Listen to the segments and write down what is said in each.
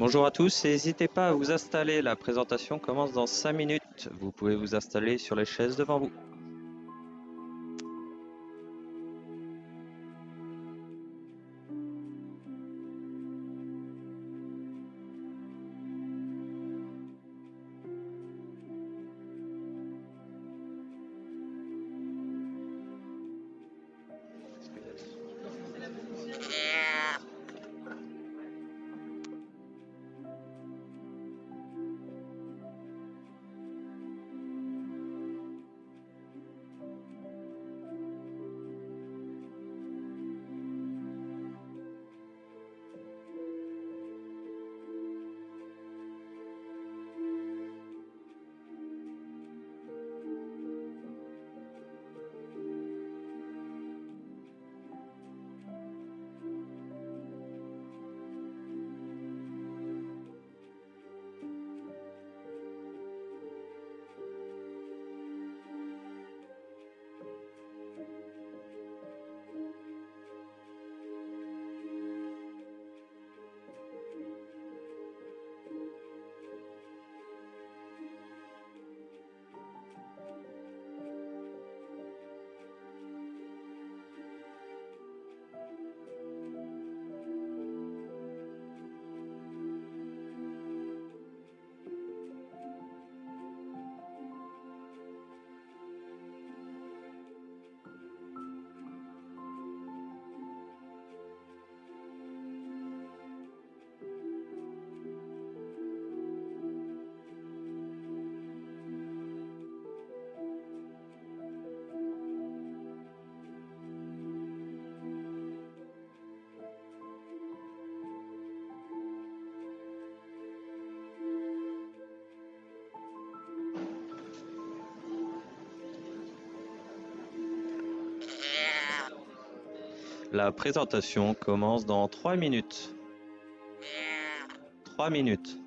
Bonjour à tous, n'hésitez pas à vous installer, la présentation commence dans 5 minutes. Vous pouvez vous installer sur les chaises devant vous. La présentation commence dans 3 minutes. 3 minutes.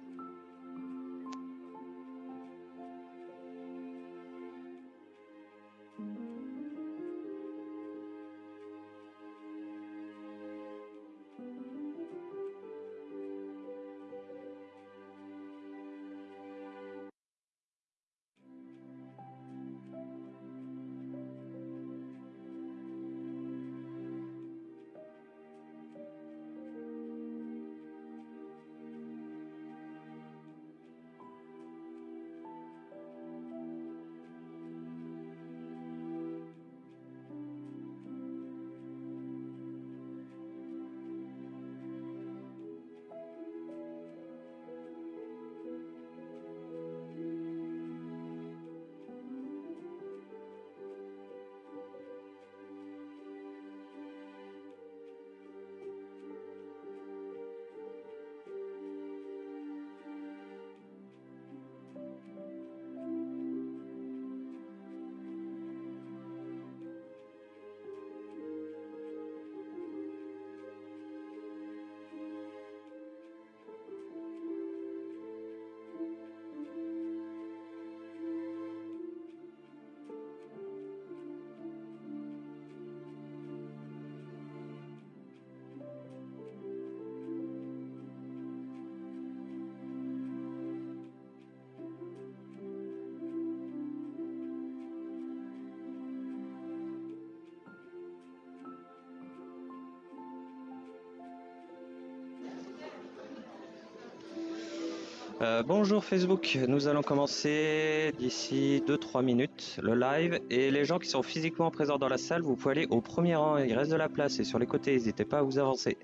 Euh, bonjour Facebook, nous allons commencer d'ici 2-3 minutes le live. Et les gens qui sont physiquement présents dans la salle, vous pouvez aller au premier rang, il reste de la place. Et sur les côtés, n'hésitez pas à vous avancer.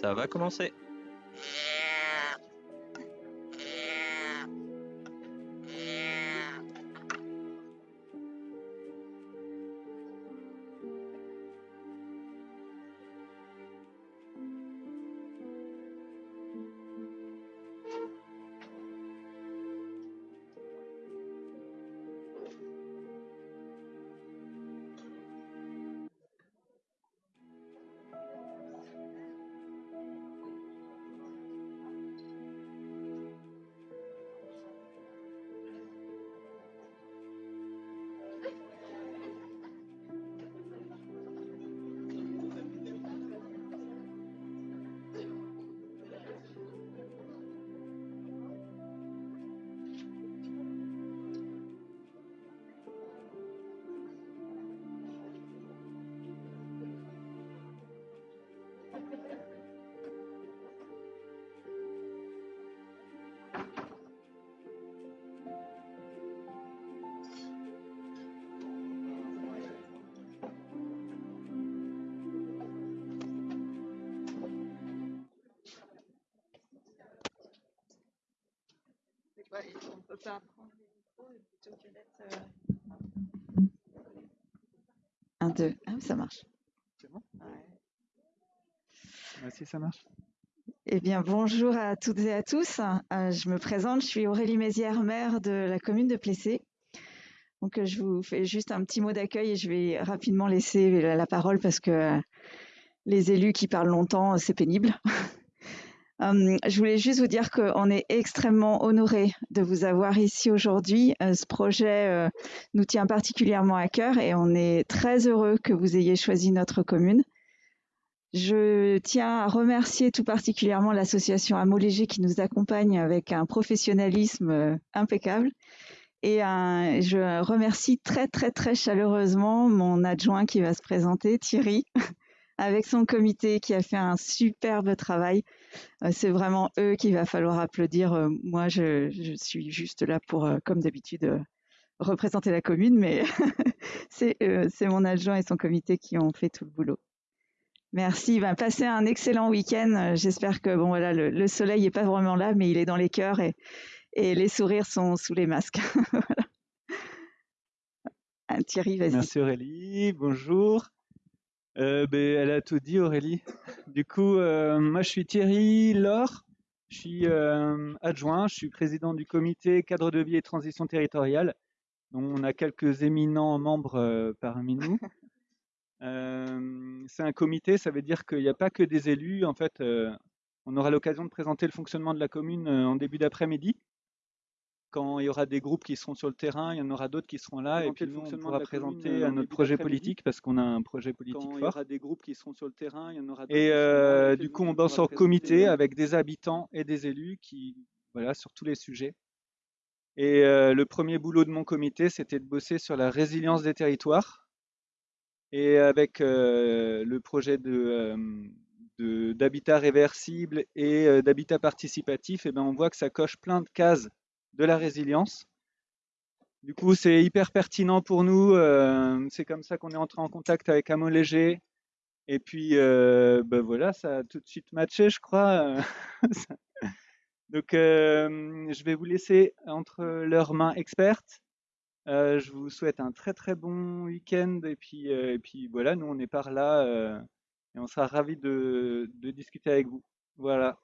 Ça va commencer. Un, deux. Ah, ça marche. C'est bon? Merci, ça marche. Eh bien, bonjour à toutes et à tous. Euh, je me présente, je suis Aurélie Mézières, maire de la commune de Plessé. Donc, euh, je vous fais juste un petit mot d'accueil et je vais rapidement laisser la parole parce que les élus qui parlent longtemps, c'est pénible. Euh, je voulais juste vous dire qu'on est extrêmement honoré de vous avoir ici aujourd'hui. Euh, ce projet euh, nous tient particulièrement à cœur et on est très heureux que vous ayez choisi notre commune. Je tiens à remercier tout particulièrement l'association Amo Léger qui nous accompagne avec un professionnalisme impeccable. Et je remercie très très très chaleureusement mon adjoint qui va se présenter, Thierry, avec son comité qui a fait un superbe travail euh, c'est vraiment eux qu'il va falloir applaudir. Euh, moi, je, suis juste là pour, euh, comme d'habitude, représenter la commune, mais c'est mon adjoint et son comité qui ont fait tout le boulot. Merci. Ben, passez un excellent week-end. J'espère que bon voilà, le, soleil n'est pas vraiment là, mais il est dans les cœurs et, les sourires sont sous les masques. Ah, Thierry, vas-y. Merci Aurélie. Bonjour. Euh, ben, elle a tout dit, Aurélie. Du coup, euh, moi, je suis Thierry Laure. Je suis euh, adjoint. Je suis président du comité cadre de vie et transition territoriale. on a quelques éminents membres parmi nous. c'est un comité, ça veut dire qu'il n'y a pas que des élus. En fait, on aura l'occasion de présenter le fonctionnement de la commune en début d'après-midi quand il y aura des groupes qui seront sur le terrain, il y en aura d'autres qui seront là, et puis nous, on pourra présenter euh, notre projet politique, parce qu'on a un projet politique fort. Il y aura des groupes qui seront sur le terrain, il y en aura Et euh, du coup, on bosse en comité avec des habitants et des élus qui, voilà, sur tous les sujets. Et euh, le premier boulot de mon comité, c'était de bosser sur la résilience des territoires. Et avec le projet de, d'habitat réversible et d'habitat participatif, et ben on voit que ça coche plein de cases de la résilience. Du coup, c'est hyper pertinent pour nous. Euh, c'est comme ça qu'on est entré en contact avec Amo Léger. Et puis, euh, ben voilà, ça a tout de suite matché, je crois. Donc, euh, je vais vous laisser entre leurs mains expertes. je vous souhaite un très très bon week-end. Et puis, et puis voilà, nous on est par là et on sera ravis de, de discuter avec vous. Voilà.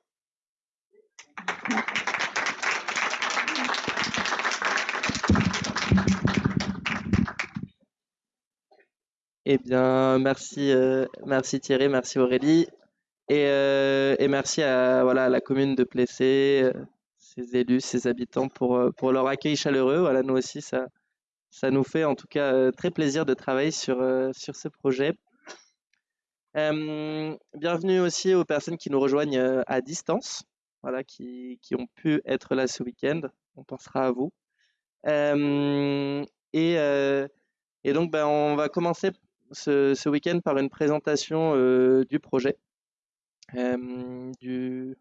Eh bien, merci, euh, merci Thierry, merci Aurélie. Et, euh, merci à voilà, la commune de Plessé, euh, ses élus, ses habitants pour, pour leur accueil chaleureux. Voilà, nous aussi, ça, nous fait en tout cas très plaisir de travailler sur, sur ce projet. bienvenue aussi aux personnes qui nous rejoignent à distance, voilà, qui ont pu être là ce week-end. On pensera à vous. Et, donc, ben, on va commencer ce, week-end par une présentation du projet, du,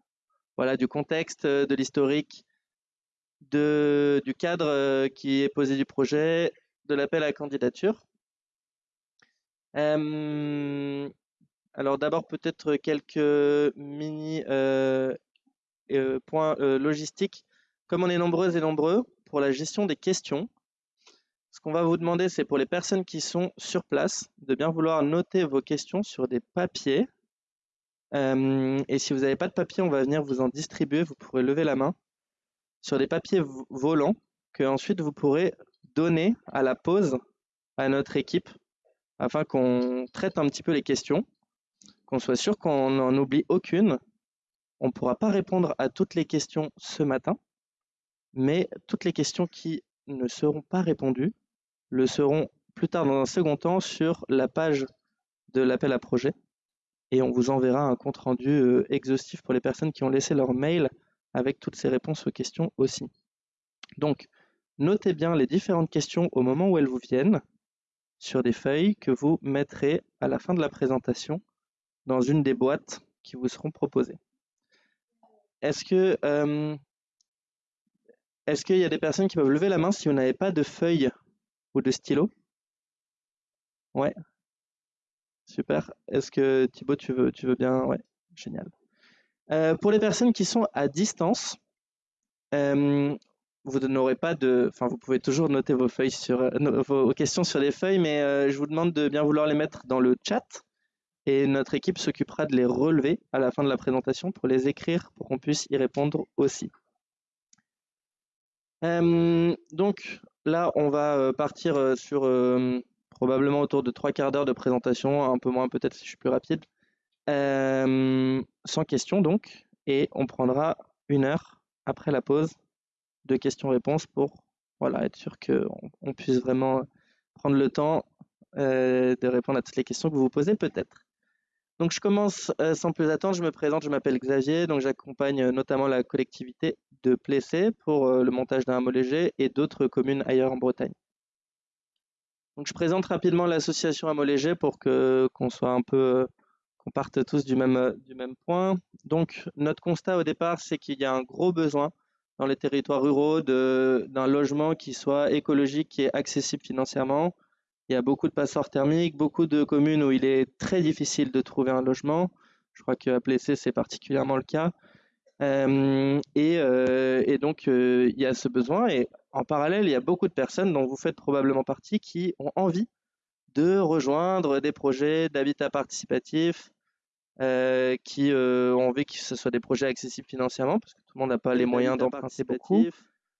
voilà, du contexte, de l'historique, du cadre qui est posé du projet, de l'appel à candidature. Alors d'abord peut-être quelques mini points logistiques. Comme on est nombreuses et nombreux, pour la gestion des questions, ce qu'on va vous demander, c'est pour les personnes qui sont sur place, de bien vouloir noter vos questions sur des papiers. et si vous n'avez pas de papier, on va venir vous en distribuer. Vous pourrez lever la main sur des papiers volants que ensuite vous pourrez donner à la pause à notre équipe afin qu'on traite un petit peu les questions, qu'on soit sûr qu'on n'en oublie aucune. On ne pourra pas répondre à toutes les questions ce matin, mais toutes les questions qui ne seront pas répondues le seront plus tard dans un second temps sur la page de l'appel à projet et on vous enverra un compte rendu euh, exhaustif pour les personnes qui ont laissé leur mail avec toutes ces réponses aux questions aussi. Donc, notez bien les différentes questions au moment où elles vous viennent sur des feuilles que vous mettrez à la fin de la présentation dans une des boîtes qui vous seront proposées. Est-ce que euh, est-ce qu'il y a des personnes qui peuvent lever la main si vous n'avez pas de feuilles ou de stylo Ouais. Super. Est-ce que Thibaut, tu veux, bien? Ouais, génial. Euh, pour les personnes qui sont à distance, euh, vous n'aurez pas de, enfin, vous pouvez toujours noter vos feuilles sur euh, vos questions sur les feuilles, mais je vous demande de bien vouloir les mettre dans le chat et notre équipe s'occupera de les relever à la fin de la présentation pour les écrire pour qu'on puisse y répondre aussi. Euh, donc là, on va partir sur probablement autour de trois quarts d'heure de présentation, un peu moins peut-être si je suis plus rapide, sans question donc, et on prendra une heure après la pause de questions-réponses pour voilà, être sûr qu'on on puisse vraiment prendre le temps euh, de répondre à toutes les questions que vous vous posez peut-être. Donc je commence euh, sans plus attendre, je me présente, je m'appelle Xavier, donc j'accompagne euh, notamment la collectivité de Plessé pour le montage d'un hameau et d'autres communes ailleurs en Bretagne. Je présente rapidement l'association hameau pour que qu'on soit un peu qu'on parte tous du même du même point. Donc notre constat au départ, c'est qu'il y a un gros besoin dans les territoires ruraux d'un logement qui soit écologique, est accessible financièrement. Il y a beaucoup de passoires thermiques, beaucoup de communes où il est très difficile de trouver un logement. Je crois qu'à Plessé, c'est particulièrement le cas. Euh, et, euh, et, donc, euh, il y a ce besoin. Et en parallèle, il y a beaucoup de personnes dont vous faites probablement partie qui ont envie de rejoindre des projets d'habitat participatif, qui ont envie que ce soit des projets accessibles financièrement, parce que tout le monde n'a pas les moyens d'emprunter beaucoup,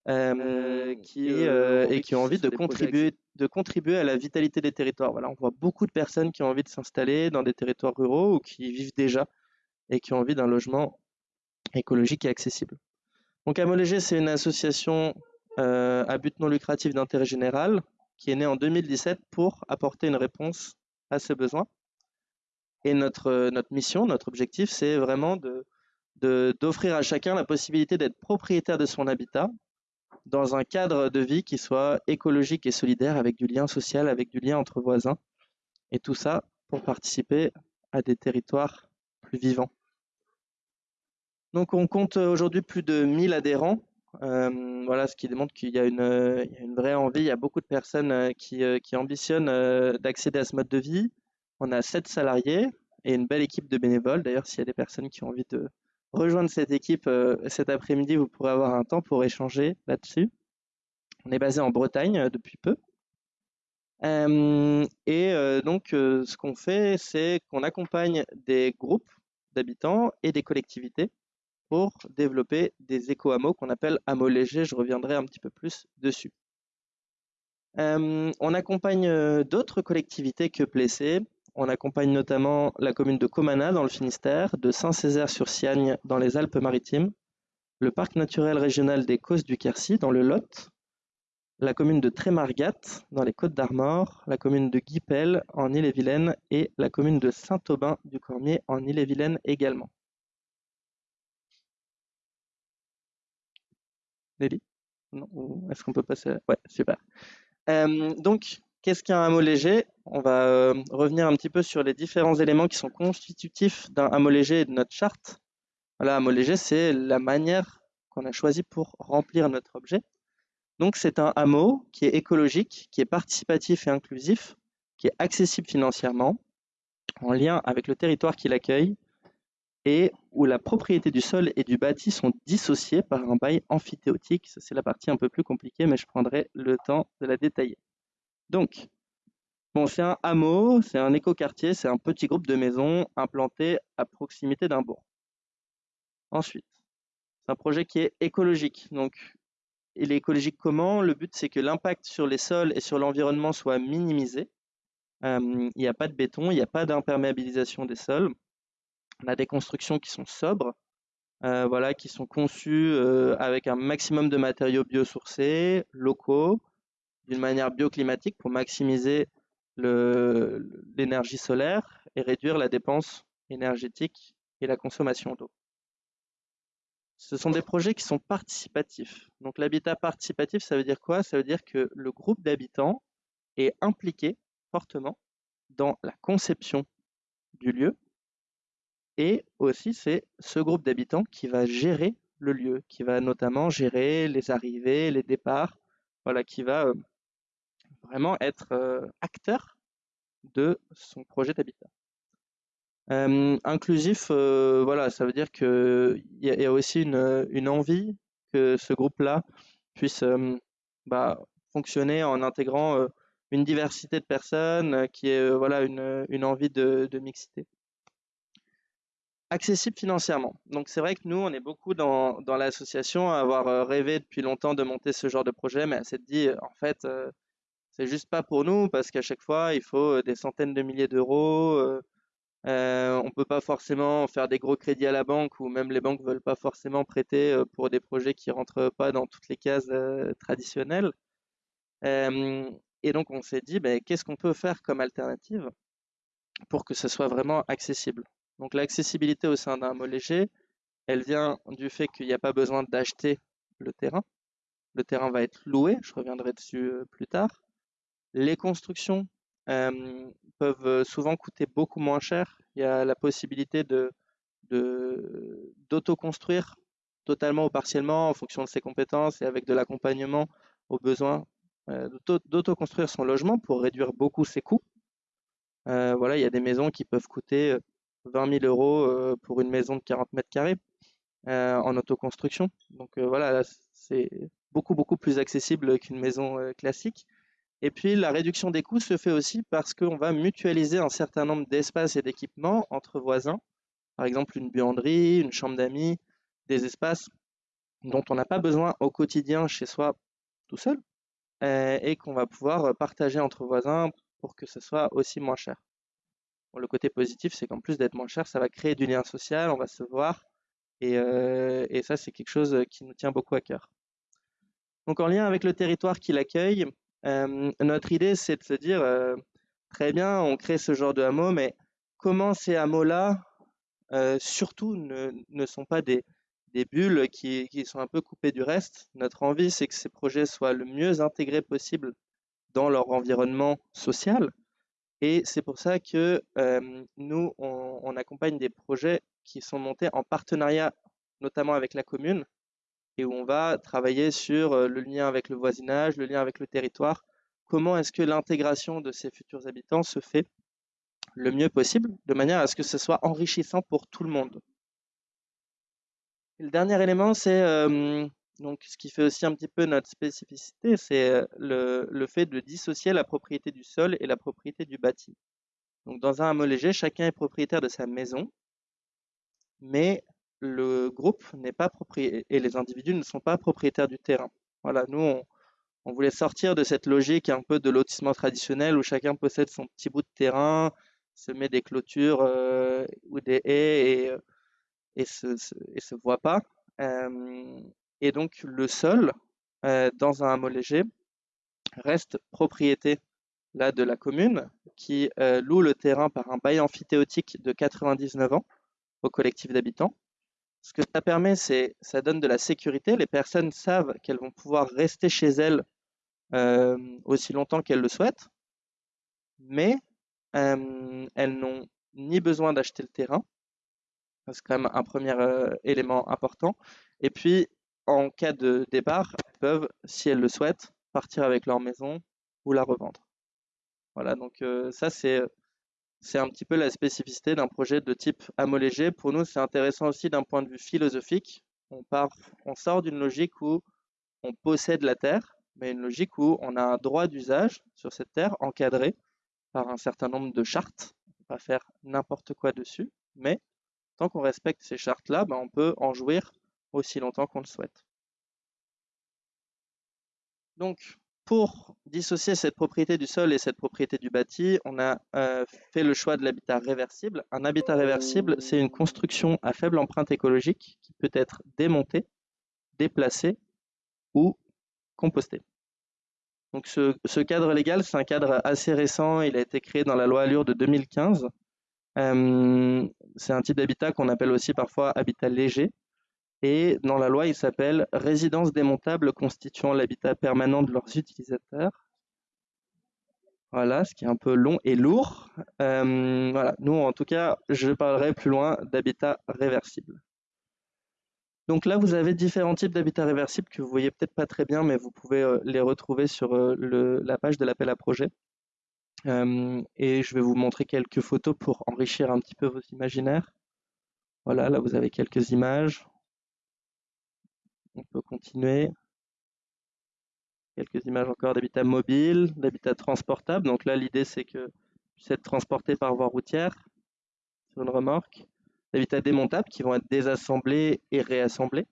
euh, qui, et qui ont envie de contribuer, de contribuer à la vitalité des territoires. Voilà, on voit beaucoup de personnes qui ont envie de s'installer dans des territoires ruraux ou qui vivent déjà et qui ont envie d'un logement écologique et accessible. Donc Amolégé, c'est une association à but non lucratif d'intérêt général qui est née en 2017 pour apporter une réponse à ce besoin. Et notre, notre mission, notre objectif, c'est vraiment de, d'offrir à chacun la possibilité d'être propriétaire de son habitat dans un cadre de vie qui soit écologique et solidaire, avec du lien social, avec du lien entre voisins. Et tout ça pour participer à des territoires plus vivants. Donc on compte aujourd'hui plus de 1000 adhérents. Euh, voilà, ce qui démontre qu'il y, a une, vraie envie. Il y a beaucoup de personnes euh, qui, euh, qui ambitionnent d'accéder à ce mode de vie. On a sept salariés et une belle équipe de bénévoles. D'ailleurs, s'il y a des personnes qui ont envie de rejoindre cette équipe euh, cet après-midi, vous pourrez avoir un temps pour échanger là-dessus. On est basé en Bretagne euh, depuis peu. Euh, et donc, ce qu'on fait, c'est qu'on accompagne des groupes d'habitants et des collectivités pour développer des éco-hameaux qu'on appelle hameaux légers. Je reviendrai un petit peu plus dessus. on accompagne d'autres collectivités que Plessé, on accompagne notamment la commune de Comana dans le Finistère, de Saint-Césaire-sur-Siagne dans les Alpes-Maritimes, le parc naturel régional des Causses du Quercy dans le Lot, la commune de Trémargat dans les Côtes d'Armor, la commune de Guipel en Ille-et-Vilaine et la commune de Saint-Aubin du Cormier en Ille-et-Vilaine également. Nelly? Est-ce qu'on peut passer Ouais, super. Euh, donc, Qu'est-ce qu'un hameau léger? On va euh, revenir un petit peu sur les différents éléments qui sont constitutifs d'un hameau léger et de notre charte. Voilà, hameau léger, c'est la manière qu'on a choisi pour remplir notre objet. Donc, c'est un hameau qui est écologique, qui est participatif et inclusif, qui est accessible financièrement, en lien avec le territoire qui l'accueille et où la propriété du sol et du bâti sont dissociées par un bail amphithéotique. C'est la partie un peu plus compliquée, mais je prendrai le temps de la détailler. Donc, c'est un hameau, c'est un écoquartier, c'est un petit groupe de maisons implanté à proximité d'un bourg. Ensuite, c'est un projet qui est écologique. Donc, il est écologique comment? Le but, c'est que l'impact sur les sols et sur l'environnement soit minimisé. Euh, il n'y a pas de béton, il n'y a pas d'imperméabilisation des sols. On a des constructions qui sont sobres, euh, voilà, qui sont conçues euh, avec un maximum de matériaux biosourcés, locaux, d'une manière bioclimatique pour maximiser l'énergie solaire et réduire la dépense énergétique et la consommation d'eau. Ce sont des projets qui sont participatifs. Donc l'habitat participatif, ça veut dire quoi? Ça veut dire que le groupe d'habitants est impliqué fortement dans la conception du lieu et aussi c'est ce groupe d'habitants qui va gérer le lieu, qui va notamment gérer les arrivées, les départs, voilà, qui va euh, vraiment être euh, acteur de son projet d'habitat inclusif, voilà, ça veut dire qu'il y, y, a aussi une, envie que ce groupe-là puisse bah, fonctionner en intégrant une diversité de personnes, qui est voilà une, une envie de, de, mixité. Accessible financièrement. Donc c'est vrai que nous, on est beaucoup dans, dans l'association à avoir rêvé depuis longtemps de monter ce genre de projet, mais elle s'est dit, en fait, c'est juste pas pour nous parce qu'à chaque fois, il faut des centaines de milliers d'euros euh, on ne peut pas forcément faire des gros crédits à la banque ou même les banques veulent pas forcément prêter euh, pour des projets qui rentrent pas dans toutes les cases euh, traditionnelles. et donc on s'est dit, ben, qu'est-ce qu'on peut faire comme alternative pour que ce soit vraiment accessible? Donc l'accessibilité au sein d'un mot léger, elle vient du fait qu'il n'y a pas besoin d'acheter le terrain. Le terrain va être loué, je reviendrai dessus plus tard. Les constructions peuvent souvent coûter beaucoup moins cher. Il y a la possibilité de d'auto-construire totalement ou partiellement en fonction de ses compétences et avec de l'accompagnement aux besoins, euh, d'auto-construire son logement pour réduire beaucoup ses coûts. Voilà, il y a des maisons qui peuvent coûter 20 000 euros pour une maison de 40 mètres carrés en autoconstruction. Donc voilà, c'est beaucoup beaucoup plus accessible qu'une maison classique. Et puis la réduction des coûts se fait aussi parce qu'on va mutualiser un certain nombre d'espaces et d'équipements entre voisins. Par exemple, une buanderie, une chambre d'amis, des espaces dont on n'a pas besoin au quotidien chez soi tout seul euh, et qu'on va pouvoir partager entre voisins pour que ce soit aussi moins cher. le côté positif, c'est qu'en plus d'être moins cher, ça va créer du lien social, on va se voir et, euh, ça, c'est quelque chose qui nous tient beaucoup à cœur. Donc en lien avec le territoire qui l'accueille, notre idée, c'est de se dire, euh, très bien, on crée ce genre de hameau, mais comment ces hameaux-là, euh, surtout, ne, sont pas des, bulles qui, sont un peu coupées du reste? Notre envie, c'est que ces projets soient le mieux intégrés possible dans leur environnement social. Et c'est pour ça que nous, on, accompagne des projets qui sont montés en partenariat, notamment avec la commune, et où on va travailler sur euh, le lien avec le voisinage, le lien avec le territoire. Comment est-ce que l'intégration de ces futurs habitants se fait le mieux possible, de manière à ce que ce soit enrichissant pour tout le monde? le dernier élément, c'est donc ce qui fait aussi un petit peu notre spécificité, c'est euh, le, le, fait de dissocier la propriété du sol et la propriété du bâti. Donc dans un hameau léger, chacun est propriétaire de sa maison, mais le groupe n'est pas et les individus ne sont pas propriétaires du terrain. Voilà, nous, on, voulait sortir de cette logique un peu de lotissement traditionnel où chacun possède son petit bout de terrain, se met des clôtures euh, ou des haies et, euh, et, se, voit pas. Euh, et donc, le sol, dans un léger, reste propriété là, de la commune qui loue le terrain par un bail amphithéotique de 99 ans au collectif d'habitants. Ce que ça permet, c'est ça donne de la sécurité. Les personnes savent qu'elles vont pouvoir rester chez elles euh, aussi longtemps qu'elles le souhaitent, mais euh, elles n'ont ni besoin d'acheter le terrain, c'est quand même un premier euh, élément important. Et puis, en cas de départ, elles peuvent, si elles le souhaitent, partir avec leur maison ou la revendre. Voilà, donc ça c'est c'est un petit peu la spécificité d'un projet de type homologé. Pour nous, c'est intéressant aussi d'un point de vue philosophique. On sort d'une logique où on possède la terre, mais une logique où on a un droit d'usage sur cette terre encadré par un certain nombre de chartes. On ne peut pas faire n'importe quoi dessus, mais tant qu'on respecte ces chartes-là, ben, on peut en jouir aussi longtemps qu'on le souhaite. Donc, pour dissocier cette propriété du sol et cette propriété du bâti, on a euh, fait le choix de l'habitat réversible. Un habitat réversible, c'est une construction à faible empreinte écologique qui peut être démontée, déplacée ou compostée. Donc ce, cadre légal, c'est un cadre assez récent. Il a été créé dans la loi Allure de 2015. Euh, c'est un type d'habitat qu'on appelle aussi parfois habitat léger. Et dans la loi, il s'appelle résidence démontable constituant l'habitat permanent de leurs utilisateurs. Voilà, ce qui est un peu long et lourd. Euh, voilà, nous, en tout cas, je parlerai plus loin d'habitat réversible. Donc là, vous avez différents types d'habitats réversibles que vous voyez peut-être pas très bien, mais vous pouvez euh, les retrouver sur euh, la page de l'appel à projet. et je vais vous montrer quelques photos pour enrichir un petit peu vos imaginaires. Voilà, là vous avez quelques images. On peut continuer. Quelques images encore d'habitat mobile, d'habitat transportable. Donc là, l'idée, c'est que puisse être transporté par voie routière sur une remorque. D'habitats démontables qui vont être désassemblés et réassemblés.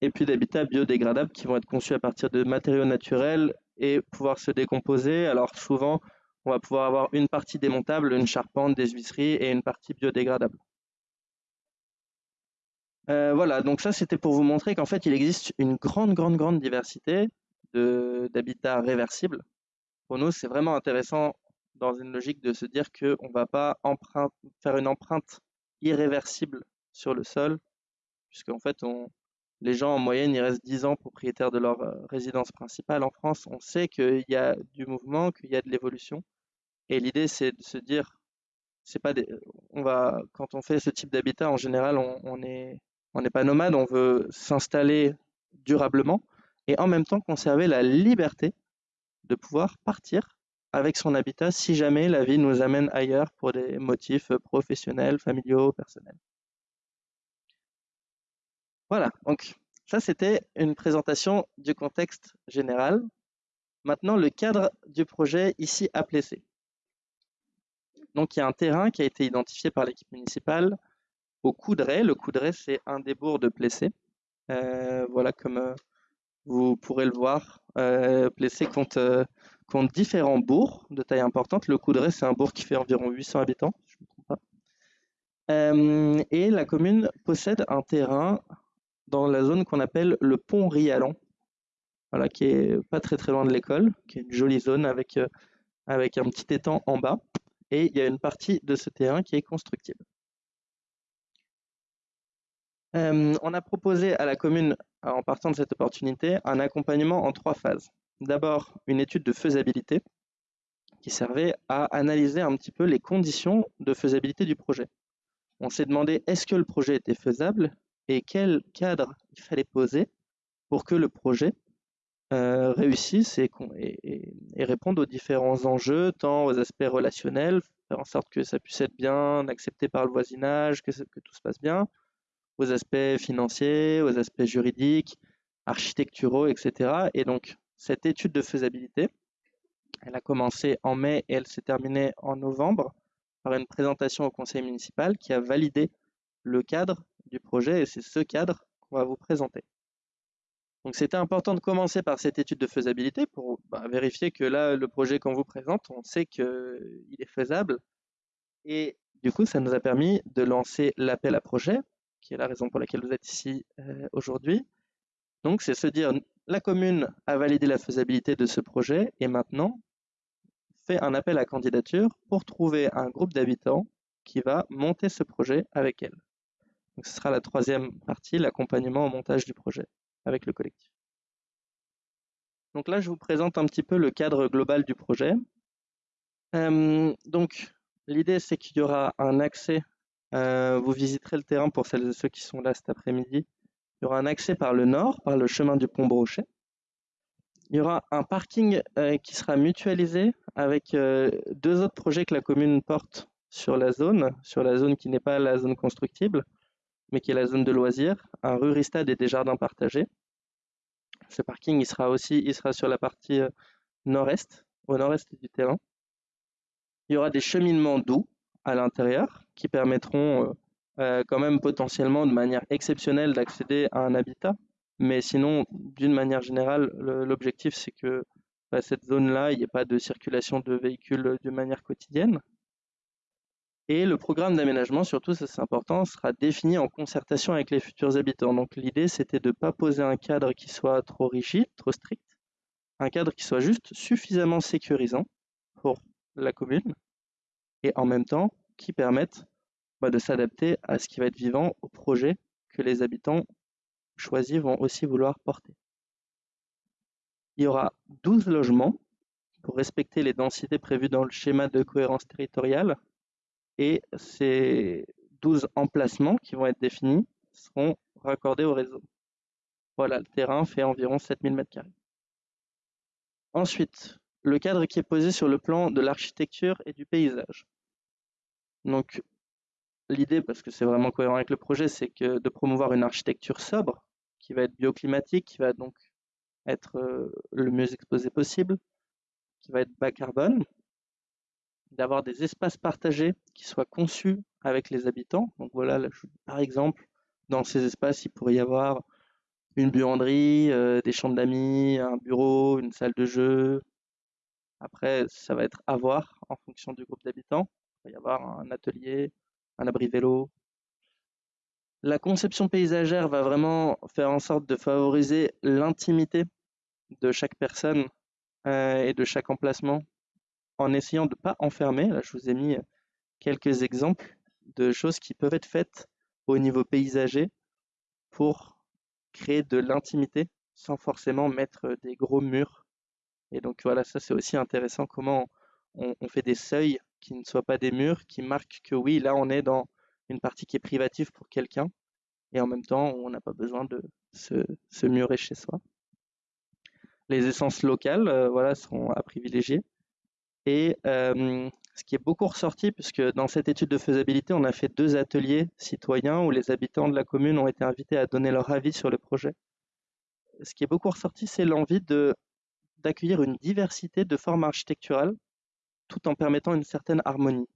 Et puis d'habitats biodégradables qui vont être conçus à partir de matériaux naturels et pouvoir se décomposer. Alors souvent, on va pouvoir avoir une partie démontable, une charpente, des huisseries et une partie biodégradable. Euh, voilà, donc ça c'était pour vous montrer qu'en fait il existe une grande, grande, grande diversité d'habitats réversibles. Pour nous, c'est vraiment intéressant dans une logique de se dire qu'on ne va pas faire une empreinte irréversible sur le sol, puisqu'en fait les gens en moyenne ils restent 10 ans propriétaires de leur euh, résidence principale. En France, on sait qu'il y a du mouvement, qu'il y a de l'évolution. Et l'idée c'est de se dire, c'est pas on va, quand on fait ce type d'habitat, en général, on est on n'est pas nomade, on veut s'installer durablement et en même temps conserver la liberté de pouvoir partir avec son habitat si jamais la vie nous amène ailleurs pour des motifs professionnels, familiaux, personnels. Voilà, donc ça c'était une présentation du contexte général. Maintenant, le cadre du projet ici à Plessé. Donc il y a un terrain qui a été identifié par l'équipe municipale au Coudray. Le Coudray, c'est un des bourgs de Plessé. Euh, voilà, comme euh, vous pourrez le voir, euh, Plessé compte, différents bourgs de taille importante. Le Coudray, c'est un bourg qui fait environ 800 habitants, je me trompe pas. et la commune possède un terrain dans la zone qu'on appelle le pont Rialan, voilà, qui est pas très très loin de l'école, qui est une jolie zone avec, avec un petit étang en bas. Et il y a une partie de ce terrain qui est constructible. Euh, on a proposé à la commune, en partant de cette opportunité, un accompagnement en trois phases. D'abord, une étude de faisabilité qui servait à analyser un petit peu les conditions de faisabilité du projet. On s'est demandé est-ce que le projet était faisable et quel cadre il fallait poser pour que le projet euh, réussisse et, réponde aux différents enjeux, tant aux aspects relationnels, faire en sorte que ça puisse être bien accepté par le voisinage, que tout se passe bien, aux aspects financiers, aux aspects juridiques, architecturaux, etc. Et donc, cette étude de faisabilité, elle a commencé en mai et elle s'est terminée en novembre par une présentation au conseil municipal qui a validé le cadre du projet et c'est ce cadre qu'on va vous présenter. Donc c'était important de commencer par cette étude de faisabilité pour bah, vérifier que là, le projet qu'on vous présente, on sait qu'il est faisable. Et du coup, ça nous a permis de lancer l'appel à projet qui est la raison pour laquelle vous êtes ici euh, aujourd'hui. Donc, c'est se dire, la commune a validé la faisabilité de ce projet et maintenant fait un appel à candidature pour trouver un groupe d'habitants qui va monter ce projet avec elle. Ce sera la troisième partie, l'accompagnement au montage du projet avec le collectif. Donc là, je vous présente un petit peu le cadre global du projet. Euh, donc, l'idée, c'est qu'il y aura un accès vous visiterez le terrain pour celles et ceux qui sont là cet après-midi. Il y aura un accès par le nord, par le chemin du pont Brochet. Il y aura un parking euh, qui sera mutualisé avec euh, deux autres projets que la commune porte sur la zone, sur la zone qui n'est pas la zone constructible, mais qui est la zone de loisirs, un ruristade et des jardins partagés. Ce parking, il sera aussi il sera sur la partie nord-est, au nord-est du terrain. Il y aura des cheminements doux à l'intérieur qui permettront euh, quand même potentiellement de manière exceptionnelle d'accéder à un habitat. Mais sinon, d'une manière générale, l'objectif c'est que bah, cette zone-là, il n'y ait pas de circulation de véhicules de manière quotidienne. Et le programme d'aménagement, surtout, ça c'est important, sera défini en concertation avec les futurs habitants. Donc l'idée, c'était de ne pas poser un cadre qui soit trop rigide, trop strict, un cadre qui soit juste suffisamment sécurisant pour la commune et en même temps qui permette bah, de s'adapter à ce qui va être vivant, au projet que les habitants choisis vont aussi vouloir porter. Il y aura 12 logements pour respecter les densités prévues dans le schéma de cohérence territoriale et ces 12 emplacements qui vont être définis seront raccordés au réseau. Voilà, le terrain fait environ 7000 m2. Ensuite, le cadre qui est posé sur le plan de l'architecture et du paysage. Donc, l'idée, parce que c'est vraiment cohérent avec le projet, c'est que de promouvoir une architecture sobre, qui va être bioclimatique, qui va donc être euh, le mieux exposé possible, qui va être bas carbone, d'avoir des espaces partagés qui soient conçus avec les habitants. Donc voilà, par exemple, dans ces espaces, il pourrait y avoir une buanderie, euh, des chambres d'amis, un bureau, une salle de jeu. Après, ça va être à voir en fonction du groupe d'habitants. Il va y avoir un atelier, un abri vélo. La conception paysagère va vraiment faire en sorte de favoriser l'intimité de chaque personne euh, et de chaque emplacement en essayant de ne pas enfermer. Là, je vous ai mis quelques exemples de choses qui peuvent être faites au niveau paysager pour créer de l'intimité sans forcément mettre des gros murs. Et donc voilà, ça c'est aussi intéressant comment on, fait des seuils qui ne soient pas des murs, qui marquent que oui, là on est dans une partie qui est privative pour quelqu'un, et en même temps on n'a pas besoin de se, murer chez soi. Les essences locales, euh, voilà, seront à privilégier. Et euh, ce qui est beaucoup ressorti, puisque dans cette étude de faisabilité, on a fait deux ateliers citoyens où les habitants de la commune ont été invités à donner leur avis sur le projet. Ce qui est beaucoup ressorti, c'est l'envie d'accueillir une diversité de formes architecturales tout en permettant une certaine harmonie.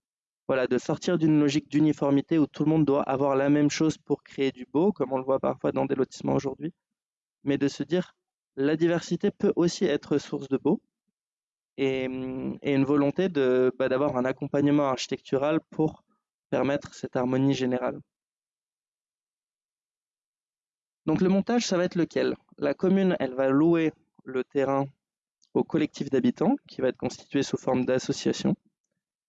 Voilà, de sortir d'une logique d'uniformité où tout le monde doit avoir la même chose pour créer du beau, comme on le voit parfois dans des lotissements aujourd'hui, mais de se dire la diversité peut aussi être source de beau, et, une volonté bah, d'avoir un accompagnement architectural pour permettre cette harmonie générale. Donc le montage, ça va être lequel? La commune, elle va louer le terrain au collectif d'habitants qui va être constitué sous forme d'association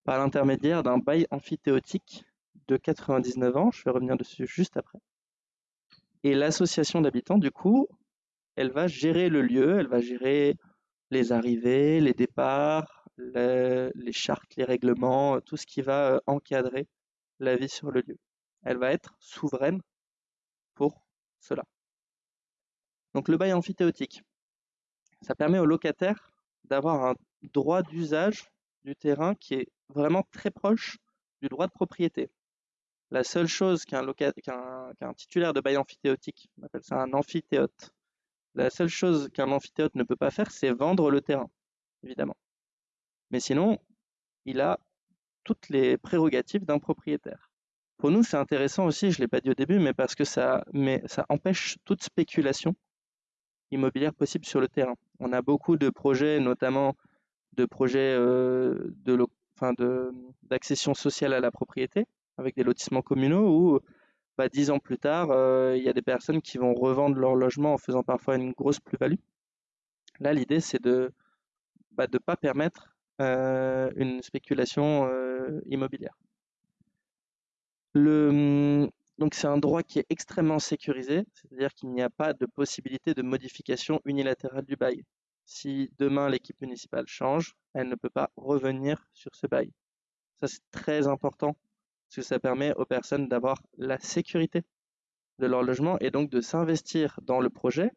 par l'intermédiaire d'un bail amphithéotique de 99 ans. Je vais revenir dessus juste après. Et l'association d'habitants, du coup, elle va gérer le lieu, elle va gérer les arrivées, les départs, les chartes, les règlements, tout ce qui va euh, encadrer la vie sur le lieu. Elle va être souveraine pour cela. Donc le bail amphithéotique, ça permet aux locataires d'avoir un droit d'usage du terrain qui est vraiment très proche du droit de propriété. La seule chose qu'un titulaire de bail amphithéotique, on appelle ça un amphithéote, la seule chose qu'un amphithéâtre ne peut pas faire, c'est vendre le terrain, évidemment. Mais sinon, il a toutes les prérogatives d'un propriétaire. Pour nous, c'est intéressant aussi, je ne l'ai pas dit au début, mais parce que ça, mais ça empêche toute spéculation immobilière possible sur le terrain. On a beaucoup de projets, notamment de projets euh, d'accession sociale à la propriété, avec des lotissements communaux, où bah, dix ans plus tard, euh, il y a des personnes qui vont revendre leur logement en faisant parfois une grosse plus-value. Là, l'idée, c'est de ne bah, pas permettre euh, une spéculation immobilière. Le, donc c'est un droit qui est extrêmement sécurisé, c'est-à-dire qu'il n'y a pas de possibilité de modification unilatérale du bail. Si demain l'équipe municipale change, elle ne peut pas revenir sur ce bail. Ça c'est très important parce que ça permet aux personnes d'avoir la sécurité de leur logement et donc de s'investir dans le projet,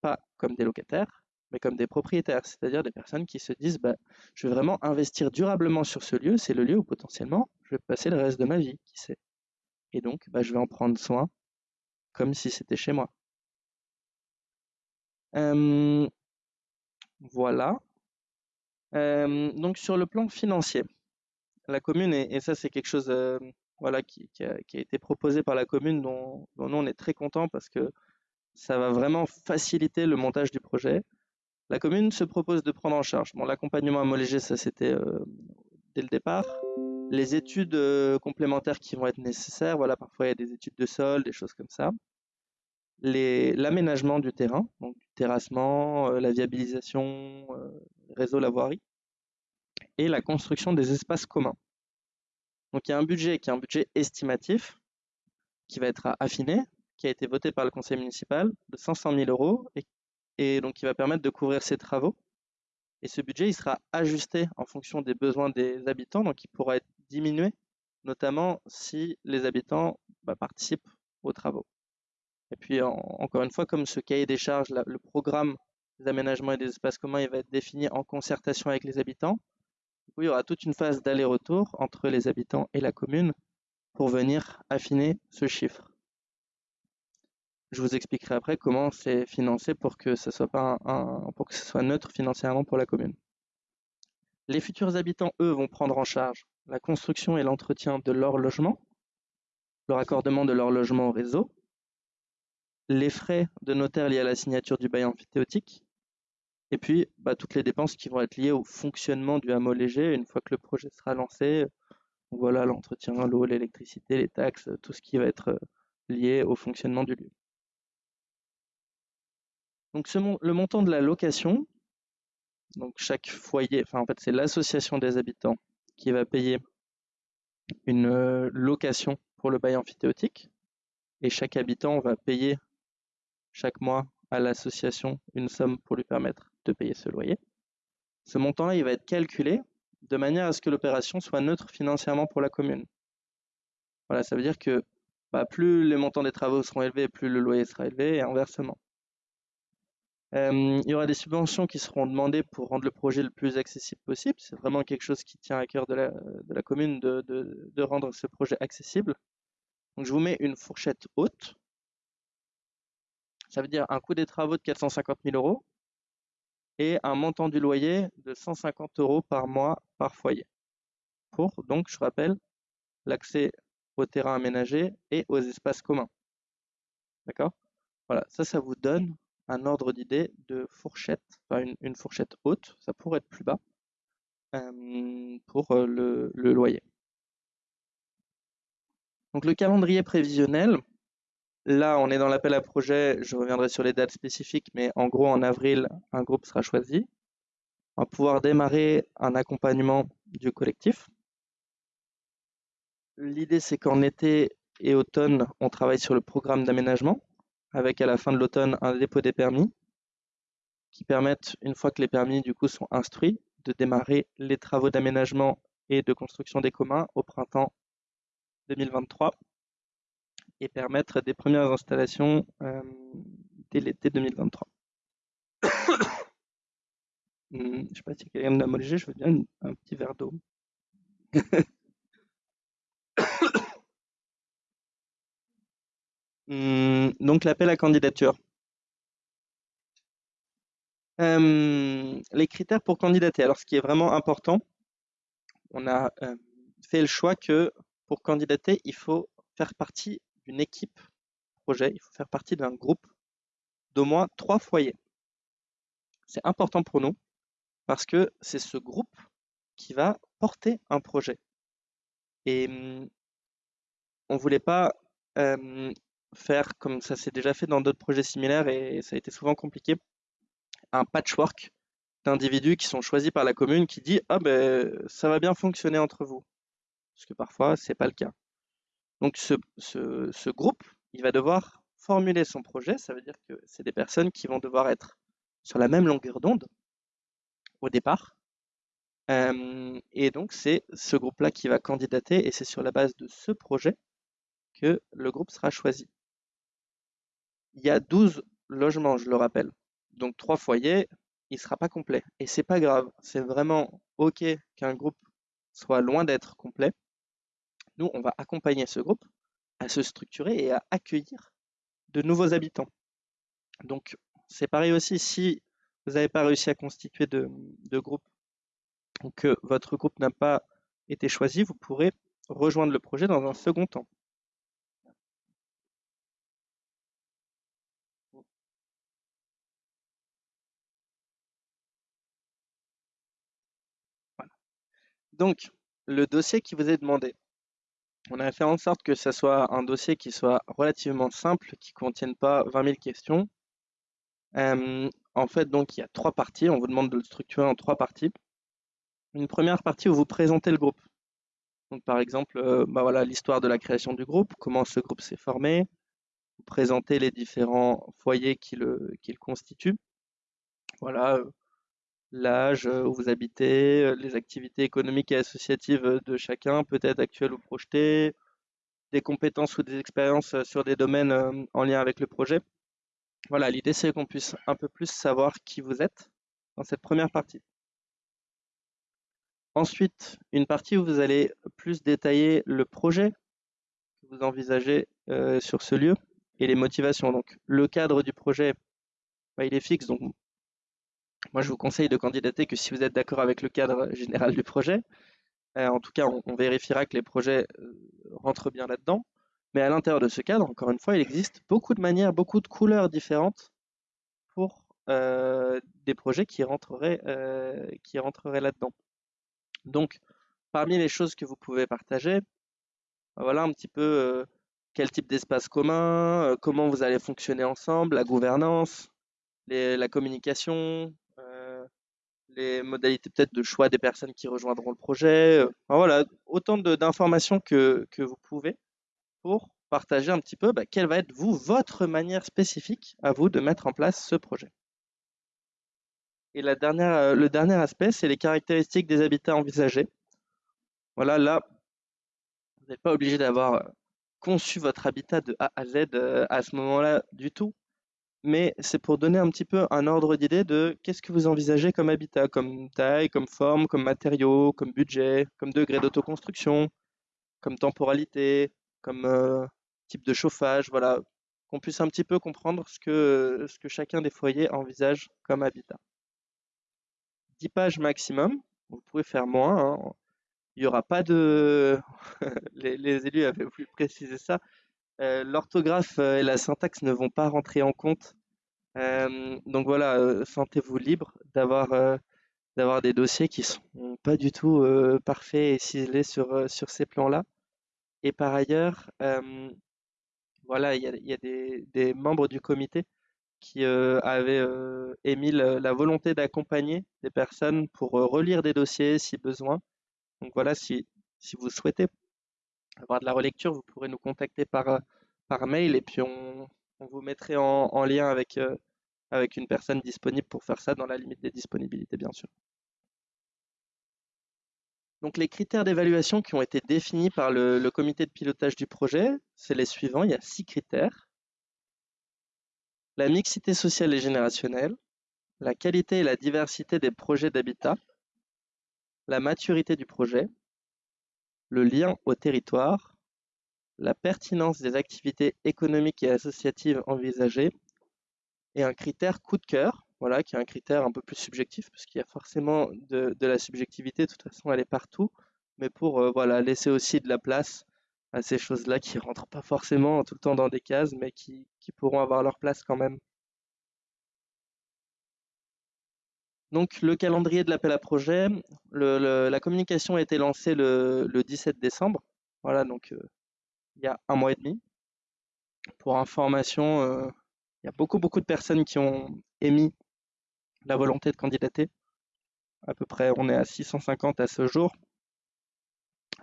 pas comme des locataires, mais comme des propriétaires, c'est-à-dire des personnes qui se disent bah, je vais vraiment investir durablement sur ce lieu, c'est le lieu où potentiellement je vais passer le reste de ma vie, qui sait. Et donc, bah, je vais en prendre soin comme si c'était chez moi. voilà. donc sur le plan financier, la commune, et, ça c'est quelque chose voilà, qui, a, été proposé par la commune dont, nous on est très content parce que ça va vraiment faciliter le montage du projet. La commune se propose de prendre en charge bon, l'accompagnement homologé, ça c'était dès le départ. Les études euh, complémentaires qui vont être nécessaires, voilà, parfois il y a des études de sol, des choses comme ça. L'aménagement du terrain, donc du terrassement, euh, la viabilisation, réseau, la voirie, et la construction des espaces communs. Donc il y a un budget qui est un budget estimatif qui va être affiné, qui a été voté par le conseil municipal de 500 000 euros et et donc qui va permettre de couvrir ces travaux. Et ce budget, il sera ajusté en fonction des besoins des habitants, donc il pourra être diminué, notamment si les habitants bah, participent aux travaux. Et puis, encore une fois, comme ce cahier des charges, le programme des aménagements et des espaces communs, il va être défini en concertation avec les habitants. Il y aura toute une phase d'aller-retour entre les habitants et la commune pour venir affiner ce chiffre. Je vous expliquerai après comment c'est financé pour que ce soit neutre financièrement pour la commune. Les futurs habitants, eux, vont prendre en charge la construction et l'entretien de leur logement, le raccordement de leur logement au réseau, les frais de notaire liés à la signature du bail amphithéotique, et puis bah, toutes les dépenses qui vont être liées au fonctionnement du hameau léger une fois que le projet sera lancé. Voilà l'entretien, l'eau, l'électricité, les taxes, tout ce qui va être euh, lié au fonctionnement du lieu. Donc le montant de la location, donc chaque foyer, enfin en fait c'est l'association des habitants qui va payer une euh, location pour le bail amphithéotique et chaque habitant va payer chaque mois à l'association une somme pour lui permettre de payer ce loyer. Ce montant-là, il va être calculé de manière à ce que l'opération soit neutre financièrement pour la commune. Voilà, ça veut dire que bah, plus les montants des travaux seront élevés, plus le loyer sera élevé et inversement. Euh, il y aura des subventions qui seront demandées pour rendre le projet le plus accessible possible. C'est vraiment quelque chose qui tient à cœur de la, commune de, rendre ce projet accessible. Donc je vous mets une fourchette haute. Ça veut dire un coût des travaux de 450 000 euros et un montant du loyer de 150 euros par mois par foyer. Pour, donc, je rappelle, l'accès au terrain aménagé et aux espaces communs. D'accord? Voilà, ça, ça vous donne un ordre d'idée de fourchette, enfin une, fourchette haute, ça pourrait être plus bas euh, pour euh, le, loyer. Donc le calendrier prévisionnel, là on est dans l'appel à projet, je reviendrai sur les dates spécifiques, mais en gros en avril, un groupe sera choisi. On va pouvoir démarrer un accompagnement du collectif. L'idée c'est qu'en été et automne, on travaille sur le programme d'aménagement avec à la fin de l'automne un dépôt des permis qui permettent, une fois que les permis du coup sont instruits, de démarrer les travaux d'aménagement et de construction des communs au printemps 2023 et permettre des premières installations euh, dès l'été 2023. Hmm, je ne sais pas si quelqu'un l'a molligé, je veux bien un petit verre d'eau. donc l'appel à candidature. les critères pour candidater. Alors ce qui est vraiment important, on a fait le choix que pour candidater, il faut faire partie d'une équipe projet, il faut faire partie d'un groupe d'au moins trois foyers. C'est important pour nous parce que c'est ce groupe qui va porter un projet. Et hmm, on ne voulait pas faire, comme ça s'est déjà fait dans d'autres projets similaires et ça a été souvent compliqué, un patchwork d'individus qui sont choisis par la commune qui dit ah ben ça va bien fonctionner entre vous. Parce que parfois c'est pas le cas. Donc ce, ce, groupe il va devoir formuler son projet. Ça veut dire que c'est des personnes qui vont devoir être sur la même longueur d'onde au départ. Euh, et donc c'est ce groupe là qui va candidater et c'est sur la base de ce projet que le groupe sera choisi il y a 12 logements, je le rappelle. Donc trois foyers, il ne sera pas complet. Et c'est pas grave, c'est vraiment OK qu'un groupe soit loin d'être complet. Nous, on va accompagner ce groupe à se structurer et à accueillir de nouveaux habitants. Donc, c'est pareil aussi, si vous n'avez pas réussi à constituer de, de groupe ou que votre groupe n'a pas été choisi, vous pourrez rejoindre le projet dans un second temps. Donc, le dossier qui vous est demandé, on a fait en sorte que ce soit un dossier qui soit relativement simple, qui ne contienne pas 20 000 questions. En fait, donc, il y a trois parties. On vous demande de le structurer en trois parties. Une première partie où vous présentez le groupe. Donc, par exemple, euh, bah voilà, l'histoire de la création du groupe, comment ce groupe s'est formé, vous présentez les différents foyers qui le, qui le constituent. Voilà, euh, l'âge euh, où vous habitez, euh, les activités économiques et associatives euh, de chacun, peut-être actuelles ou projetées, des compétences ou des expériences sur des domaines en lien avec le projet. Voilà, l'idée c'est qu'on puisse un peu plus savoir qui vous êtes dans cette première partie. Ensuite, une partie où vous allez plus détailler le projet que vous envisagez sur ce lieu et les motivations. Donc, le cadre du projet, bah, il est fixe, donc moi, je vous conseille de candidater que si vous êtes d'accord avec le cadre général du projet. Euh, en tout cas, on, vérifiera que les projets euh, rentrent bien là-dedans. Mais à l'intérieur de ce cadre, encore une fois, il existe beaucoup de manières, beaucoup de couleurs différentes pour euh, des projets qui rentreraient, qui rentreraient là-dedans. Donc, parmi les choses que vous pouvez partager, voilà un petit peu quel type d'espace commun, comment vous allez fonctionner ensemble, la gouvernance, la communication, les modalités peut-être de choix des personnes qui rejoindront le projet. Euh, voilà, autant d'informations que, vous pouvez pour partager un petit peu bah, quelle va être, vous, votre manière spécifique à vous de mettre en place ce projet. Et euh, le dernier aspect, c'est les caractéristiques des habitats envisagés. Voilà, là, vous n'êtes pas obligé d'avoir euh, conçu votre habitat de A à Z à ce moment-là du tout mais c'est pour donner un petit peu un ordre d'idée de qu'est-ce que vous envisagez comme habitat, comme taille, comme forme, comme matériaux, comme budget, comme degré d'autoconstruction, comme temporalité, comme euh, type de chauffage, voilà, qu'on puisse un petit peu comprendre ce que, ce que chacun des foyers envisage comme habitat. 10 pages maximum, vous pouvez faire moins, hein. il n'y aura pas de... les, élus avaient voulu préciser ça, l'orthographe euh, et la syntaxe ne vont pas rentrer en compte. Euh, donc voilà, sentez-vous libre d'avoir des dossiers qui sont pas du tout parfaits et ciselés sur, sur ces plans-là. Et par ailleurs, voilà, il y a, des, des, membres du comité qui avaient émis la volonté d'accompagner des personnes pour relire des dossiers si besoin. Donc voilà, si, si vous souhaitez avoir de la relecture, vous pourrez nous contacter par, euh, par mail et puis on, vous mettrait en, lien avec, euh, avec une personne disponible pour faire ça dans la limite des disponibilités, bien sûr. Donc les critères d'évaluation qui ont été définis par le, comité de pilotage du projet, c'est les suivants. Il y a six critères. La mixité sociale et générationnelle, la qualité et la diversité des projets d'habitat, la maturité du projet, le lien au territoire, la pertinence des activités économiques et associatives envisagées, et un critère coup de cœur, voilà, qui est un critère un peu plus subjectif, parce qu'il y a forcément de, la subjectivité, de toute façon elle est partout, mais pour euh, voilà, laisser aussi de la place à ces choses-là qui rentrent pas forcément tout le temps dans des cases, mais qui pourront avoir leur place quand même. Donc le calendrier de l'appel à projet, la communication a été lancée le, 17 décembre. Voilà, donc euh, il y a un mois et demi. Pour information, euh, il y a beaucoup beaucoup de personnes qui ont émis la volonté de candidater. À peu près, on est à 650 à ce jour.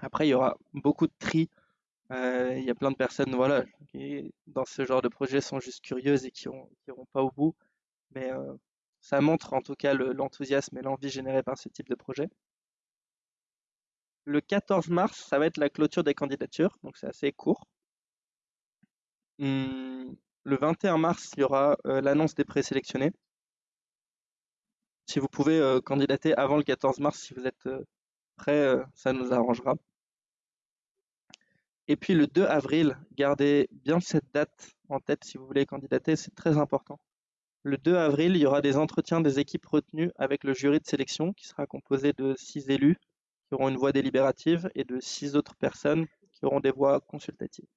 Après, il y aura beaucoup de tri. Euh, il y a plein de personnes, voilà, qui dans ce genre de projet sont juste curieuses et qui n'iront pas au bout. Mais ça montre en tout cas l'enthousiasme et l'envie générée par ce type de projet. Le 14 mars, ça va être la clôture des candidatures, donc c'est assez court. Hum, le 21 mars, il y aura euh, l'annonce des présélectionnés. Si vous pouvez candidater avant le 14 mars, si vous êtes prêt, ça nous arrangera. Et puis le 2 avril, gardez bien cette date en tête si vous voulez candidater, c'est très important. Le 2 avril, il y aura des entretiens des équipes retenues avec le jury de sélection qui sera composé de six élus qui auront une voix délibérative et de six autres personnes qui auront des voix consultatives.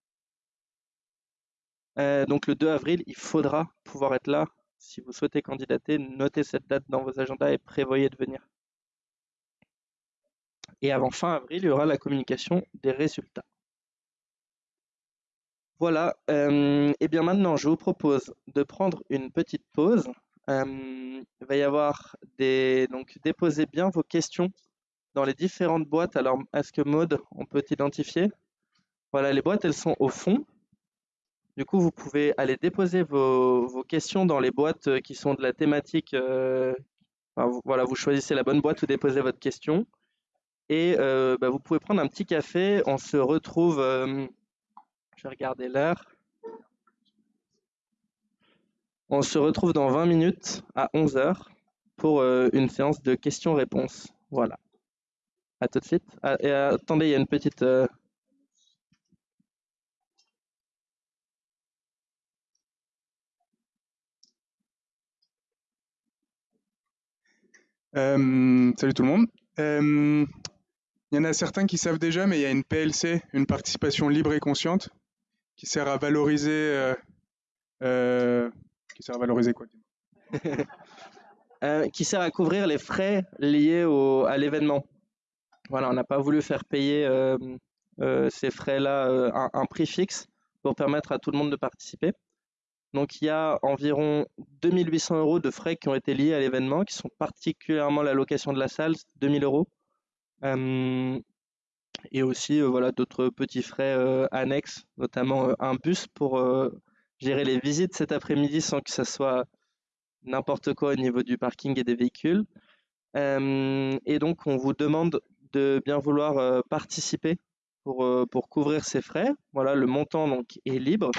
Euh, donc le 2 avril, il faudra pouvoir être là. Si vous souhaitez candidater, notez cette date dans vos agendas et prévoyez de venir. Et avant fin avril, il y aura la communication des résultats. Voilà, euh, et bien maintenant, je vous propose de prendre une petite pause. Euh, il va y avoir des... Donc, déposez bien vos questions dans les différentes boîtes. Alors, est-ce que mode, on peut identifier Voilà, les boîtes, elles sont au fond. Du coup, vous pouvez aller déposer vos, questions dans les boîtes euh, qui sont de la thématique. voilà, vous choisissez la bonne boîte, vous déposez votre question. Et bah, vous pouvez prendre un petit café. On se retrouve je vais regarder l'heure. On se retrouve dans 20 minutes à 11h pour euh, une séance de questions-réponses. Voilà. À tout de suite. Ah, et, euh, attendez, il y a une petite... Euh, salut tout le monde. Il y en a certains qui savent déjà, mais il y a une PLC, une participation libre et consciente, qui sert à valoriser. Euh, euh, qui sert à valoriser quoi euh, Qui sert à couvrir les frais liés au, à l'événement. Voilà, on n'a pas voulu faire payer ces frais-là un, un, prix fixe pour permettre à tout le monde de participer. Donc il y a environ 2800 euros de frais qui ont été liés à l'événement, qui sont particulièrement la location de la salle, 2000 euros et aussi euh, voilà d'autres petits frais euh, annexes, notamment euh, un bus pour gérer les visites cet après-midi sans que ça soit n'importe quoi au niveau du parking et des véhicules. et donc on vous demande de bien vouloir participer pour, pour couvrir ces frais. Voilà, le montant donc est libre.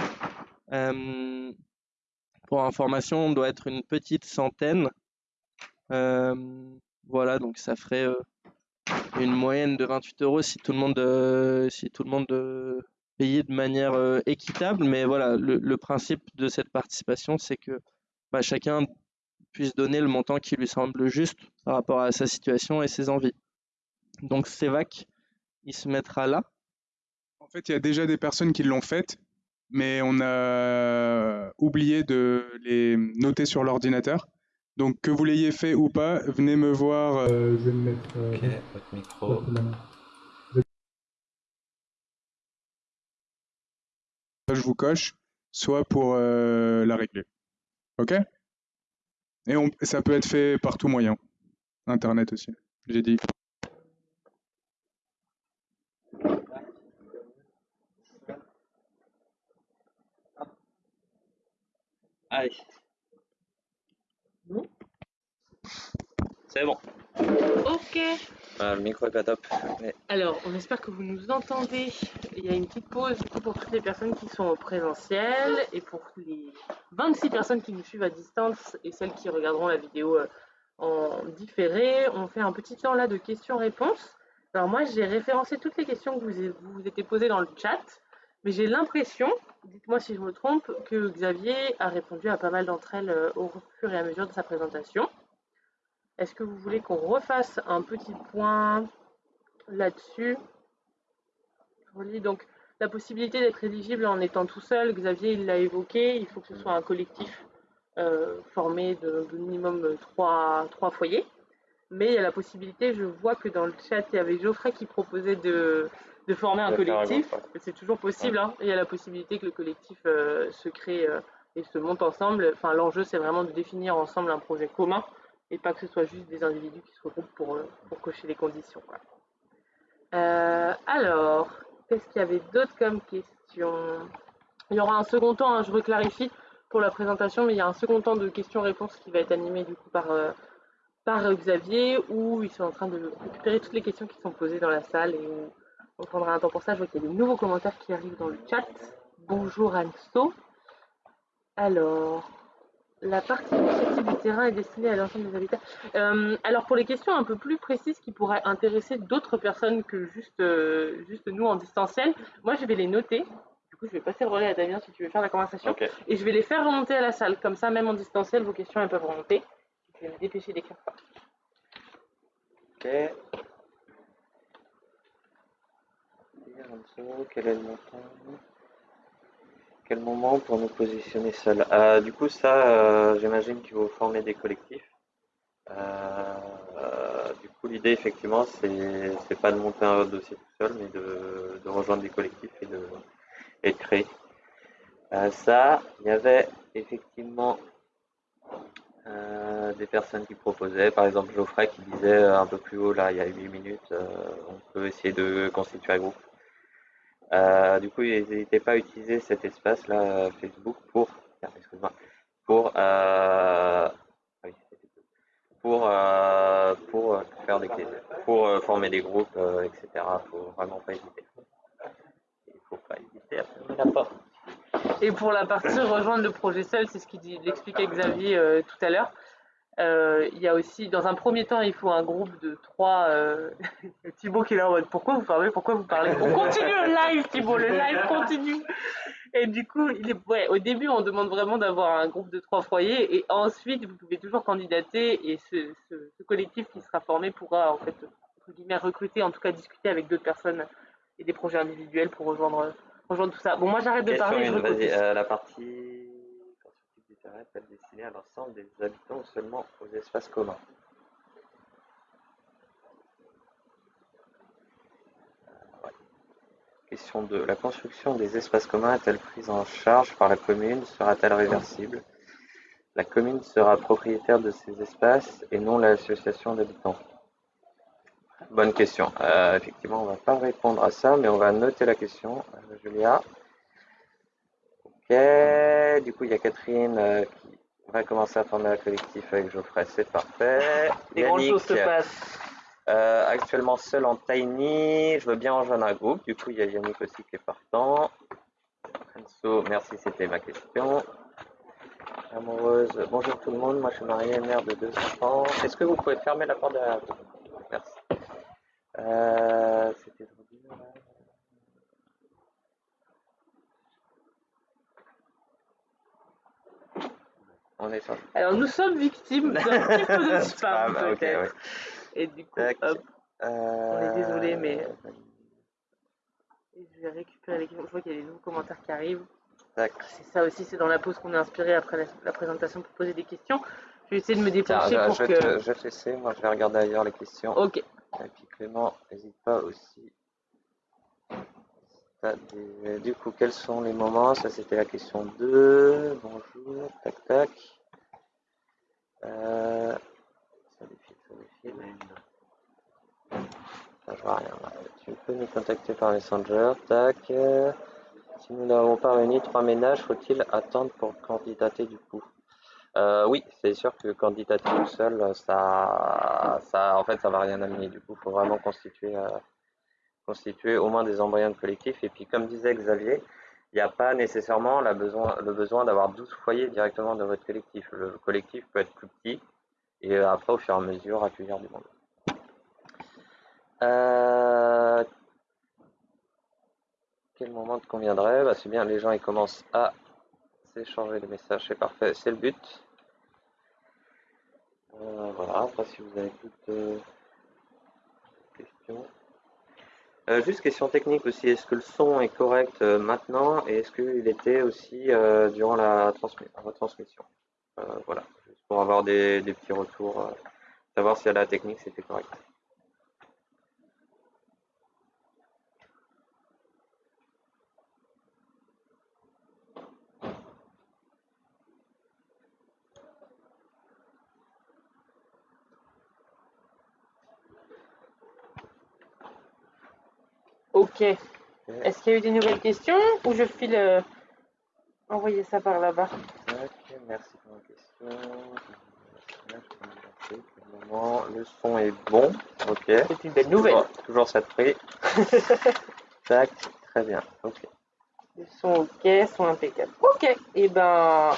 pour information, on doit être une petite centaine. voilà, donc ça ferait une moyenne de 28 euros si tout le monde, euh, si tout le monde euh, payait de manière euh, équitable. Mais voilà, le, principe de cette participation, c'est que bah, chacun puisse donner le montant qui lui semble juste par rapport à sa situation et ses envies. Donc CEVAC, il se mettra là. En fait, il y a déjà des personnes qui l'ont fait, mais on a oublié de les noter sur l'ordinateur. Donc que vous l'ayez fait ou pas, venez me voir. Euh, je vais me mettre. Euh, ok, votre micro. Je vous coche, soit pour euh, la régler. Ok? Et on, ça peut être fait par tout moyen. Internet aussi, j'ai dit. Allez. C'est bon. Ok. le micro est pas top. Alors, on espère que vous nous entendez. Il y a une petite pause pour toutes les personnes qui sont au présentiel et pour les 26 personnes qui nous suivent à distance et celles qui regarderont la vidéo euh, en différé. On fait un petit temps là de questions-réponses. Alors moi, j'ai référencé toutes les questions que vous vous étiez posées dans le chat, mais j'ai l'impression, dites-moi si je me trompe, que Xavier a répondu à pas mal d'entre elles euh, au fur et à mesure de sa présentation. Est-ce que vous voulez qu'on refasse un petit point là-dessus? Donc la possibilité d'être éligible en étant tout seul, Xavier il l'a évoqué, il faut que ce soit un collectif euh, formé de, minimum trois, foyers. Mais il y a la possibilité, je vois que dans le chat, il y avait Geoffrey qui proposait de, former un collectif. C'est toujours possible. Hein. Il y a la possibilité que le collectif euh, se crée euh, et se monte ensemble. Enfin, l'enjeu, c'est vraiment de définir ensemble un projet commun et pas que ce soit juste des individus qui se regroupent pour, euh, pour cocher les conditions. Euh, alors, qu'est-ce qu'il y avait d'autre comme question? Il y aura un second temps, hein, je reclarifie pour la présentation, mais il y a un second temps de questions-réponses qui va être animé du coup par, euh, par Xavier, où ils sont en train de récupérer toutes les questions qui sont posées dans la salle et on prendra un temps pour ça. Je vois qu'il y a des nouveaux commentaires qui arrivent dans le chat. Bonjour Anso. Alors, la partie initiative du terrain est destinée à l'ensemble des habitats. Euh, alors pour les questions un peu plus précises qui pourraient intéresser d'autres personnes que juste, euh, juste nous en distanciel, moi je vais les noter. Du coup je vais passer le relais à Damien si tu veux faire la conversation. Et je vais les faire remonter à la salle. Comme ça même en distanciel vos questions elles peuvent remonter. Je vais me dépêcher d'écrire ça. Ok. Quel est le montant? Quel moment pour nous positionner seul euh, Du coup, ça, euh, j'imagine qu'il faut former des collectifs. Euh, du coup, l'idée, effectivement, c'est pas de monter un dossier tout seul, mais de, rejoindre des collectifs et de, et de créer. ça, il y avait effectivement des personnes qui proposaient, par exemple Geoffrey qui disait un peu plus haut, là, il y a 8 minutes, on peut essayer de constituer un groupe. Euh, du coup, n'hésitez pas à utiliser cet espace-là, Facebook, pour, pour, euh, ah pour, euh, pour faire des pour former des groupes, etc. Faut vraiment pas hésiter. Il faut pas hésiter à fermer la porte. Et pour la partie rejoindre le projet seul, c'est ce qu'il expliquait Xavier tout à l'heure. Euh, il y a aussi, dans un premier temps, il faut un groupe de trois. Euh, Thibaut qui est là en mode Pourquoi vous parlez Pourquoi vous parlez? On continue le live, Thibaut, le live continue. Et du coup, il est, ouais, au début, on demande vraiment d'avoir un groupe de trois foyers, et ensuite, vous pouvez toujours candidater, et ce, ce, collectif qui sera formé pourra, en fait, entre guillemets, recruter, en tout cas discuter avec d'autres personnes et des projets individuels pour rejoindre, rejoindre tout ça. Bon, moi, j'arrête de parler. Je euh, la partie est destinée à l'ensemble des habitants ou seulement aux espaces communs euh, Question 2. La construction des espaces communs est-elle prise en charge par la commune? Sera-t-elle réversible? La commune sera propriétaire de ces espaces et non l'association d'habitants. Bonne question. Euh, effectivement, on ne va pas répondre à ça, mais on va noter la question. Euh, Julia. Ok, du coup, il y a Catherine euh, qui va commencer à former un collectif avec Geoffrey, c'est parfait. Des grandes choses se passent. Euh, actuellement seul en Tiny, je veux bien rejoindre un groupe, du coup, il y a Yannick aussi qui est partant. Enzo, merci, c'était ma question. Amoureuse, bonjour tout le monde, moi je suis mariée, mère de deux enfants. Est-ce que vous pouvez fermer la porte derrière vous? Merci. Euh, c'était Alors, nous sommes victimes d'un petit peu de spam, peut-être. Et du coup, hop, on est désolé, mais. Euh, je vais récupérer les questions. Je vois qu'il y a des nouveaux commentaires qui arrivent. C'est ça aussi, c'est dans la pause qu'on est inspiré après la, présentation pour poser des questions. Je vais essayer de me dépêcher pour je que. Te, je vais te moi je vais regarder ailleurs les questions. Ok. Et puis Clément, n'hésite pas aussi. Du coup, quels sont les moments? Ça, c'était la question 2. Bonjour, tac, tac. Euh, ça je vois rien. Tu peux nous contacter par Messenger. Tac. Si nous n'avons pas réuni trois ménages, faut-il attendre pour candidater du coup? Euh, Oui, c'est sûr que candidater tout seul, ça, ça, en fait, ça va rien amener. Du coup, faut vraiment constituer, euh, constituer au moins des embryons de collectif. Et puis, comme disait Xavier, il n'y a pas nécessairement la besoin, le besoin d'avoir 12 foyers directement dans votre collectif. Le collectif peut être plus petit et euh, après, au fur et à mesure, accueillir du monde. Euh, quel moment te conviendrait? Bah, C'est bien, les gens ils commencent à s'échanger les messages, c'est parfait, c'est le but. Euh, voilà, après si vous avez toutes questions. Euh, juste question technique aussi, est-ce que le son est correct euh, maintenant et est-ce qu'il était aussi euh, durant la retransmission Voilà, juste pour avoir des, des petits retours, savoir si à la technique c'était correct. Ok. Est-ce qu'il y a eu des nouvelles questions ou je file euh, envoyer ça par là-bas? Ok, merci pour la question. Le son est bon. Ok. C'est une belle nouvelle. Toujours, cette prix. Tac, très bien. Ok. Le son ok, son impeccable. Ok. Et eh ben,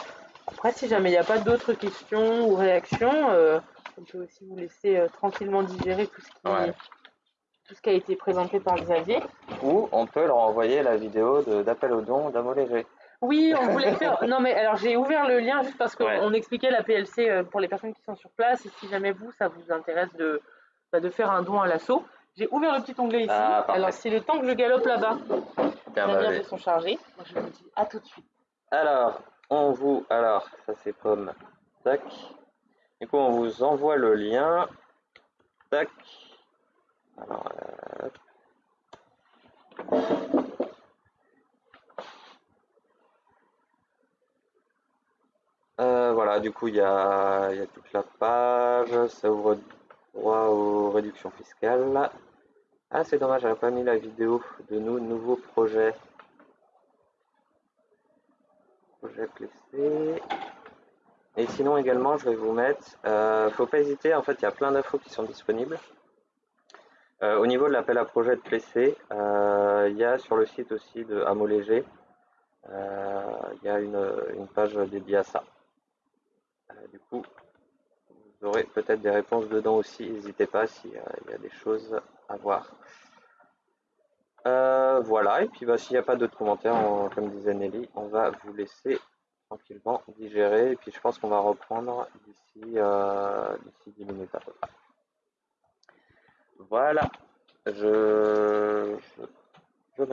Après, si jamais il n'y a pas d'autres questions ou réactions, euh, on peut aussi vous laisser euh, tranquillement digérer tout ce, qui, Ouais. tout ce qui a été présenté par Xavier. Ou on peut leur envoyer la vidéo d'appel au don d'Amo Léger. Oui, on voulait faire. Non, mais alors j'ai ouvert le lien juste parce qu'on Ouais. expliquait la PLC euh, pour les personnes qui sont sur place. Et si jamais vous, ça vous intéresse de, bah, de faire un don à l'assaut, j'ai ouvert le petit onglet ici. Ah, alors, c'est le temps que je galope là-bas. Les bah, liens allez. sont chargés. Moi, je vous dis à tout de suite. Alors, on vous. Alors, ça c'est pomme. Tac. Du coup, on vous envoie le lien. Tac. Alors, euh, euh, voilà, du coup, il y a, toute la page. Ça ouvre droit aux réductions fiscales. Ah, c'est dommage, j'avais pas mis la vidéo de nos nouveaux projets. Projet PC. Et sinon également, je vais vous mettre, euh, faut pas hésiter, en fait, il y a plein d'infos qui sont disponibles. Euh, au niveau de l'appel à projet de PC, euh, il y a sur le site aussi de Hameau Léger, euh, il y a une, page dédiée à ça. Euh, du coup, vous aurez peut-être des réponses dedans aussi, n'hésitez pas s'il y, y a des choses à voir. Voilà, et puis bah, s'il n'y a pas d'autres commentaires, comme disait Nelly, on va vous laisser tranquillement digérer, et puis je pense qu'on va reprendre d'ici d'ici 10 minutes à peu près. Voilà, je, je, je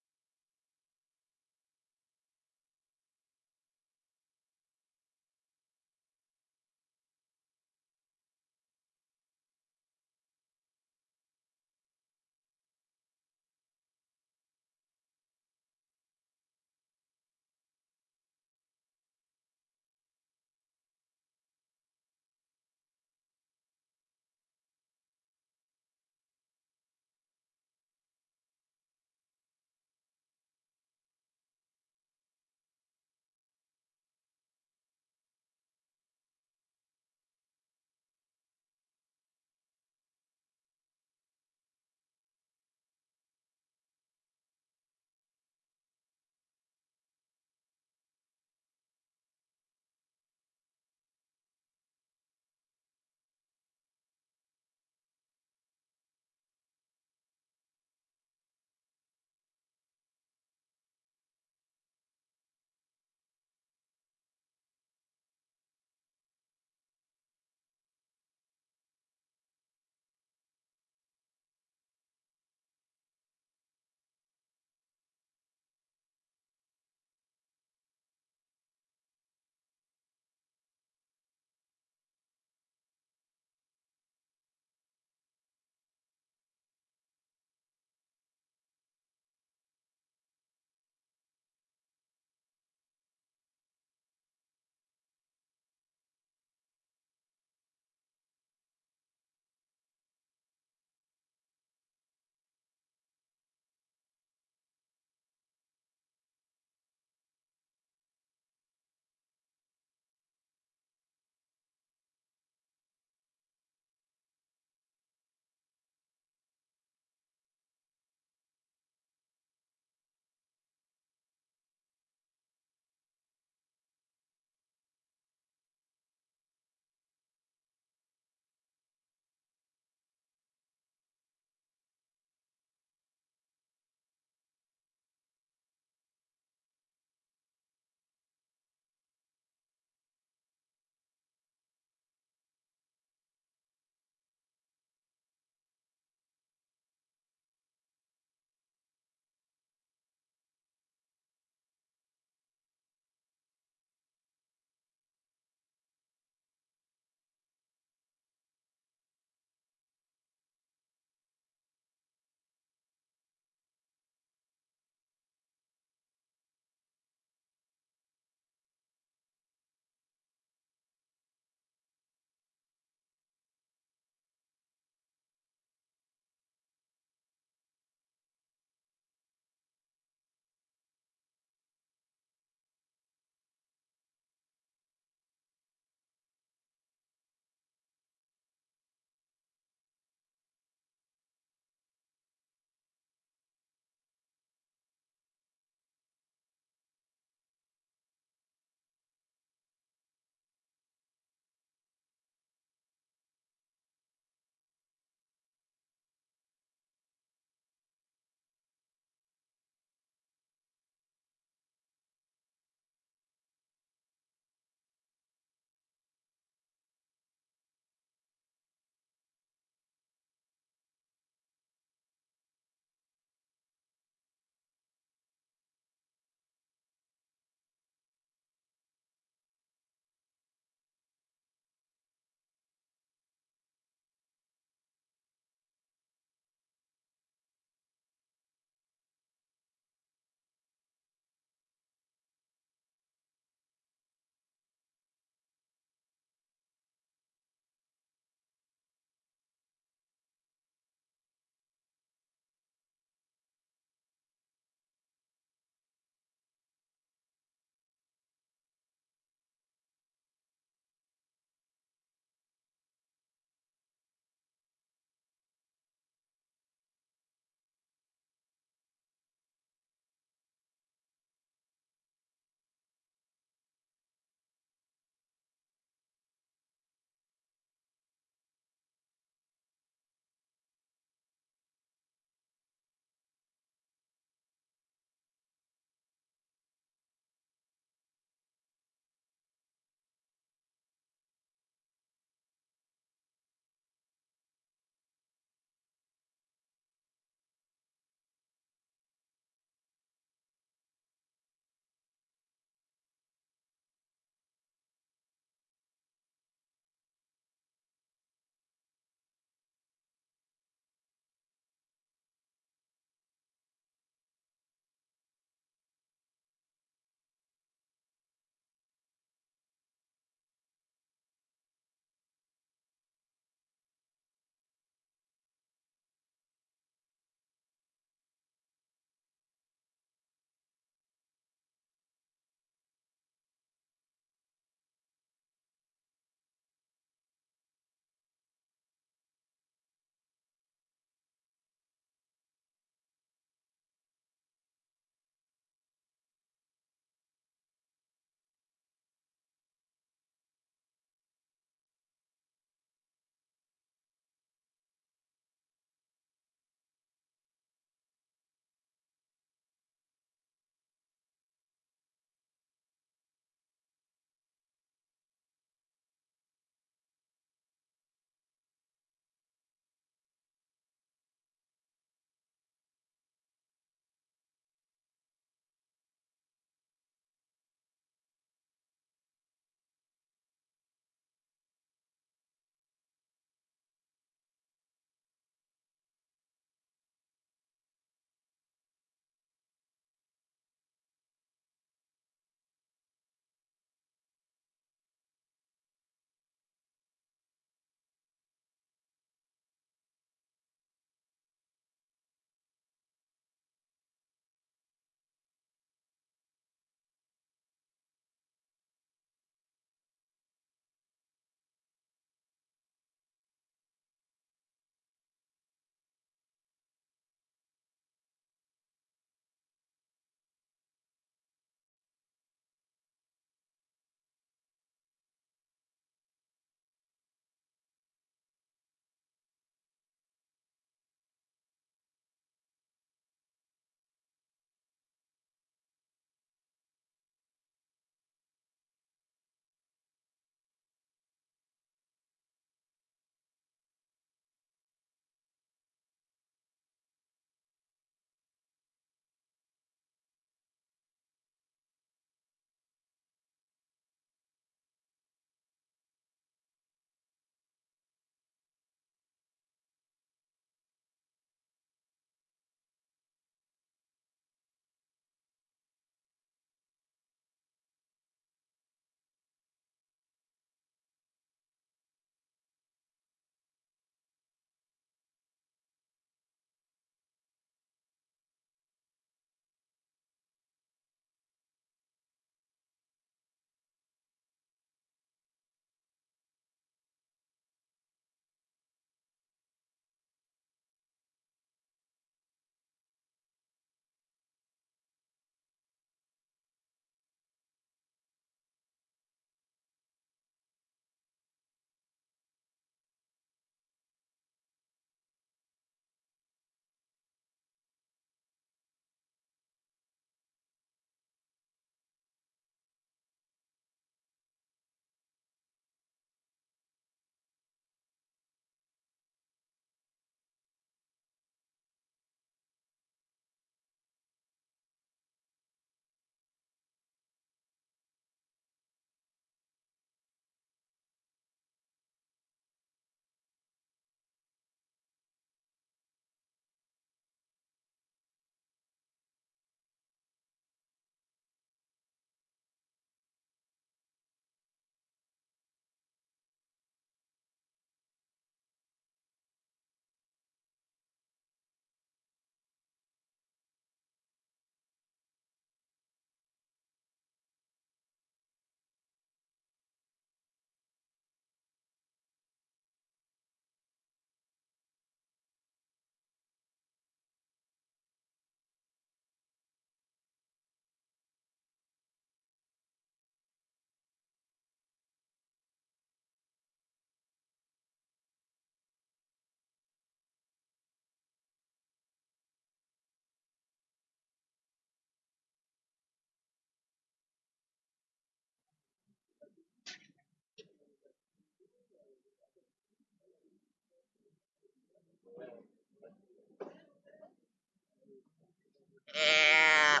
Yeah.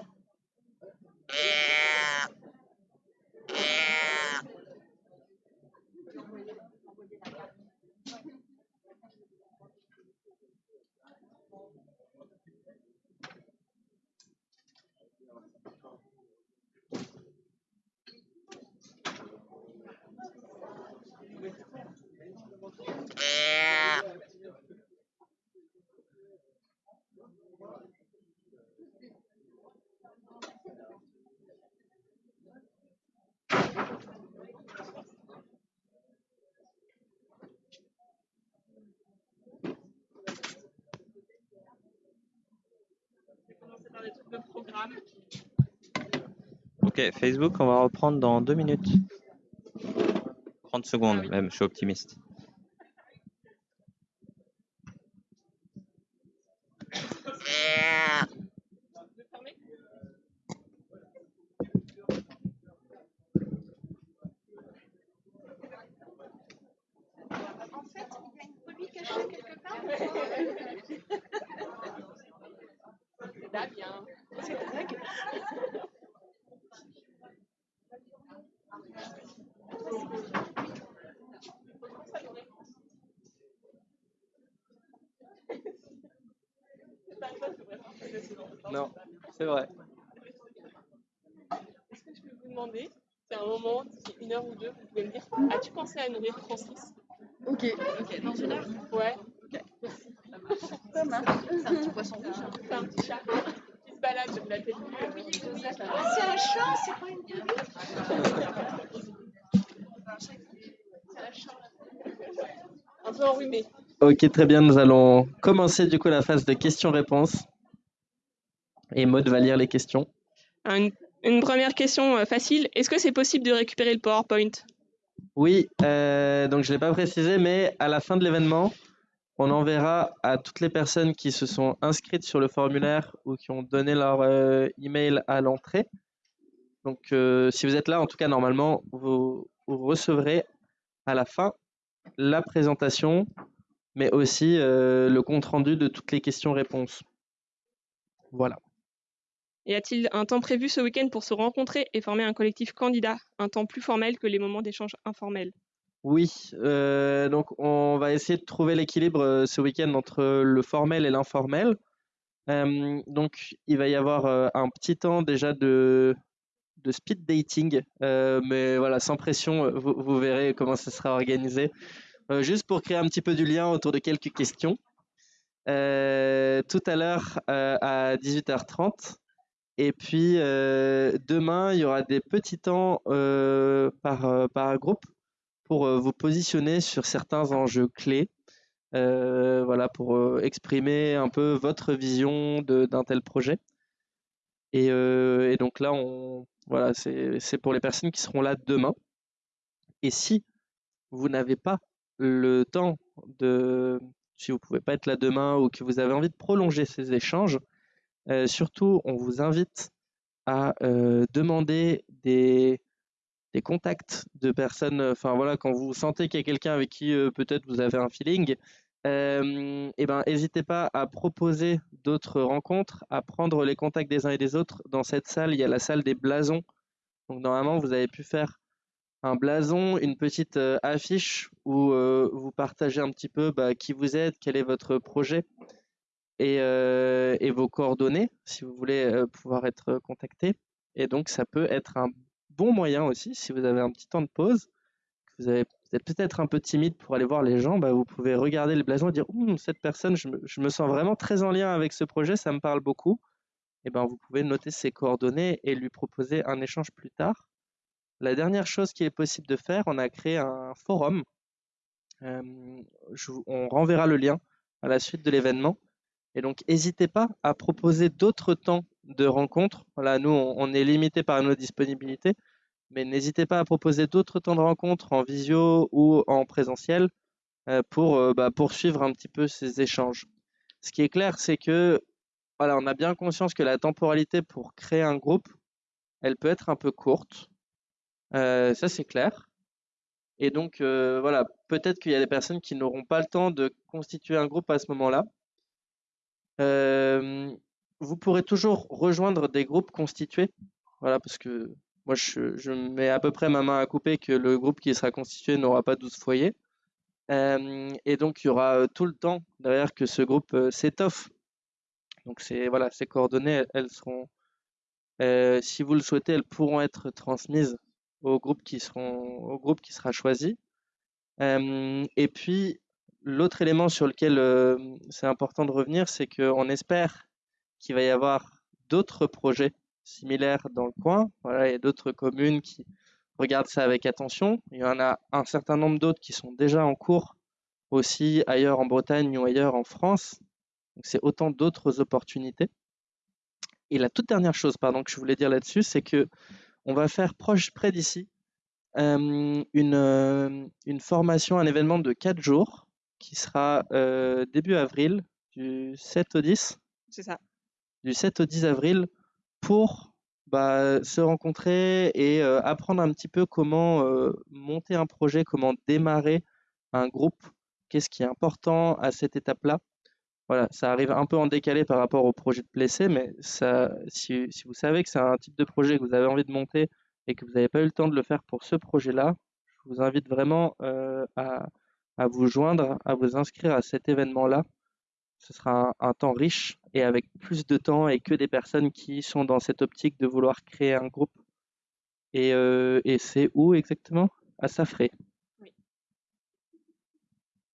Ok, Facebook, on va reprendre dans deux minutes. 30 secondes Ah même, je suis optimiste. En fait, il y a une brebis cachée quelque part. C'est Damien. C'est dingue. Non, c'est vrai. Est-ce que je peux vous demander, c'est un moment, d'ici une heure ou deux, vous pouvez me dire, as-tu pensé à nourrir Francis? Ok, ok, dans une heure? Ouais, Ça marche. C'est un petit poisson rouge. hein. c'est un petit chat qui se balade, je euh, Ah, c'est un chat, c'est pas une brebis. un peu enrhumé. Ok, très bien. Nous allons commencer du coup la phase de questions-réponses. Et Maud va lire les questions. Une, une première question euh, facile, est-ce que c'est possible de récupérer le PowerPoint? Oui, euh, donc je ne l'ai pas précisé, mais à la fin de l'événement, on enverra à toutes les personnes qui se sont inscrites sur le formulaire ou qui ont donné leur euh, email à l'entrée. Donc, euh, si vous êtes là, en tout cas, normalement, vous, vous recevrez à la fin la présentation, mais aussi euh, le compte-rendu de toutes les questions-réponses. Voilà. Y a-t-il un temps prévu ce week-end pour se rencontrer et former un collectif candidat, un temps plus formel que les moments d'échange informels? Oui, euh, donc on va essayer de trouver l'équilibre euh, ce week-end entre le formel et l'informel. Euh, donc il va y avoir un petit temps déjà de, speed dating, mais voilà, sans pression, vous, vous verrez comment ça sera organisé. Juste pour créer un petit peu du lien autour de quelques questions. Tout à l'heure à 18h30. Et puis euh, demain, il y aura des petits temps euh, par, euh, par groupe pour vous positionner sur certains enjeux clés. Voilà, pour exprimer un peu votre vision d'un tel projet. Et, donc là, on, voilà, c'est, pour les personnes qui seront là demain. Et si vous n'avez pas le temps de, si vous pouvez pas être là demain ou que vous avez envie de prolonger ces échanges, euh, surtout, on vous invite à euh, demander des, contacts de personnes, euh, enfin voilà, quand vous sentez qu'il y a quelqu'un avec qui peut-être vous avez un feeling, eh ben, n'hésitez pas à proposer d'autres rencontres, à prendre les contacts des uns et des autres. Dans cette salle, il y a la salle des blasons. Donc normalement, vous avez pu faire un blason, une petite affiche où vous partagez un petit peu bah, qui vous êtes, quel est votre projet et, euh, et vos coordonnées si vous voulez euh, pouvoir être contacté. Et donc, ça peut être un bon moyen aussi, si vous avez un petit temps de pause, que vous, êtes peut-être un peu timide pour aller voir les gens, bah, vous pouvez regarder le blason et dire cette personne, je me, sens vraiment très en lien avec ce projet, ça me parle beaucoup. Et ben, vous pouvez noter ses coordonnées et lui proposer un échange plus tard. La dernière chose qui est possible de faire, on a créé un forum. Euh, on renverra le lien à la suite de l'événement. Et donc, n'hésitez pas à proposer d'autres temps de rencontre. Voilà, nous, on, est limité par nos disponibilités, mais n'hésitez pas à proposer d'autres temps de rencontre en visio ou en présentiel euh, pour euh, bah, poursuivre un petit peu ces échanges. Ce qui est clair, c'est que on a bien conscience que la temporalité pour créer un groupe, elle peut être un peu courte. Euh, ça, c'est clair. Et donc, voilà, peut-être qu'il y a des personnes qui n'auront pas le temps de constituer un groupe à ce moment-là. Vous pourrez toujours rejoindre des groupes constitués. Voilà, parce que moi, je, mets à peu près ma main à couper que le groupe qui sera constitué n'aura pas 12 foyers. Et donc, il y aura tout le temps derrière que ce groupe s'étoffe. Donc, c'est, voilà, ces coordonnées, elles, seront, si vous le souhaitez, elles pourront être transmises au groupe qui seront, au groupe qui sera choisi. Et puis, l'autre élément sur lequel euh, c'est important de revenir, c'est qu'on espère qu'il va y avoir d'autres projets similaires dans le coin. Voilà, il y a d'autres communes qui regardent ça avec attention. Il y en a un certain nombre d'autres qui sont déjà en cours aussi ailleurs en Bretagne ou ailleurs en France. Donc, c'est autant d'autres opportunités. et la toute dernière chose, pardon, que je voulais dire là-dessus, c'est que on va faire proche près d'ici une, une formation, un événement de 4 jours qui sera début avril, du 7 au 10. C'est ça. Du 7 au 10 avril pour bah, se rencontrer et apprendre un petit peu comment monter un projet, comment démarrer un groupe, qu'est-ce qui est important à cette étape-là. Voilà, ça arrive un peu en décalé par rapport au projet de Plessé, mais ça, si, si vous savez que c'est un type de projet que vous avez envie de monter et que vous n'avez pas eu le temps de le faire pour ce projet-là, je vous invite vraiment à, à vous joindre, à vous inscrire à cet événement-là ce sera un, temps riche et avec plus de temps et que des personnes qui sont dans cette optique de vouloir créer un groupe. Et, euh, c'est où exactement? À Safré.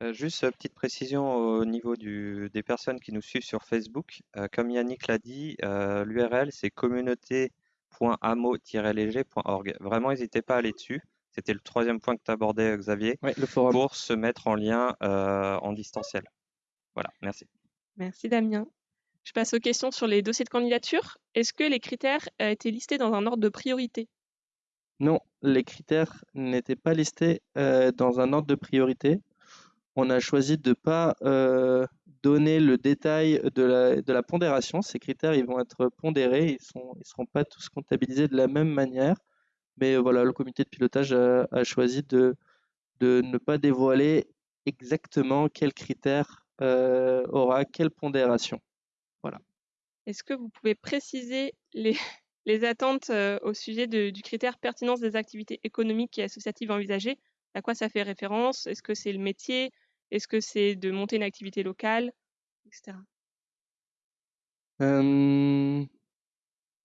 Euh, juste une petite précision au niveau des personnes qui nous suivent sur Facebook. Euh, comme Yannick l'a dit, l'URL c'est communauté.amo-léger.org. Vraiment, n'hésitez pas à aller dessus. C'était le troisième point que tu abordais, Xavier, le forum. pour se mettre en lien en distanciel. Voilà, merci. Merci Damien. Je passe aux questions sur les dossiers de candidature. Est-ce que les critères euh, étaient listés dans un ordre de priorité? Non, les critères n'étaient pas listés euh, dans un ordre de priorité. On a choisi de ne pas euh, donner le détail de la, pondération. Ces critères, ils vont être pondérés, ils ne ils seront pas tous comptabilisés de la même manière. Mais voilà, le comité de pilotage a, a choisi de, de ne pas dévoiler exactement quels critères euh, aura quelle pondération. Voilà. Est-ce que vous pouvez préciser les, les attentes euh, au sujet du critère pertinence des activités économiques et associatives envisagées? À quoi ça fait référence? Est-ce que c'est le métier? Est-ce que c'est de monter une activité locale? Etc.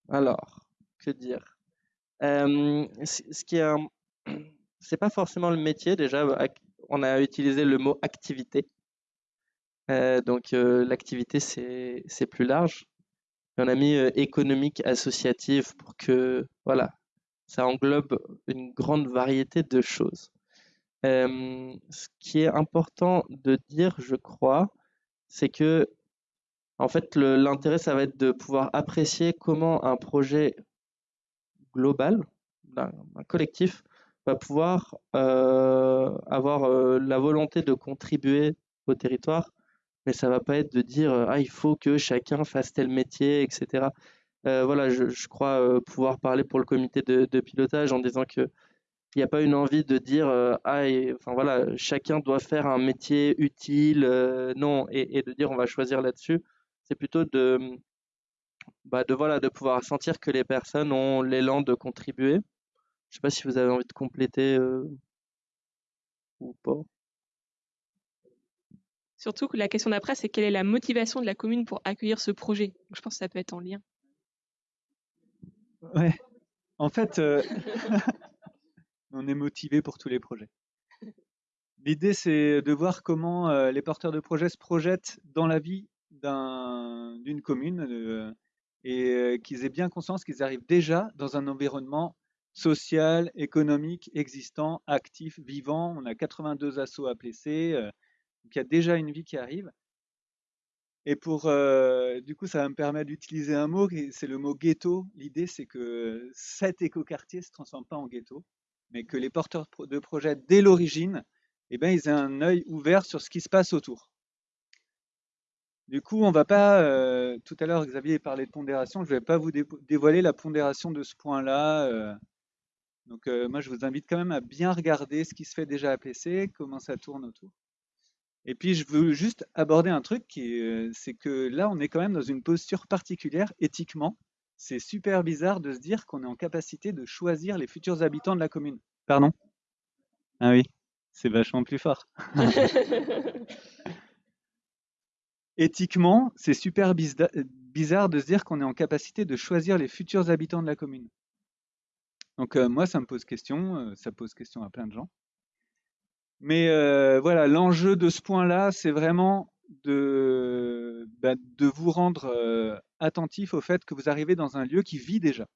alors, que dire? Ce qui est, c'est pas forcément le métier déjà. On a utilisé le mot activité. Donc l'activité, c'est plus large. on a mis économique associative pour que voilà, ça englobe une grande variété de choses. ce qui est important de dire, je crois, c'est que en fait, l'intérêt, ça va être de pouvoir apprécier comment un projet global, un, collectif, va pouvoir avoir la volonté de contribuer au territoire mais ça va pas être de dire ah il faut que chacun fasse tel métier, etc. Euh, voilà, je, crois euh, pouvoir parler pour le comité de, pilotage en disant que il n'y a pas une envie de dire ah enfin voilà chacun doit faire un métier utile non et, de dire on va choisir là-dessus c'est plutôt de bah de voilà de pouvoir sentir que les personnes ont l'élan de contribuer je sais pas si vous avez envie de compléter ou pas Surtout que la question d'après, c'est quelle est la motivation de la commune pour accueillir ce projet Je pense que ça peut être en lien. Ouais. En fait, euh, on est motivé pour tous les projets. L'idée, c'est de voir comment euh, les porteurs de projets se projettent dans la vie d'une commune euh, et qu'ils aient bien conscience qu'ils arrivent déjà dans un environnement social, économique, existant, actif, vivant. On a 82 assos à placer. Donc il y a déjà une vie qui arrive. Et pour, euh, du coup, ça me permettre d'utiliser un mot, c'est le mot ghetto. L'idée, c'est que cet écoquartier ne se transforme pas en ghetto, mais que les porteurs de projets, dès l'origine, eh ben, ils aient un œil ouvert sur ce qui se passe autour. Du coup, on va pas, euh, tout à l'heure, Xavier parlait de pondération, je ne vais pas vous dévoiler la pondération de ce point-là. Euh. donc, moi, je vous invite quand même à bien regarder ce qui se fait déjà à PC, comment ça tourne autour. Et puis, je veux juste aborder un truc qui euh, c'est que là, on est quand même dans une posture particulière éthiquement. C'est super bizarre de se dire qu'on est en capacité de choisir les futurs habitants de la commune. Pardon? Ah oui, c'est vachement plus fort. Éthiquement, c'est super bizarre de se dire qu'on est en capacité de choisir les futurs habitants de la commune. Donc euh, moi, ça me pose question, euh, ça pose question à plein de gens. Mais euh, voilà, l'enjeu de ce point-là, c'est vraiment de, bah, vous rendre attentif au fait que vous arrivez dans un lieu qui vit déjà.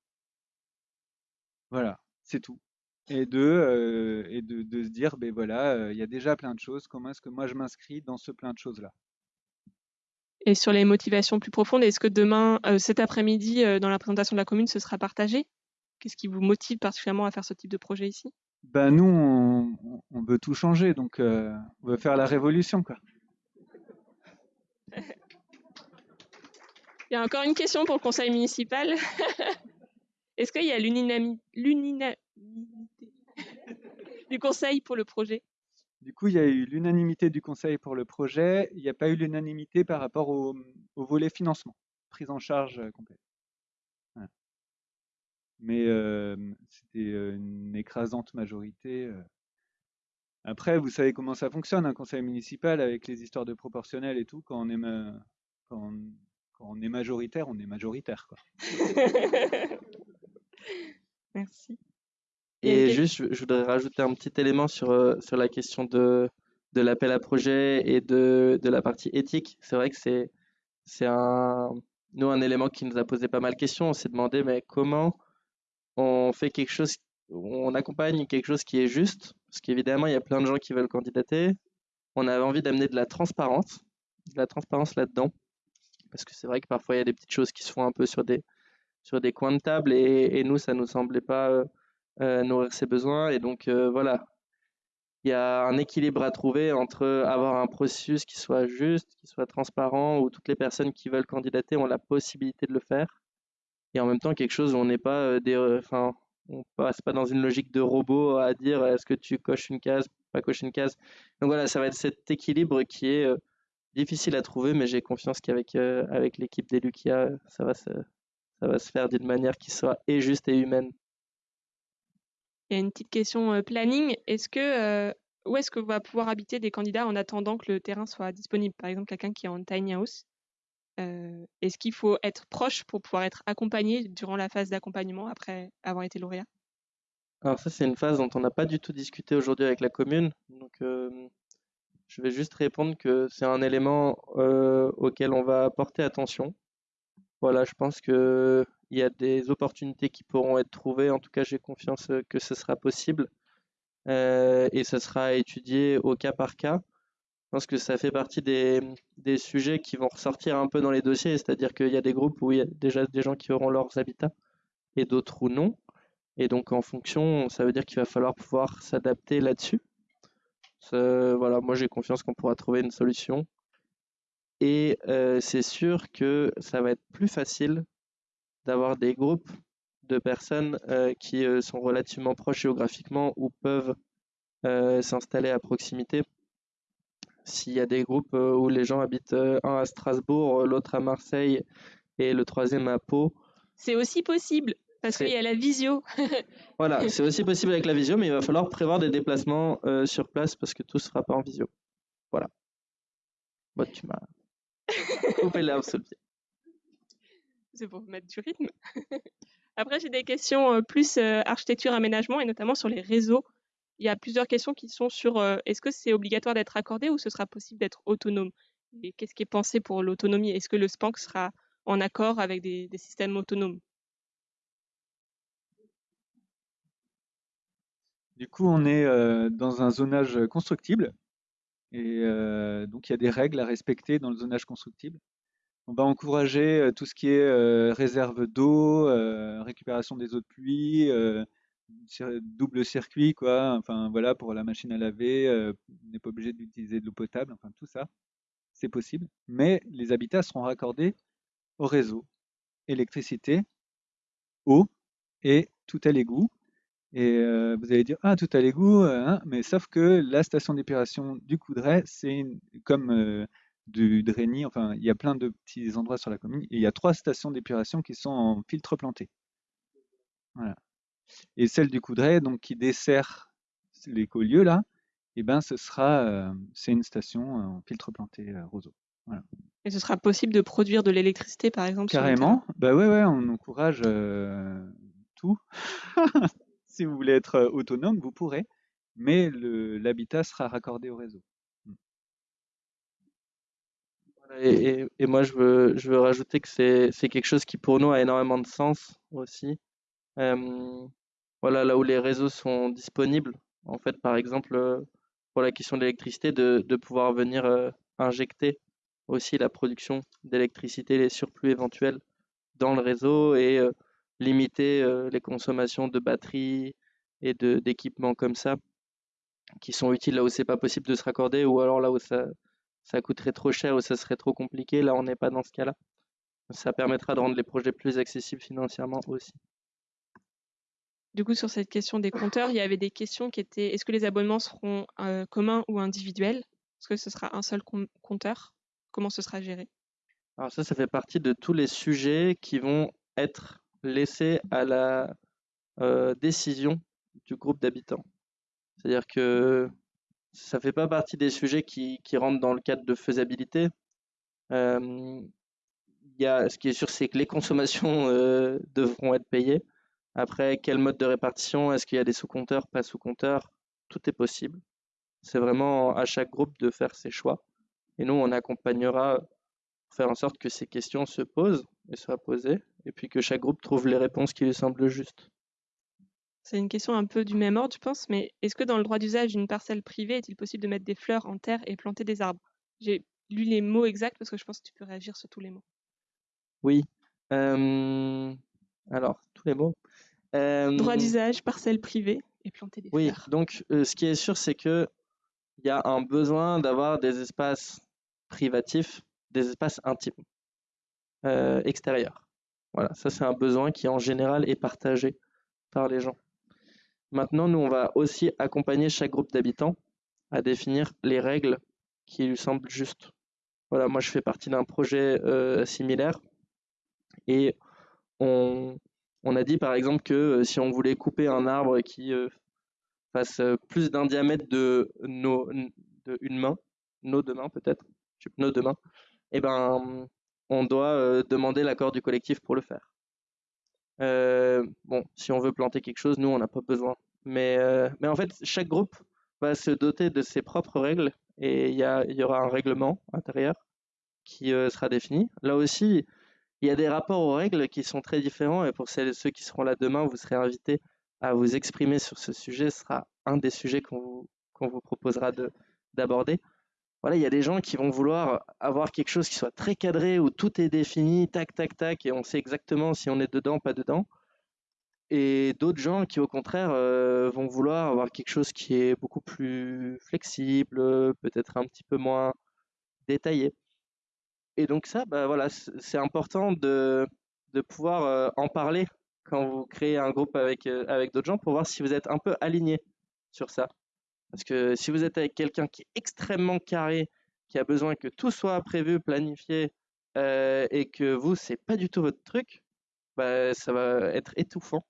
Voilà, c'est tout. Et de, et de, de, se dire, ben voilà, il y a déjà plein de choses, comment est-ce que moi je m'inscris dans ce plein de choses-là? Et sur les motivations plus profondes, est-ce que demain, euh, cet après-midi, euh, dans la présentation de la commune, ce sera partagé? Qu'est-ce qui vous motive particulièrement à faire ce type de projet ici? Ben nous, on, on veut tout changer, donc euh, on veut faire la révolution, quoi. Il y a encore une question pour le conseil municipal. Est-ce qu'il y a l'unanimité du conseil pour le projet? Du coup, il y a eu l'unanimité du conseil pour le projet. Il n'y a pas eu l'unanimité par rapport au, volet financement, prise en charge euh, complète. Mais euh, c'était euh, une écrasante majorité. Après, vous savez comment ça fonctionne, un conseil municipal avec les histoires de proportionnel et tout. Quand on est, quand on est majoritaire, on est majoritaire, quoi. Merci. Et juste, je, je voudrais rajouter un petit élément sur, euh, sur la question de, de l'appel à projet et de, de la partie éthique. C'est vrai que c'est, c'est un, nous, un élément qui nous a posé pas mal de questions. On s'est demandé, mais comment on fait quelque chose, on accompagne quelque chose qui est juste, parce qu'évidemment, il y a plein de gens qui veulent candidater. On avait envie d'amener de la transparence, de la transparence là-dedans, parce que c'est vrai que parfois, il y a des petites choses qui se font un peu sur des, sur des coins de table, et, et nous, ça nous semblait pas euh, nourrir ses besoins. Et donc, euh, voilà, il y a un équilibre à trouver entre avoir un processus qui soit juste, qui soit transparent, où toutes les personnes qui veulent candidater ont la possibilité de le faire, et en même temps quelque chose où on n'est pas euh, des, euh, enfin, on passe pas dans une logique de robot à dire est-ce que tu coches une case, pas cocher une case. Donc voilà, ça va être cet équilibre qui est euh, difficile à trouver, mais j'ai confiance qu'avec euh, avec l'équipe d'élus qu'il y a, ça va se, ça va se faire d'une manière qui soit et juste et humaine. Il y a une petite question planning. Où est-ce que va pouvoir habiter des candidats en attendant que le terrain soit disponible? Par exemple, quelqu'un qui est en tiny house. Est-ce qu'il faut être proche pour pouvoir être accompagné durant la phase d'accompagnement après avoir été lauréat? Alors ça, c'est une phase dont on n'a pas du tout discuté aujourd'hui avec la commune. Donc, je vais juste répondre que c'est un élément auquel on va porter attention. Voilà, je pense que il y a des opportunités qui pourront être trouvées. En tout cas, j'ai confiance euh, que ce sera possible. Euh, et ce sera étudié au cas par cas. Je pense que ça fait partie des, sujets qui vont ressortir un peu dans les dossiers, c'est-à-dire qu'il y a des groupes où il y a déjà des gens qui auront leurs habitats et d'autres où non. Et donc en fonction, ça veut dire qu'il va falloir pouvoir s'adapter là-dessus. Voilà, moi j'ai confiance qu'on pourra trouver une solution. Et euh, c'est sûr que ça va être plus facile d'avoir des groupes de personnes euh, qui euh, sont relativement proches géographiquement ou peuvent euh, s'installer à proximité. S'il y a des groupes où les gens habitent un à Strasbourg, l'autre à Marseille et le troisième à Pau, C'est aussi possible parce qu'il y a la visio. Voilà, c'est aussi possible avec la visio, mais il va falloir prévoir des déplacements sur place parce que tout ne se fera pas en visio. Voilà. Bon, tu m'as coupé l'herbe sous le pied. Pour mettre du rythme. Après, j'ai des questions euh, plus euh, architecture, aménagement et notamment sur les réseaux. Il y a plusieurs questions qui sont sur euh, est-ce que c'est obligatoire d'être accordé ou ce sera possible d'être autonome? Et qu'est-ce qui est pensé pour l'autonomie? Est-ce que le SPANC sera en accord avec des, systèmes autonomes? Du coup, on est dans un zonage constructible et donc il y a des règles à respecter dans le zonage constructible. On va encourager euh, tout ce qui est euh, réserve d'eau, euh, récupération des eaux de pluie, double circuit, quoi. Enfin voilà, pour la machine à laver, on n'est pas obligé d'utiliser de l'eau potable. Enfin tout ça, c'est possible. Mais les habitats seront raccordés au réseau, électricité, eau et tout à l'égout. Et vous allez dire, ah, tout à l'égout, hein, mais sauf que la station d'épuration du Coudray, c'est comme du Dreny, enfin, il y a plein de petits endroits sur la commune, et il y a trois stations d'épuration qui sont en filtre planté. Voilà. Et celle du Coudray, donc qui dessert l'écolieu là, et ben ce sera, euh, c'est une station en filtre planté euh, roseau. Voilà. Et ce sera possible de produire de l'électricité, par exemple? Carrément, bah ouais, ouais, on encourage euh, tout. Si vous voulez être autonome, vous pourrez, mais l'habitat sera raccordé au réseau. Et, moi, je veux, je veux rajouter que c'est, c'est quelque chose qui pour nous a énormément de sens aussi. Euh, voilà, là où les réseaux sont disponibles, en fait, par exemple, euh, pour la question de l'électricité, de, de pouvoir venir euh, injecter aussi la production d'électricité, les surplus éventuels dans le réseau et limiter les consommations de batteries et d'équipements comme ça qui sont utiles là où c'est pas possible de se raccorder ou alors là où ça, ça coûterait trop cher ou ça serait trop compliqué. Là, on n'est pas dans ce cas-là. Ça permettra de rendre les projets plus accessibles financièrement aussi. Du coup, sur cette question des compteurs, il y avait des questions qui étaient est-ce que les abonnements seront communs ou individuels? Est-ce que ce sera un seul compteur? Comment ce sera géré? Alors ça, ça fait partie de tous les sujets qui vont être laissés à la décision du groupe d'habitants. C'est-à-dire que ça fait pas partie des sujets qui, rentrent dans le cadre de faisabilité. Euh, ce qui est sûr, c'est que les consommations euh, devront être payées. Après, quel mode de répartition? Est-ce qu'il y a des sous-compteurs, pas sous-compteurs? Tout est possible. C'est vraiment à chaque groupe de faire ses choix. Et nous, on accompagnera pour faire en sorte que ces questions se posent et soient posées, et puis que chaque groupe trouve les réponses qui lui semblent justes. C'est une question un peu du même ordre, je pense, mais est-ce que dans le droit d'usage d'une parcelle privée, est-il possible de mettre des fleurs en terre et planter des arbres? J'ai lu les mots exacts parce que je pense que tu peux réagir sur tous les mots. Oui. Alors, tous les mots. Droit d'usage, parcelle privée et planter des oui, fleurs. Oui, donc ce qui est sûr, c'est que il y a un besoin d'avoir des espaces privatifs, des espaces intimes, extérieurs. Voilà, ça c'est un besoin qui en général est partagé par les gens. Maintenant, nous, on va aussi accompagner chaque groupe d'habitants à définir les règles qui lui semblent justes. Voilà, moi, je fais partie d'un projet euh, similaire et on, a dit, par exemple, que euh, si on voulait couper un arbre qui euh, fasse plus d'un diamètre de, nos, de une main, nos deux mains peut-être, nos deux mains, eh ben, on doit demander l'accord du collectif pour le faire. Euh, bon, si on veut planter quelque chose, nous, on n'a pas besoin. Mais, euh, mais en fait, chaque groupe va se doter de ses propres règles et il y, aura un règlement intérieur qui euh, sera défini. Là aussi, il y a des rapports aux règles qui sont très différents et pour ceux qui seront là demain, vous serez invités à vous exprimer sur ce sujet. Ce sera un des sujets qu'on vous, qu'on vous proposera d'aborder voilà, il y a des gens qui vont vouloir avoir quelque chose qui soit très cadré, où tout est défini, tac, tac, tac, et on sait exactement si on est dedans, pas dedans. Et d'autres gens qui, au contraire, euh, vont vouloir avoir quelque chose qui est beaucoup plus flexible, peut-être un petit peu moins détaillé. Et donc ça, bah, voilà, c'est important de, pouvoir euh, en parler quand vous créez un groupe avec, euh, avec d'autres gens pour voir si vous êtes un peu aligné sur ça. Parce que si vous êtes avec quelqu'un qui est extrêmement carré, qui a besoin que tout soit prévu, planifié, euh, et que vous, c'est pas du tout votre truc, bah, ça va être étouffant.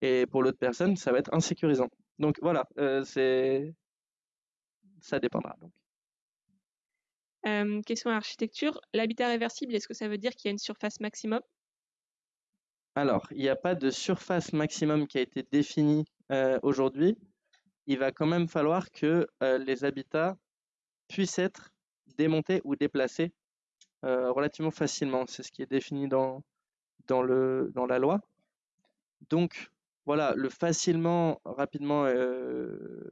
Et pour l'autre personne, ça va être insécurisant. Donc voilà, euh, c'est ça dépendra. Donc. Euh, question architecture. L'habitat réversible, est-ce que ça veut dire qu'il y a une surface maximum? Alors, il n'y a pas de surface maximum qui a été définie aujourd'hui il va quand même falloir que euh, les habitats puissent être démontés ou déplacés euh, relativement facilement. C'est ce qui est défini dans, la loi. Donc, voilà, le facilement, rapidement, euh,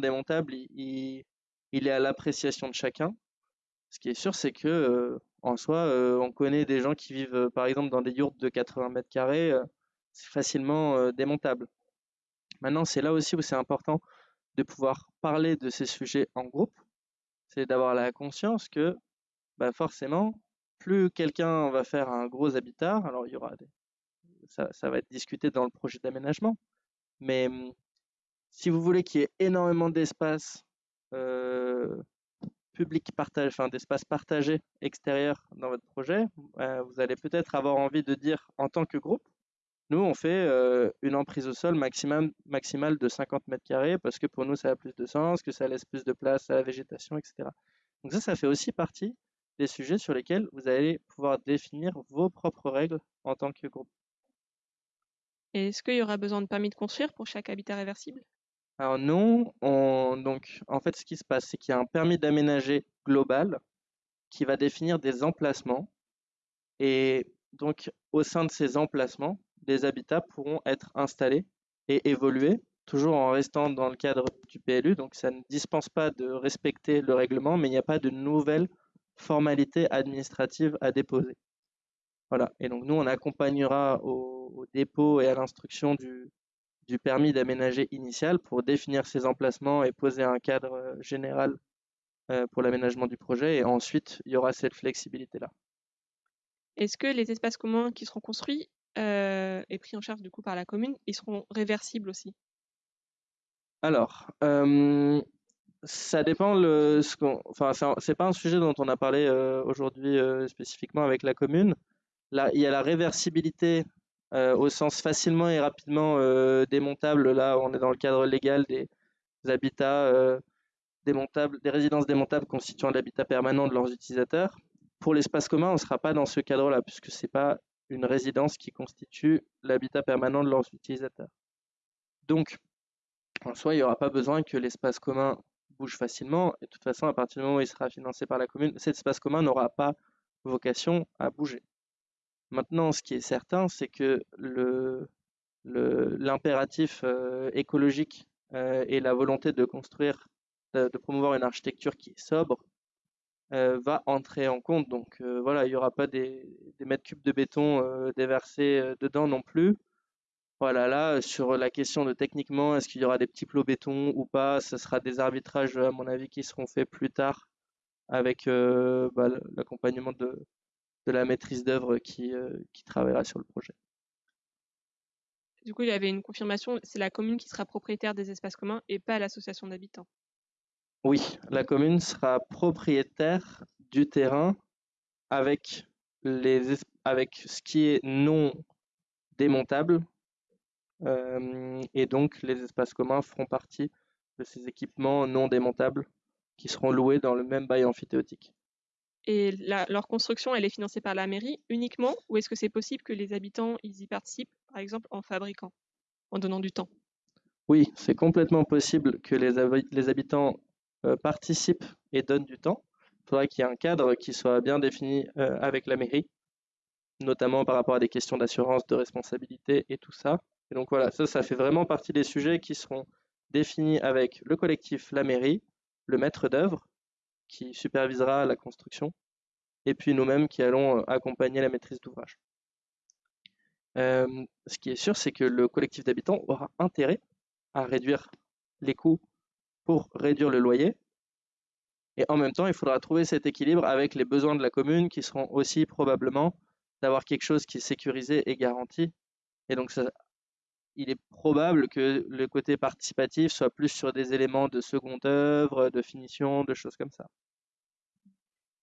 démontable, il, il est à l'appréciation de chacun. Ce qui est sûr, c'est que en soi, on connaît des gens qui vivent, par exemple, dans des yurts de 80 mètres carrés, c'est facilement démontable. Maintenant, c'est là aussi où c'est important de pouvoir parler de ces sujets en groupe. C'est d'avoir la conscience que bah forcément, plus quelqu'un va faire un gros habitat, alors il y aura des... ça, va être discuté dans le projet d'aménagement, mais hum, si vous voulez qu'il y ait énormément d'espace euh, public partagé, enfin d'espace partagé extérieur dans votre projet, euh, vous allez peut-être avoir envie de dire en tant que groupe, nous, on fait euh, une emprise au sol maximum, maximale de 50 mètres carrés parce que pour nous, ça a plus de sens, que ça laisse plus de place à la végétation, etc. Donc ça, ça fait aussi partie des sujets sur lesquels vous allez pouvoir définir vos propres règles en tant que groupe. Est-ce qu'il y aura besoin de permis de construire pour chaque habitat réversible? Alors non, donc en fait ce qui se passe, c'est qu'il y a un permis d'aménager global qui va définir des emplacements et donc au sein de ces emplacements, des habitats pourront être installés et évoluer, toujours en restant dans le cadre du PLU. Donc ça ne dispense pas de respecter le règlement, mais il n'y a pas de nouvelles formalités administratives à déposer. Voilà. Et donc nous, on accompagnera au, dépôt et à l'instruction du, permis d'aménager initial pour définir ses emplacements et poser un cadre euh, général euh, pour l'aménagement du projet. Et ensuite, il y aura cette flexibilité-là. Est-ce que les espaces communs qui seront construits euh, et pris en charge du coup par la commune, ils seront réversibles aussi Alors, ça dépend. Le, ce enfin, c'est pas un sujet dont on a parlé aujourd'hui spécifiquement avec la commune. Là, il y a la réversibilité euh, au sens facilement et rapidement euh, démontable. Là, on est dans le cadre légal des, habitats euh, démontables, des résidences démontables constituant l'habitat permanent de leurs utilisateurs. Pour l'espace commun, on ne sera pas dans ce cadre-là, puisque ce n'est pas une résidence qui constitue l'habitat permanent de leurs utilisateurs. Donc, en soi, il n'y aura pas besoin que l'espace commun bouge facilement. Et de toute façon, à partir du moment où il sera financé par la commune, cet espace commun n'aura pas vocation à bouger. Maintenant, ce qui est certain, c'est que l'impératif euh, écologique euh, et la volonté de construire, de, promouvoir une architecture qui est sobre, euh, va entrer en compte. Donc voilà, il n'y aura pas des, mètres cubes de béton déversés dedans non plus. Voilà, là, sur la question de techniquement, est-ce qu'il y aura des petits plots béton ou pas, ce sera des arbitrages, à mon avis, qui seront faits plus tard avec bah, l'accompagnement de, la maîtrise d'œuvre qui, euh, qui travaillera sur le projet. Du coup, il y avait une confirmation, c'est la commune qui sera propriétaire des espaces communs et pas l'association d'habitants. Oui, la commune sera propriétaire du terrain avec, les, avec ce qui est non démontable. Euh, et donc, les espaces communs feront partie de ces équipements non démontables qui seront loués dans le même bail amphithéotique. Et leur construction, elle est financée par la mairie uniquement ou est-ce que c'est possible que les habitants ils y participent, par exemple en fabriquant, en donnant du temps? Oui, c'est complètement possible que les, les habitants euh, participent et donnent du temps. Il faudrait qu'il y ait un cadre qui soit bien défini euh, avec la mairie, notamment par rapport à des questions d'assurance, de responsabilité et tout ça. Et donc voilà, ça, ça fait vraiment partie des sujets qui seront définis avec le collectif, la mairie, le maître d'œuvre qui supervisera la construction, et puis nous-mêmes qui allons euh, accompagner la maîtrise d'ouvrage. Ce qui est sûr, c'est que le collectif d'habitants aura intérêt à réduire les coûts pour réduire le loyer. Et en même temps, il faudra trouver cet équilibre avec les besoins de la commune qui seront aussi probablement d'avoir quelque chose qui est sécurisé et garanti. Et donc, ça, il est probable que le côté participatif soit plus sur des éléments de seconde œuvre, de finition, de choses comme ça.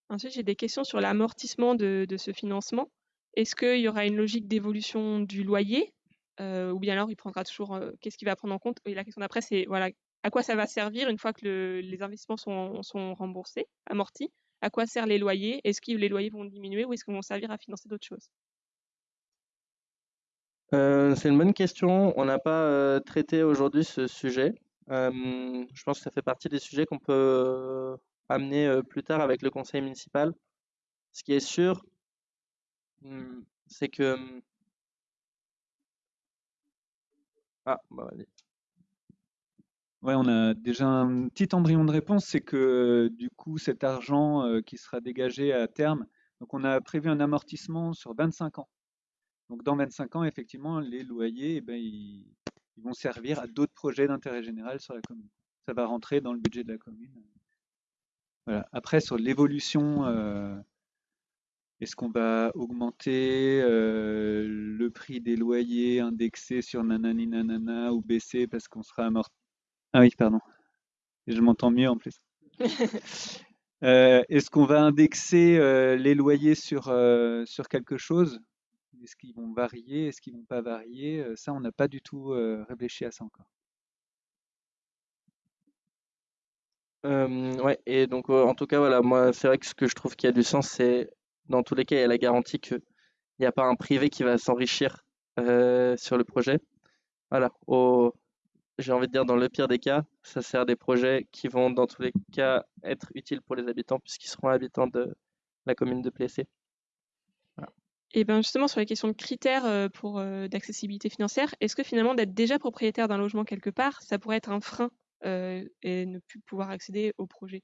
Ensuite, j'ai des questions sur l'amortissement de, ce financement. Est-ce qu'il y aura une logique d'évolution du loyer euh, ou bien alors il prendra toujours euh, qu'est-ce qu'il va prendre en compte? Et la question d'après, c'est voilà, à quoi ça va servir une fois que les investissements sont, remboursés, amortis? À quoi servent les loyers? Est-ce que les loyers vont diminuer ou est-ce qu'ils vont servir à financer d'autres choses? Euh, c'est une bonne question. On n'a pas euh, traité aujourd'hui ce sujet. Euh, je pense que ça fait partie des sujets qu'on peut amener plus tard avec le conseil municipal. Ce qui est sûr, hmm, c'est que... Hmm, ah, bah Ouais, on a déjà un petit embryon de réponse, c'est que du coup, cet argent qui sera dégagé à terme, donc on a prévu un amortissement sur 25 ans. Donc dans 25 ans, effectivement, les loyers, eh ben, ils, vont servir à d'autres projets d'intérêt général sur la commune. Ça va rentrer dans le budget de la commune. Voilà. Après, sur l'évolution, euh, est-ce qu'on va augmenter euh, le prix des loyers indexés sur nanani nanana ou baisser parce qu'on sera amorti Ah oui, pardon. Je m'entends mieux en plus. Euh, est-ce qu'on va indexer les loyers sur, sur quelque chose? Est-ce qu'ils vont varier? Est-ce qu'ils vont pas varier? Euh, Ça, on n'a pas du tout euh, réfléchi à ça encore. ouais, et donc en tout cas, voilà, moi, c'est vrai que ce que je trouve qui a du sens, c'est dans tous les cas, il y a la garantie qu'il n'y a pas un privé qui va s'enrichir euh, sur le projet. Voilà, j'ai envie de dire, dans le pire des cas, ça sert des projets qui vont dans tous les cas être utiles pour les habitants puisqu'ils seront habitants de la commune de Plessé. Et bien justement, sur les questions de critères euh, pour euh, d'accessibilité financière, est-ce que finalement d'être déjà propriétaire d'un logement quelque part, ça pourrait être un frein euh, et ne plus pouvoir accéder au projet?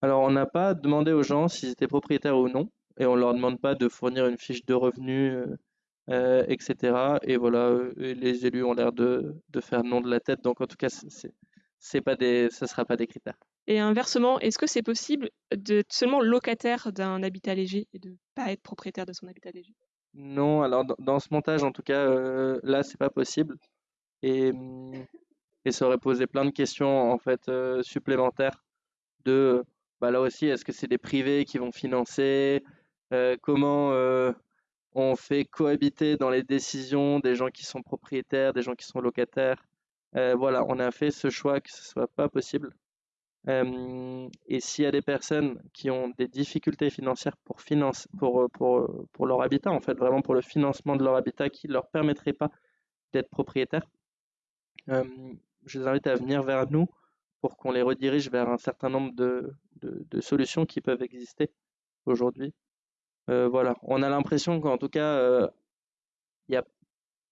Alors, on n'a pas demandé aux gens s'ils étaient propriétaires ou non, et on leur demande pas de fournir une fiche de revenus, euh, euh, etc. Et voilà, euh, les élus ont l'air de, de faire non de la tête, donc en tout cas, c'est, c'est pas des, ça sera pas des critères. Et inversement, est-ce que c'est possible d'être seulement locataire d'un habitat léger et de pas être propriétaire de son habitat léger? Non, alors dans, ce montage, en tout cas, euh, là, c'est pas possible. Et, et ça aurait posé plein de questions en fait euh, supplémentaires de, bah là aussi, est-ce que c'est des privés qui vont financer? Euh, comment on fait cohabiter dans les décisions des gens qui sont propriétaires, des gens qui sont locataires? Euh, voilà, on a fait ce choix que ce soit pas possible. Euh, et s'il y a des personnes qui ont des difficultés financières pour pour, pour, pour leur habitat, en fait, vraiment pour le financement de leur habitat qui ne leur permettrait pas d'être propriétaires, euh, je les invite à venir vers nous pour qu'on les redirige vers un certain nombre de, de solutions qui peuvent exister aujourd'hui. Euh, voilà, on a l'impression qu'en tout cas, euh, il n'y a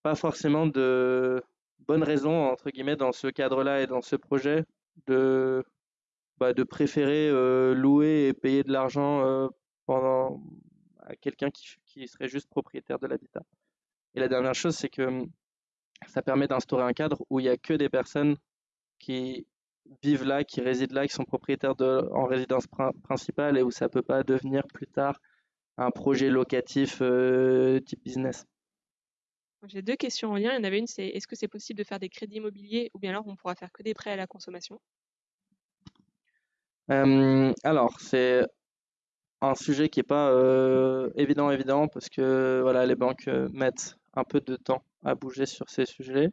pas forcément de bonnes raisons, entre guillemets, dans ce cadre-là et dans ce projet de bah, de préférer euh, louer et payer de l'argent pendant à quelqu'un qui, qui serait juste propriétaire de l'habitat. Et la dernière chose, c'est que hum, ça permet d'instaurer un cadre où il n'y a que des personnes qui vivent là, qui résident là, qui sont propriétaires de, en résidence prin- principale et où ça peut pas devenir plus tard un projet locatif euh, type business. J'ai deux questions en lien. Il y en avait une, c'est est-ce que c'est possible de faire des crédits immobiliers ou bien alors on pourra faire que des prêts à la consommation? Euh, alors, c'est un sujet qui n'est pas euh, évident, évident, parce que voilà, les banques mettent un peu de temps à bouger sur ces sujets.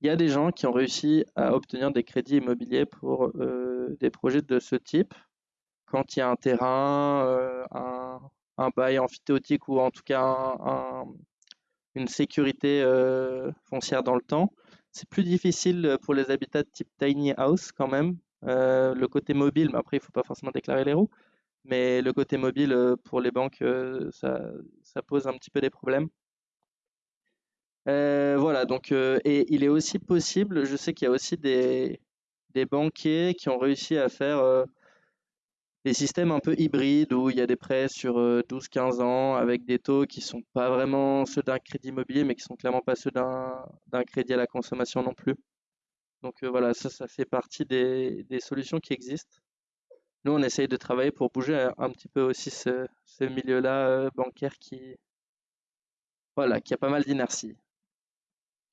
Il y a des gens qui ont réussi à obtenir des crédits immobiliers pour des projets de ce type, quand il y a un terrain, un, un bail amphithéotique ou en tout cas un- un- une sécurité euh, foncière dans le temps. C'est plus difficile pour les habitats de type tiny house quand même. Euh, le côté mobile, mais après il faut pas forcément déclarer les roues, mais le côté mobile euh, pour les banques, ça, pose un petit peu des problèmes. Voilà, donc et il est aussi possible, je sais qu'il y a aussi des, banquiers qui ont réussi à faire des systèmes un peu hybrides où il y a des prêts sur euh, 12-15 ans avec des taux qui sont pas vraiment ceux d'un crédit immobilier, mais qui sont clairement pas ceux d'un crédit à la consommation non plus. Donc euh, voilà, ça, ça fait partie des, solutions qui existent. Nous, on essaye de travailler pour bouger un, un petit peu aussi ce, milieu-là euh, bancaire qui, voilà, qui a pas mal d'inertie.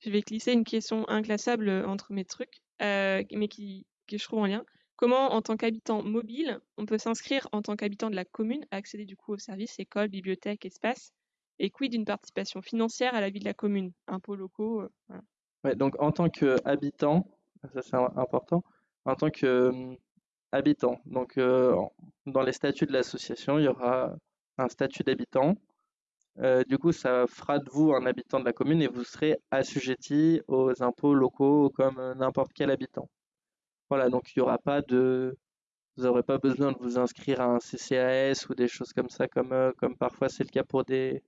Je vais glisser une question inclassable euh, entre mes trucs, euh, mais qui, que je trouve en lien. Comment, en tant qu'habitant mobile, on peut s'inscrire en tant qu'habitant de la commune accéder du coup aux services, écoles, bibliothèques, espaces, et quid d'une participation financière à la vie de la commune, impôts locaux, euh, voilà. Ouais, donc en tant qu'habitant, ça c'est important, en tant qu'habitant, donc euh, dans les statuts de l'association, il y aura un statut d'habitant. Euh, du coup, ça fera de vous un habitant de la commune et vous serez assujetti aux impôts locaux comme euh, n'importe quel habitant. Voilà, donc il n'y aura pas de, vous n'aurez pas besoin de vous inscrire à un CCAS ou des choses comme ça, comme, euh, comme parfois c'est le cas pour des,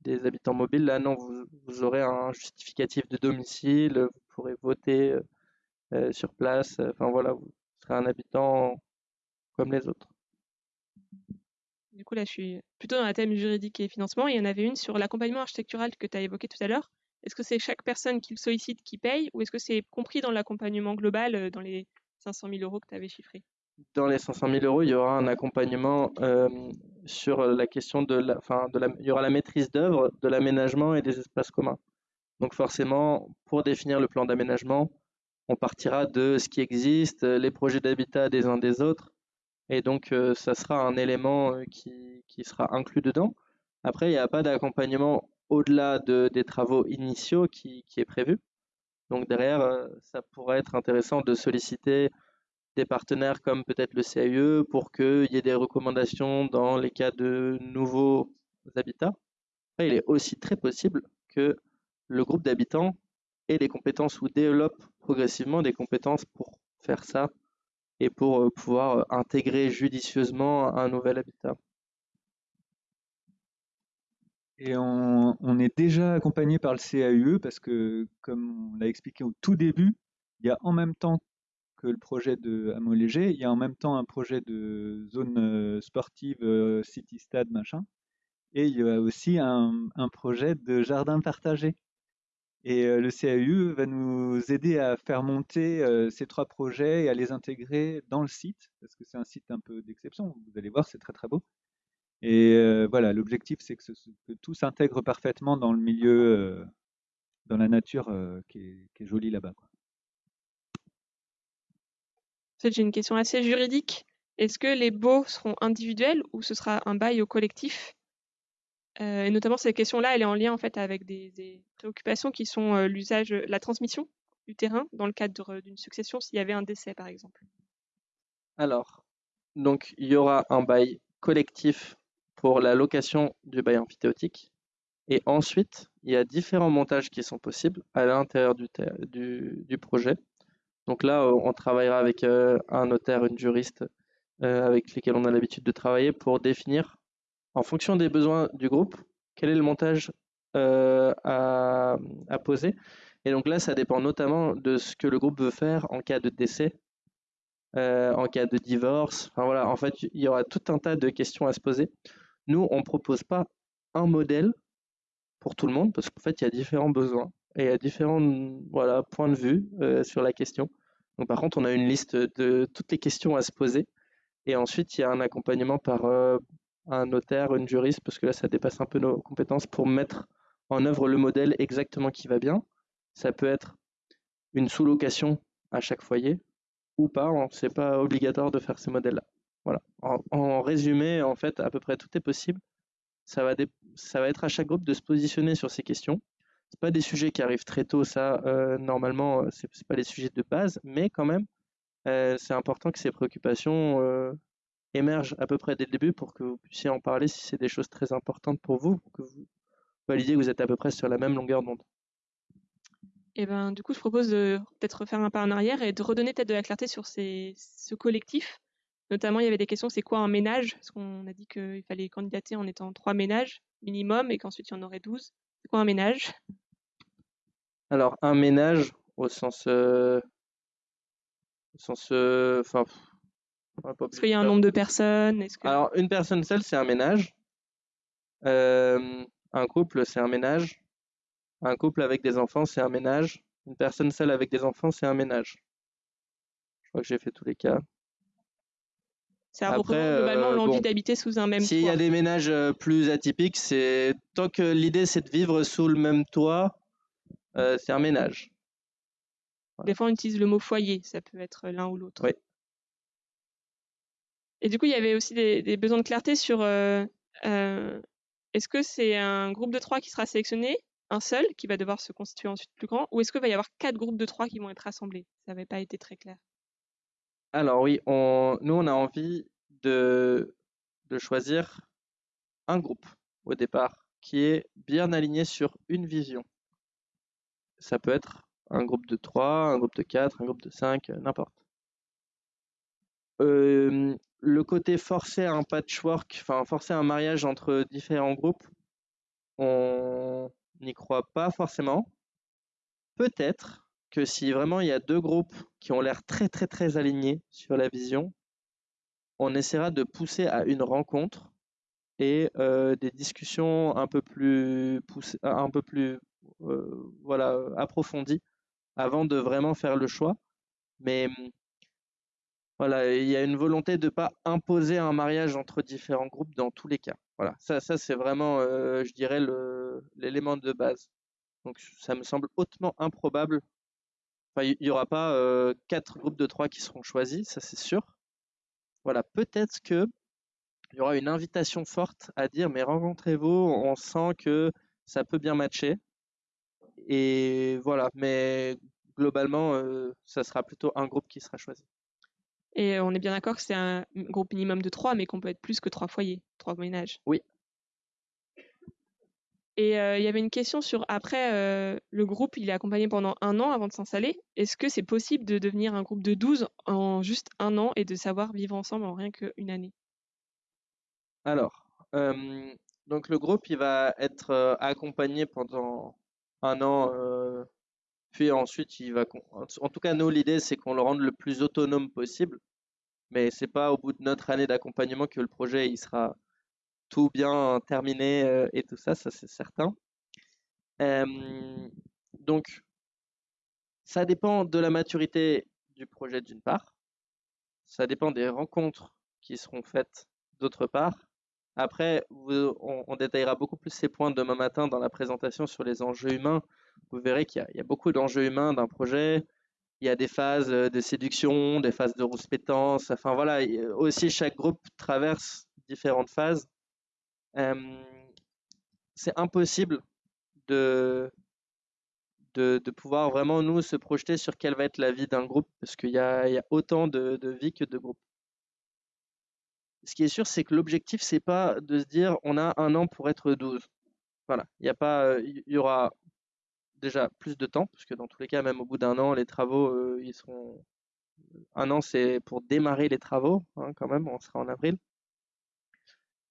des habitants mobiles. Là, non, vous, vous aurez un justificatif de domicile, vous pourrez voter euh, euh, sur place. Enfin voilà, vous serez un habitant comme les autres. Du coup, là, je suis plutôt dans la thème juridique et financement. Il y en avait une sur l'accompagnement architectural que tu as évoqué tout à l'heure. Est-ce que c'est chaque personne qui le sollicite qui paye ou est-ce que c'est compris dans l'accompagnement global euh, dans les 500 000 euros que tu avais chiffrés? Dans les 500 000 euros, il y aura un accompagnement euh, sur la question de la, il y aura la maîtrise d'œuvre, de l'aménagement et des espaces communs. Donc forcément, pour définir le plan d'aménagement, on partira de ce qui existe, euh, les projets d'habitat des uns des autres, et donc ça sera un élément qui sera inclus dedans. Après, il n'y a pas d'accompagnement au-delà de, des travaux initiaux qui, est prévu. Donc derrière, euh, ça pourrait être intéressant de solliciter des partenaires comme peut-être le CAE pour qu'il y ait des recommandations dans les cas de nouveaux habitats. Il est aussi très possible que le groupe d'habitants ait des compétences ou développe progressivement des compétences pour faire ça et pour euh, pouvoir euh, intégrer judicieusement un nouvel habitat. Et on, est déjà accompagné par le CAUE parce que, comme on l'a expliqué au tout début, il y a en même temps que le projet de hameau léger, il y a en même temps un projet de zone euh, sportive, euh, city stade, machin. Et il y a aussi un, projet de jardin partagé. Et euh, le CAU va nous aider à faire monter ces trois projets et à les intégrer dans le site, parce que c'est un site un peu d'exception. Vous allez voir, c'est très très beau. Et euh, voilà, l'objectif, c'est que, ce- que tout s'intègre parfaitement dans le milieu, euh, dans la nature euh, qui est, qui est jolie là-bas. quoi. En fait, j'ai une question assez juridique. Est-ce que les baux seront individuels ou ce sera un bail au collectif? Euh, et notamment, cette question-là, elle est en lien en fait avec des, des préoccupations qui sont euh, l'usage, la transmission du terrain dans le cadre d'une succession s'il y avait un décès, par exemple. Alors, donc il y aura un bail collectif pour la location du bail emphytéotique. Et ensuite, il y a différents montages qui sont possibles à l'intérieur du, du, projet. Donc là, euh, on travaillera avec euh, un notaire, une juriste euh, avec lesquels on a l'habitude de travailler pour définir, en fonction des besoins du groupe, quel est le montage à, à poser. Et donc là, ça dépend notamment de ce que le groupe veut faire en cas de décès en cas de divorce. Enfin voilà, en fait, il y aura tout un tas de questions à se poser. Nous, on ne propose pas un modèle pour tout le monde parce qu'en fait, il y a différents besoins et il y a différents points de vue euh, sur la question. Donc, par contre, on a une liste de toutes les questions à se poser et ensuite, il y a un accompagnement par euh, un notaire, une juriste, parce que là, ça dépasse un peu nos compétences pour mettre en œuvre le modèle exactement qui va bien. Ça peut être une sous-location à chaque foyer ou pas, hein, c'est pas obligatoire de faire ces modèles-là. Voilà. En, résumé, en fait, à peu près tout est possible. Ça va, être à chaque groupe de se positionner sur ces questions. C'est pas des sujets qui arrivent très tôt, ça, euh, normalement, euh, c'est pas les sujets de base, mais quand même, euh, c'est important que ces préoccupations euh, émergent à peu près dès le début pour que vous puissiez en parler si c'est des choses très importantes pour vous, que vous validiez que vous êtes à peu près sur la même longueur d'onde. Et ben, du coup, je propose de peut-être refaire un pas en arrière et de redonner peut-être de la clarté sur ce collectif. Notamment, il y avait des questions, c'est quoi un ménage? Parce qu'on a dit qu'il fallait candidater en étant trois ménages minimum et qu'ensuite il y en aurait 12. C'est quoi un ménage? Alors, un ménage, au sens, euh, au sens, euh, enfin, Est-ce qu'il y a un nombre de personnes? Que... Alors, une personne seule, c'est un ménage. Euh, un couple, c'est un ménage. Un couple avec des enfants, c'est un ménage. Une personne seule avec des enfants, c'est un ménage. Je crois que j'ai fait tous les cas. Ça Après, représente globalement euh, l'envie bon, d'habiter sous un même S'il y toit. a des ménages euh, plus atypiques, c'est tant que l'idée c'est de vivre sous le même toit, euh, c'est un ménage. Des fois, on utilise le mot foyer, ça peut être l'un ou l'autre. Oui. Et du coup, il y avait aussi des, des besoins de clarté sur euh, euh, est-ce que c'est un groupe de trois qui sera sélectionné, un seul qui va devoir se constituer ensuite plus grand, ou est-ce qu'il va y avoir quatre groupes de trois qui vont être rassemblés? Ça n'avait pas été très clair. Alors oui, on, nous on a envie de, de choisir un groupe au départ qui est bien aligné sur une vision. Ça peut être un groupe de 3, un groupe de 4, un groupe de 5, euh, n'importe. Le côté forcer un patchwork, enfin forcer un mariage entre différents groupes, on n'y croit pas forcément. Peut-être que si vraiment il y a deux groupes qui ont l'air très très très alignés sur la vision, on essaiera de pousser à une rencontre et euh, des discussions un peu plus poussées, un peu plus euh, voilà approfondies avant de vraiment faire le choix. Mais voilà, il y a une volonté de ne pas imposer un mariage entre différents groupes dans tous les cas. Voilà, ça, c'est vraiment, euh, je dirais, l'élément de base. Donc ça me semble hautement improbable. Il n'y aura pas euh, quatre groupes de trois qui seront choisis, ça c'est sûr. Voilà, peut-être que il y aura une invitation forte à dire, mais rencontrez-vous, on sent que ça peut bien matcher. Et voilà, mais globalement, euh, ça sera plutôt un groupe qui sera choisi. Et on est bien d'accord que c'est un groupe minimum de trois, mais qu'on peut être plus que trois foyers, trois ménages. Oui. Et euh, il y avait une question sur après, euh, le groupe, il est accompagné pendant un an avant de s'installer. Est-ce que c'est possible de devenir un groupe de 12 en juste un an et de savoir vivre ensemble en rien qu'une année? Alors, euh, donc le groupe, il va être accompagné pendant un an Puis ensuite, il va. En tout cas, nous, l'idée, c'est qu'on le rende le plus autonome possible. Mais c'est pas au bout de notre année d'accompagnement que le projet il sera tout bien terminé euh, et tout ça, ça c'est certain. donc, ça dépend de la maturité du projet d'une part. Ça dépend des rencontres qui seront faites d'autre part. Après, on, détaillera beaucoup plus ces points demain matin dans la présentation sur les enjeux humains. Vous verrez qu'il y, a beaucoup d'enjeux humains d'un projet. Il y a des phases euh, de séduction, des phases de rouspétance. Enfin voilà, aussi chaque groupe traverse différentes phases. C'est impossible de, de, pouvoir vraiment nous se projeter sur quelle va être la vie d'un groupe parce qu'il y a, autant de, de vie que de groupes ce qui est sûr, c'est que l'objectif, c'est pas de se dire on a un an pour être 12. Voilà, il y y aura déjà plus de temps, parce que dans tous les cas, même au bout d'un an, les travaux, euh, ils seront. Un an, c'est pour démarrer les travaux, hein, quand même, on sera en avril.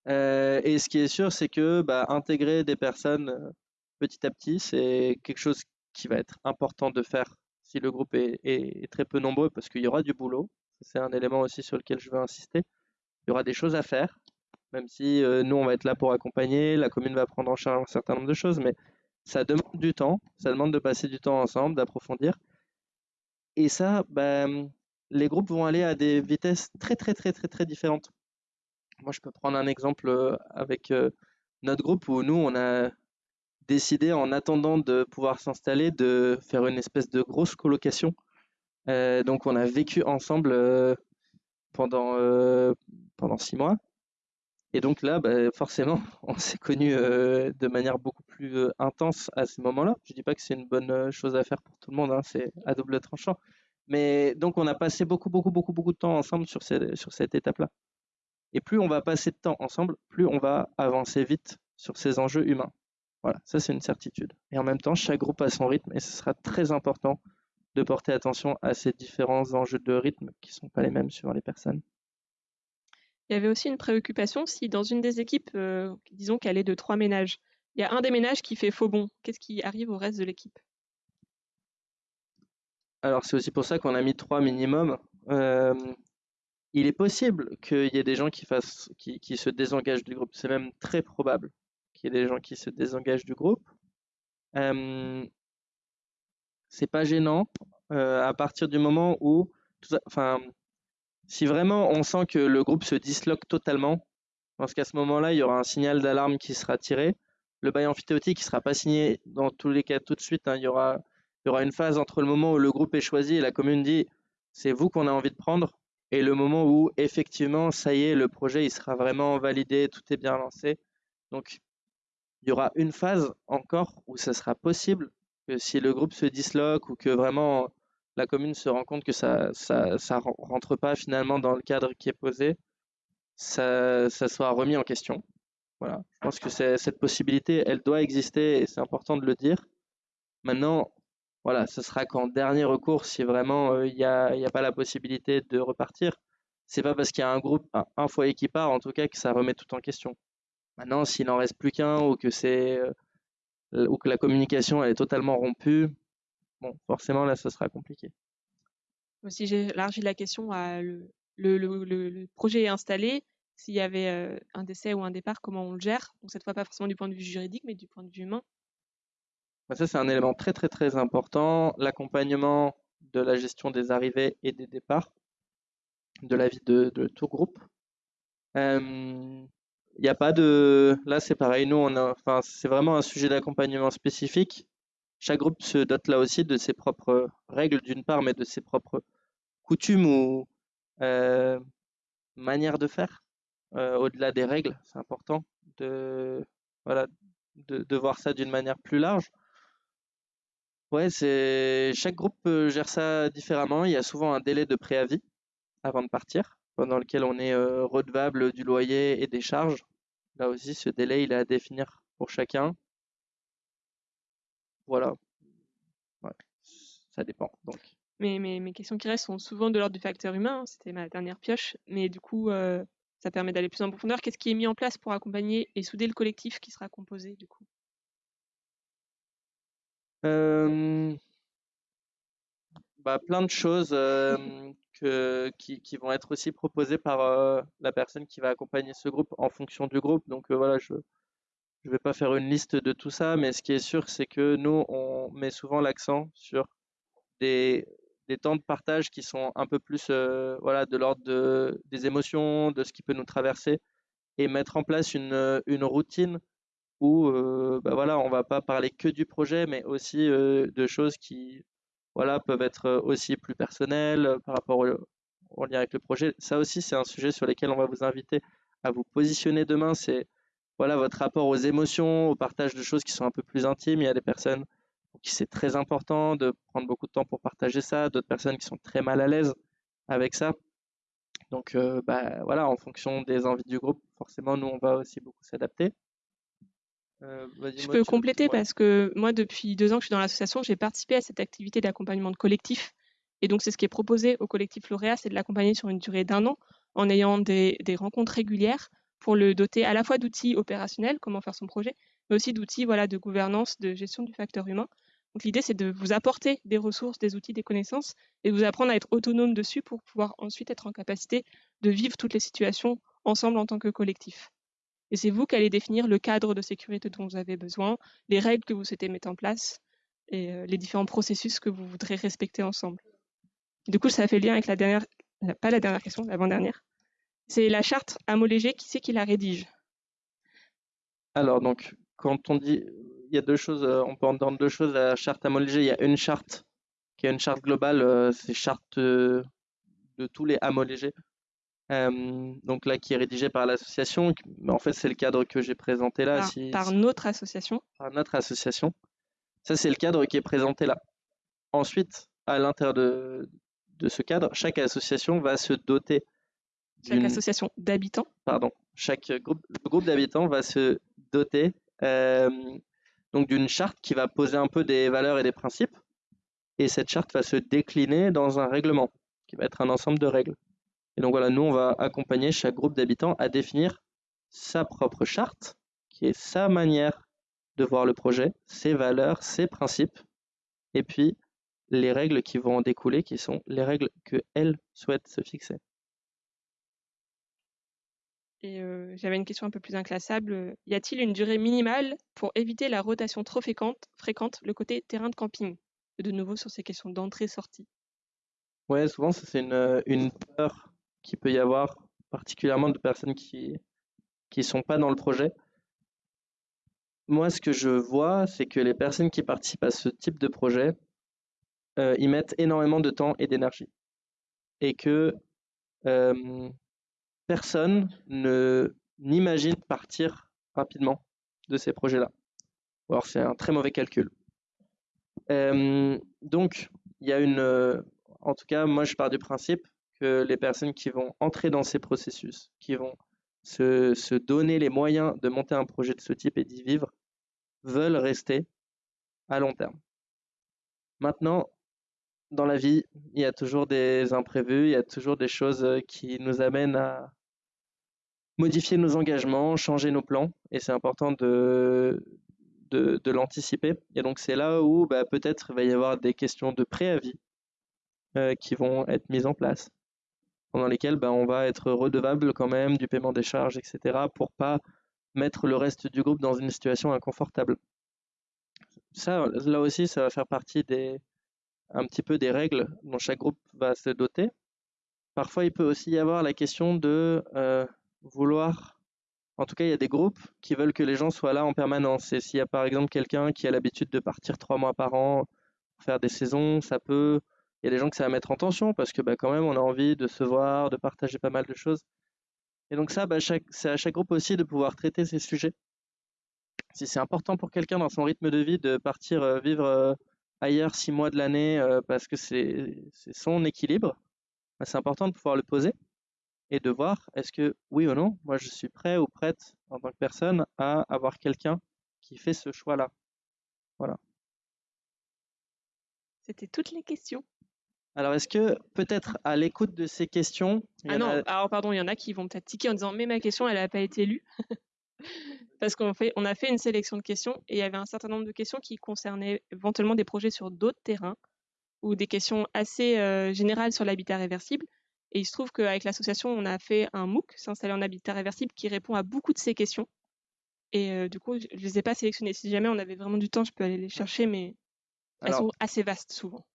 Euh, et ce qui est sûr, c'est que bah, intégrer des personnes euh, petit à petit, c'est quelque chose qui va être important de faire si le groupe est très peu nombreux, parce qu'il y aura du boulot. C'est un élément aussi sur lequel je veux insister il y aura des choses à faire, même si euh, nous, on va être là pour accompagner, la commune va prendre en charge un certain nombre de choses, mais ça demande du temps, ça demande de passer du temps ensemble, d'approfondir. Et ça, ben, les groupes vont aller à des vitesses très, très, très, très, très différentes. Moi, je peux prendre un exemple euh, avec euh, notre groupe où nous, on a décidé, en attendant de pouvoir s'installer, de faire une espèce de grosse colocation. donc, on a vécu ensemble pendant, euh, pendant six mois. Et donc là, bah, forcément, on s'est connus euh, de manière beaucoup plus euh, intense à ce moment-là. Je dis pas que c'est une bonne chose à faire pour tout le monde, hein, c'est à double tranchant. Mais donc on a passé beaucoup, beaucoup, beaucoup, beaucoup de temps ensemble sur, sur cette étape-là. Et plus on va passer de temps ensemble, plus on va avancer vite sur ces enjeux humains. Voilà, ça c'est une certitude. Et en même temps, chaque groupe a son rythme et ce sera très important de porter attention à ces différents enjeux de rythme qui ne sont pas les mêmes suivant les personnes. Il y avait aussi une préoccupation si dans une des équipes, euh, disons qu'elle est de trois ménages, il y a un des ménages qui fait faux bon, qu'est-ce qui arrive au reste de l'équipe? Alors c'est aussi pour ça qu'on a mis trois minimum. Euh, il est possible qu'il y ait des gens qui, fassent, qui, se désengagent du groupe. C'est même très probable qu'il y ait des gens qui se désengagent du groupe. Euh, c'est pas gênant euh, à partir du moment où, enfin, si vraiment on sent que le groupe se disloque totalement, parce qu'à ce moment-là, il y aura un signal d'alarme qui sera tiré. Le bail amphithéotique ne sera pas signé dans tous les cas tout de suite. Hein. Il, y aura, il y aura une phase entre le moment où le groupe est choisi et la commune dit c'est vous qu'on a envie de prendre, et le moment où effectivement, ça y est, le projet il sera vraiment validé, tout est bien lancé. Donc, il y aura une phase encore où ça sera possible que si le groupe se disloque ou que vraiment la commune se rend compte que ça ça, rentre pas finalement dans le cadre qui est posé, ça, ça soit remis en question. Voilà. Je pense que cette possibilité, elle doit exister et c'est important de le dire. Maintenant, voilà, ce sera qu'en dernier recours, si vraiment euh, il n'y a, pas la possibilité de repartir, c'est pas parce qu'il y a un groupe, un, foyer qui part, en tout cas, que ça remet tout en question. Maintenant, s'il n'en reste plus qu'un ou que c'est euh, ou que la communication elle est totalement rompue, bon, forcément là, ce sera compliqué. Si j'élargis la question à le, projet est installé, s'il y avait euh, un décès ou un départ, comment on le gère? Donc cette fois pas forcément du point de vue juridique, mais du point de vue humain. Bah, ça c'est un élément très très très important, l'accompagnement de la gestion des arrivées et des départs, de la vie de, tout groupe. Il n'y a pas de. Là, c'est pareil. Nous, on a... enfin, c'est vraiment un sujet d'accompagnement spécifique. Chaque groupe se dote là aussi de ses propres règles, d'une part, mais de ses propres coutumes ou manières de faire. Au-delà des règles, c'est important de, voilà, de voir ça d'une manière plus large. Ouais, c'est chaque groupe gère ça différemment. Il y a souvent un délai de préavis avant de partir pendant lequel on est euh, redevable du loyer et des charges. Là aussi, ce délai, il est à définir pour chacun. Voilà. Ça dépend. Donc. Mais mes questions qui restent sont souvent de l'ordre du facteur humain. Hein. C'était ma dernière pioche. Mais du coup, euh, ça permet d'aller plus en profondeur. Qu'est-ce qui est mis en place pour accompagner et souder le collectif qui sera composé du coup? euh, bah, plein de choses que, qui, qui, vont être aussi proposées par la personne qui va accompagner ce groupe en fonction du groupe. Donc voilà, je ne vais pas faire une liste de tout ça, mais ce qui est sûr, c'est que nous, on met souvent l'accent sur des, des, temps de partage qui sont un peu plus voilà, de l'ordre de, des émotions, de ce qui peut nous traverser, et mettre en place une, une routine où euh, bah voilà, on va pas parler que du projet, mais aussi de choses qui voilà, peuvent être aussi plus personnelles par rapport au, au lien avec le projet. Ça aussi, c'est un sujet sur lequel on va vous inviter à vous positionner demain. C'est voilà votre rapport aux émotions, au partage de choses qui sont un peu plus intimes. Il y a des personnes pour qui c'est très important de prendre beaucoup de temps pour partager ça, d'autres personnes qui sont très mal à l'aise avec ça. Donc bah, voilà, en fonction des envies du groupe, forcément, nous, on va aussi beaucoup s'adapter. Euh, je peux compléter parce que moi, depuis deux ans que je suis dans l'association, j'ai participé à cette activité d'accompagnement de collectif. Et donc, c'est ce qui est proposé au collectif lauréat, c'est de l'accompagner sur une durée d'un an en ayant des, rencontres régulières pour le doter à la fois d'outils opérationnels, comment faire son projet, mais aussi d'outils voilà, de gouvernance, de gestion du facteur humain. Donc, l'idée, c'est de vous apporter des ressources, des outils, des connaissances et de vous apprendre à être autonome dessus pour pouvoir ensuite être en capacité de vivre toutes les situations ensemble en tant que collectif. Et c'est vous qui allez définir le cadre de sécurité dont vous avez besoin, les règles que vous souhaitez mettre en place et euh, les différents processus que vous voudrez respecter ensemble. Du coup, ça fait lien avec la dernière, pas la dernière question, l'avant-dernière. C'est la charte homologée, qui c'est qui la rédige? Alors, donc, quand on dit, il y a deux choses, euh, on peut entendre deux choses. La charte homologée, il y a une charte qui est une charte globale, euh, c'est charte de tous les homologés donc là, qui est rédigé par l'association. En fait, c'est le cadre que j'ai présenté là. Par, par notre association. Par notre association. Ça, c'est le cadre qui est présenté là. Ensuite, à l'intérieur de, de ce cadre, chaque association va se doter. Chaque association d'habitants. Pardon. Chaque groupe, groupe d'habitants va se doter donc d'une charte qui va poser un peu des valeurs et des principes. Et cette charte va se décliner dans un règlement, qui va être un ensemble de règles. Et donc voilà, nous, on va accompagner chaque groupe d'habitants à définir sa propre charte, qui est sa manière de voir le projet, ses valeurs, ses principes, et puis les règles qui vont en découler, qui sont les règles que elle souhaite se fixer. Et euh, j'avais une question un peu plus inclassable. Y a-t-il une durée minimale pour éviter la rotation trop fréquente, fréquente le côté terrain de camping? De nouveau sur ces questions d'entrée-sortie. Ouais, souvent c'est une, une peur qu'il peut y avoir, particulièrement de personnes qui qui sont pas dans le projet. Moi, ce que je vois, c'est que les personnes qui participent à ce type de projet, euh, ils mettent énormément de temps et d'énergie. Et que euh, personne ne n'imagine partir rapidement de ces projets-là. Alors c'est un très mauvais calcul. Euh, donc, il y a une, en tout cas, moi je pars du principe que les personnes qui vont entrer dans ces processus, qui vont se, donner les moyens de monter un projet de ce type et d'y vivre, veulent rester à long terme. Maintenant, dans la vie, il y a toujours des imprévus, il y a toujours des choses qui nous amènent à modifier nos engagements, changer nos plans, et c'est important de, de, l'anticiper. Et donc c'est là où bah, peut-être il va y avoir des questions de préavis euh, qui vont être mises en place pendant lesquels ben, on va être redevable quand même du paiement des charges, etc., pour pas mettre le reste du groupe dans une situation inconfortable. Ça, là aussi, ça va faire partie des, un petit peu des règles dont chaque groupe va se doter. Parfois, il peut aussi y avoir la question de euh, vouloir, en tout cas, il y a des groupes qui veulent que les gens soient là en permanence. Et s'il y a par exemple quelqu'un qui a l'habitude de partir trois mois par an pour faire des saisons, ça peut il y a des gens que ça va mettre en tension parce que bah, quand même on a envie de se voir, de partager pas mal de choses. Et donc ça, bah, c'est à chaque groupe aussi de pouvoir traiter ces sujets. Si c'est important pour quelqu'un dans son rythme de vie de partir euh, vivre euh, ailleurs six mois de l'année euh, parce que c'est son équilibre, bah, c'est important de pouvoir le poser et de voir est-ce que oui ou non, moi je suis prêt ou prête en tant que personne à avoir quelqu'un qui fait ce choix-là. Voilà. C'était toutes les questions. Alors, est-ce que peut-être à l'écoute de ces questions. Ah non, alors pardon, il y en a qui vont peut-être tiquer en disant Mais ma question, elle n'a pas été lue. Parce qu'on fait, on a fait une sélection de questions et il y avait un certain nombre de questions qui concernaient éventuellement des projets sur d'autres terrains. ou des questions assez euh, générales sur l'habitat réversible. Et il se trouve qu'avec l'association, on a fait un MOOC, s'installer en habitat réversible, qui répond à beaucoup de ces questions. Et euh, du coup, je ne les ai pas sélectionnées. Si jamais on avait vraiment du temps, je peux aller les chercher, mais elles Alors, sont assez vastes souvent.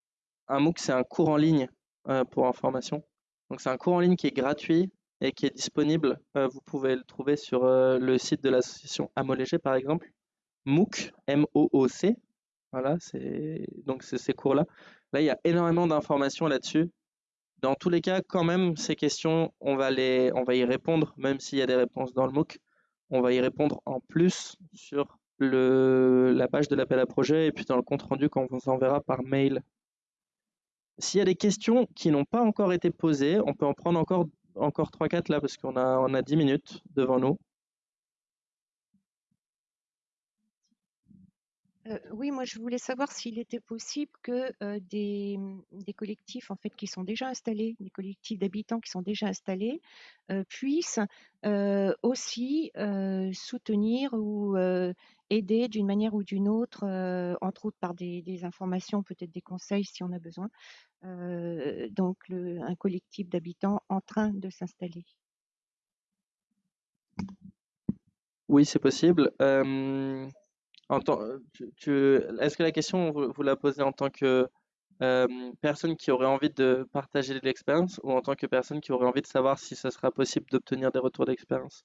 Un MOOC, c'est un cours en ligne euh, pour information. Donc, c'est un cours en ligne qui est gratuit et qui est disponible. Euh, vous pouvez le trouver sur euh, le site de l'association Amolégé, par exemple. MOOC, M-O-O-C. Voilà, c'est donc ces cours-là. Là, il y a énormément d'informations là-dessus. Dans tous les cas, quand même, ces questions, on va y répondre, même s'il y a des réponses dans le MOOC. On va y répondre en plus sur la page de l'appel à projet et puis dans le compte rendu qu'on vous enverra par mail. S'il y a des questions qui n'ont pas encore été posées, on peut en prendre encore, encore 3-4 là parce qu'on a, on a 10 minutes devant nous. Euh, oui, moi je voulais savoir s'il était possible que euh, des, collectifs en fait qui sont déjà installés, des collectifs d'habitants qui sont déjà installés, euh, puissent aussi soutenir ou aider d'une manière ou d'une autre, entre autres par des, informations, peut-être des conseils si on a besoin, donc un collectif d'habitants en train de s'installer. Oui, c'est possible. Euh, en tant- tu- tu- est-ce que la question, vous, vous la posez en tant que euh, personne qui aurait envie de partager de l'expérience ou en tant que personne qui aurait envie de savoir si ce sera possible d'obtenir des retours d'expérience?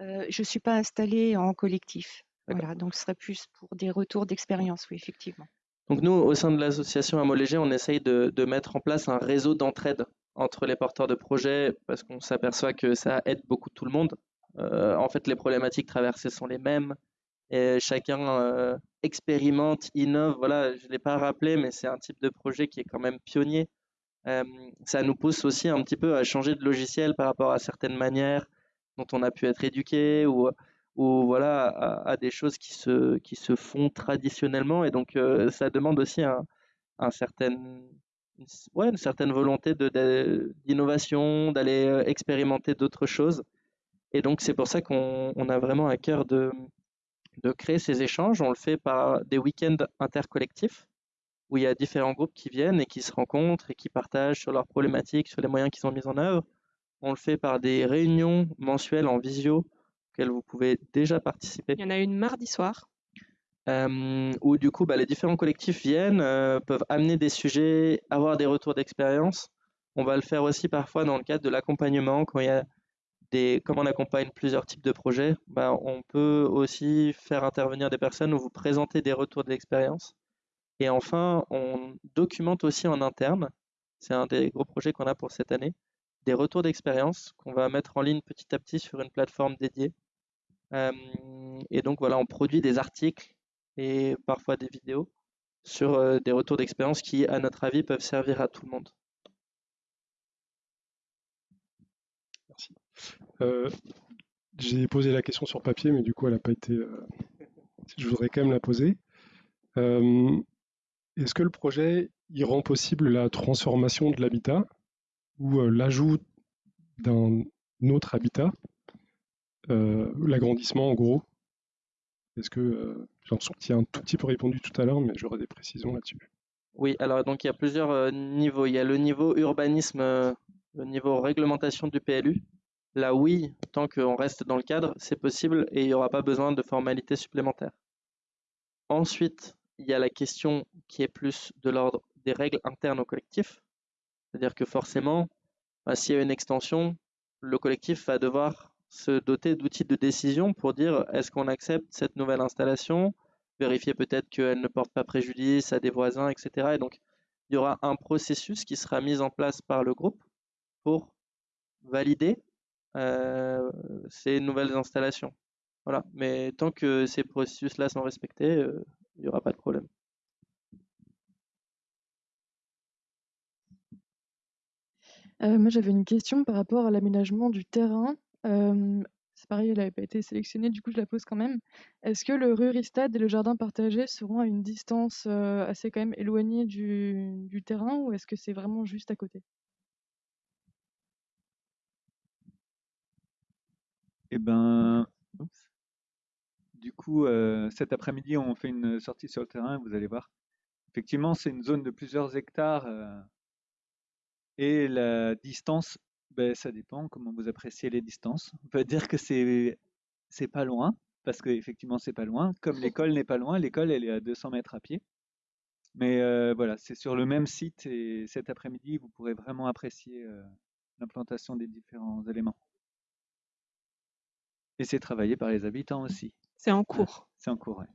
Euh, je ne suis pas installée en collectif. Voilà, donc ce serait plus pour des retours d'expérience, oui, effectivement. Donc nous, au sein de l'association Amolégé, on essaye de, de mettre en place un réseau d'entraide entre les porteurs de projets parce qu'on s'aperçoit que ça aide beaucoup tout le monde. Euh, en fait, les problématiques traversées sont les mêmes et chacun euh, expérimente, innove. Voilà, je ne l'ai pas rappelé, mais c'est un type de projet qui est quand même pionnier. Euh, ça nous pousse aussi un petit peu à changer de logiciel par rapport à certaines manières dont on a pu être éduqué ou, voilà, à, des choses qui se, qui se font traditionnellement. Et donc, ça demande aussi un, certain, ouais, une certaine volonté d'innovation, d'aller expérimenter d'autres choses. Et donc, c'est pour ça qu'on on a vraiment à cœur de, de créer ces échanges. On le fait par des week-ends intercollectifs où il y a différents groupes qui viennent et qui se rencontrent et qui partagent sur leurs problématiques, sur les moyens qu'ils ont mis en œuvre. On le fait par des réunions mensuelles en visio auxquelles vous pouvez déjà participer. Il y en a une mardi soir. Euh, où du coup bah, les différents collectifs viennent, euh, peuvent amener des sujets, avoir des retours d'expérience. On va le faire aussi parfois dans le cadre de l'accompagnement, quand il y a comme on accompagne plusieurs types de projets, bah, on peut aussi faire intervenir des personnes ou vous présenter des retours d'expérience. Et enfin, on documente aussi en interne, c'est un des gros projets qu'on a pour cette année, des retours d'expérience qu'on va mettre en ligne petit à petit sur une plateforme dédiée. Et donc voilà, on produit des articles et parfois des vidéos sur euh, des retours d'expérience qui, à notre avis, peuvent servir à tout le monde. Merci. Euh, j'ai posé la question sur papier, mais du coup, elle n'a pas été. euh, Je voudrais quand même la poser. Euh, Est-ce que le projet il rend possible la transformation de l'habitat ou l'ajout d'un autre habitat, l'agrandissement en gros? Est-ce que j'ai l'impression tu y as un tout petit peu répondu tout à l'heure, mais j'aurais des précisions là-dessus. Oui, alors donc il y a plusieurs niveaux. Il y a le niveau urbanisme, le niveau réglementation du PLU. Là, oui, tant qu'on reste dans le cadre, c'est possible et il n'y aura pas besoin de formalités supplémentaires. Ensuite, il y a la question qui est plus de l'ordre des règles internes au collectif. C'est-à-dire que forcément, bah, s'il y a une extension, le collectif va devoir se doter d'outils de décision pour dire est-ce qu'on accepte cette nouvelle installation, vérifier peut-être qu'elle ne porte pas préjudice à des voisins, etc. Et donc, il y aura un processus qui sera mis en place par le groupe pour valider euh, ces nouvelles installations. Voilà. Mais tant que ces processus-là sont respectés, euh, il n'y aura pas de problème. Euh, moi, j'avais une question par rapport à l'aménagement du terrain. C'est pareil, elle n'avait pas été sélectionnée, du coup, je la pose quand même. Est-ce que le Ruristad et le jardin partagé seront à une distance assez quand même éloignée du terrain ou est-ce que c'est vraiment juste à côté? Eh ben, du coup, euh, cet après-midi, on fait une sortie sur le terrain, vous allez voir. Effectivement, c'est une zone de plusieurs hectares euh, et la distance, ben, ça dépend comment vous appréciez les distances. On peut dire que c'est c'est pas loin, parce qu'effectivement, c'est pas loin. Comme l'école n'est pas loin, l'école, elle est à 200 mètres à pied. Mais euh, voilà, c'est sur le même site et cet après-midi, vous pourrez vraiment apprécier l'implantation des différents éléments. Et c'est travaillé par les habitants aussi. C'est en cours. c'est en cours, ouais.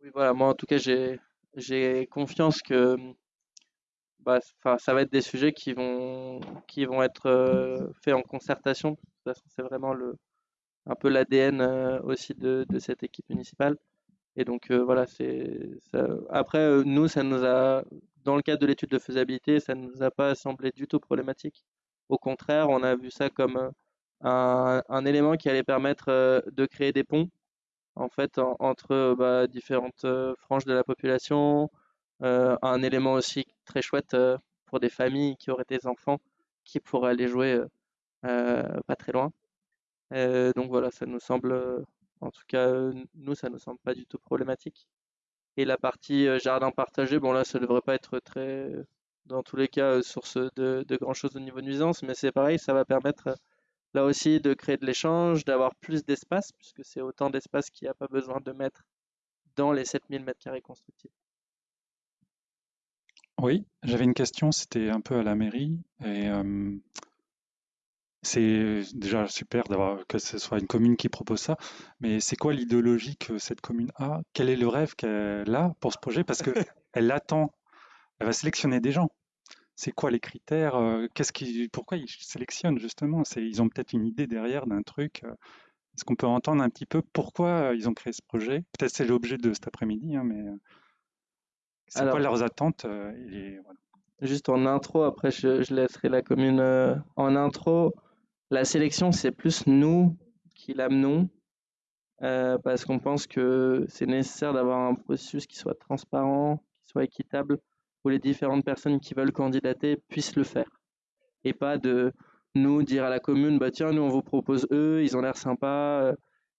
Oui, voilà, moi en tout cas, j'ai j'ai confiance que bah, ça va être des sujets qui vont qui vont être euh, faits en concertation. De toute façon, c'est vraiment le un peu l'ADN euh, aussi de, de cette équipe municipale. Et donc euh, voilà, c'est ça- après euh, nous, ça nous a dans le cadre de l'étude de faisabilité, ça ne nous a pas semblé du tout problématique. Au contraire, on a vu ça comme euh, un, élément qui allait permettre euh, de créer des ponts en fait en- entre bah, différentes euh, franges de la population. Euh, un élément aussi très chouette pour des familles qui auraient des enfants qui pourraient aller jouer pas très loin. Donc voilà, ça nous semble, en tout cas, nous, ça nous semble pas du tout problématique. Et la partie jardin partagé, bon là, ça devrait pas être très, dans tous les cas, source de, de grand chose au niveau nuisance, mais c'est pareil, ça va permettre là aussi de créer de l'échange, d'avoir plus d'espace, puisque c'est autant d'espace qu'il n'y a pas besoin de mettre dans les 7000 mètres carrés constructifs. Oui, j'avais une question, c'était un peu à la mairie et euh, c'est déjà super d'avoir que ce soit une commune qui propose ça, mais c'est quoi l'idéologie que cette commune a? Quel est le rêve qu'elle a pour ce projet? Parce que elle attend, elle va sélectionner des gens. C'est quoi les critères? euh, Qu'est-ce qui, pourquoi ils sélectionnent justement? C'est, ils ont peut-être une idée derrière d'un truc. euh, Est-ce qu'on peut entendre un petit peu pourquoi ils ont créé ce projet? Peut-être c'est l'objet de cet après-midi, hein, mais euh, c'est quoi leurs attentes? euh, et voilà. juste en intro, après je, je laisserai la commune euh, en intro. La sélection, c'est plus nous qui l'amenons, euh, parce qu'on pense que c'est nécessaire d'avoir un processus qui soit transparent, qui soit équitable, où les différentes personnes qui veulent candidater puissent le faire. Et pas de nous dire à la commune, bah tiens, nous on vous propose eux, ils ont l'air sympas. euh,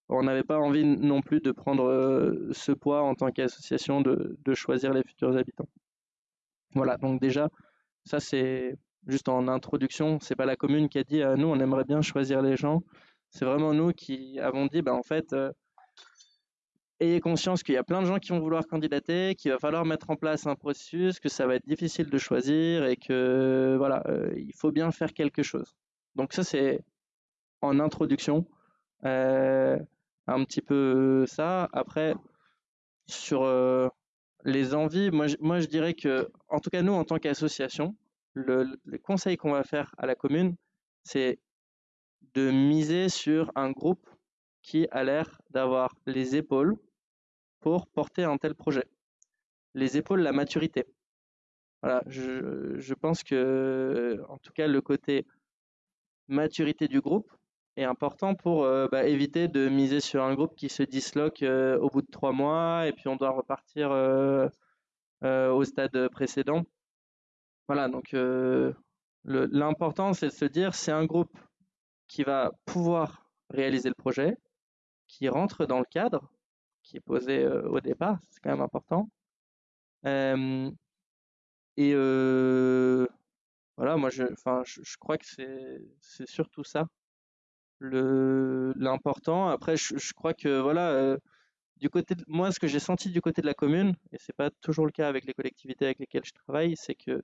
On n'avait pas envie non plus de prendre euh, ce poids en tant qu'association de, choisir les futurs habitants. Voilà, donc déjà, ça c'est juste en introduction, c'est pas la commune qui a dit euh, nous on aimerait bien choisir les gens, c'est vraiment nous qui avons dit bah en fait euh, ayez conscience qu'il y a plein de gens qui vont vouloir candidater, qu'il va falloir mettre en place un processus, que ça va être difficile de choisir et que voilà, euh, il faut bien faire quelque chose. Donc ça c'est en introduction, euh, un petit peu ça. Après sur euh, les envies, moi je, moi je dirais que en tout cas nous en tant qu'association, le conseil qu'on va faire à la commune, c'est de miser sur un groupe qui a l'air d'avoir les épaules pour porter un tel projet. Les épaules, la maturité. Voilà, je, pense que, en tout cas, le côté maturité du groupe est important pour euh, bah, éviter de miser sur un groupe qui se disloque euh, au bout de trois mois et puis on doit repartir euh, au stade précédent. Voilà, donc l'important c'est de se dire c'est un groupe qui va pouvoir réaliser le projet, qui rentre dans le cadre qui est posé euh, au départ, c'est quand même important. Et voilà, moi je, je, crois que c'est surtout ça l'important. Après, je, crois que voilà, du côté moi, ce que j'ai senti du côté de la commune, et c'est pas toujours le cas avec les collectivités avec lesquelles je travaille, c'est que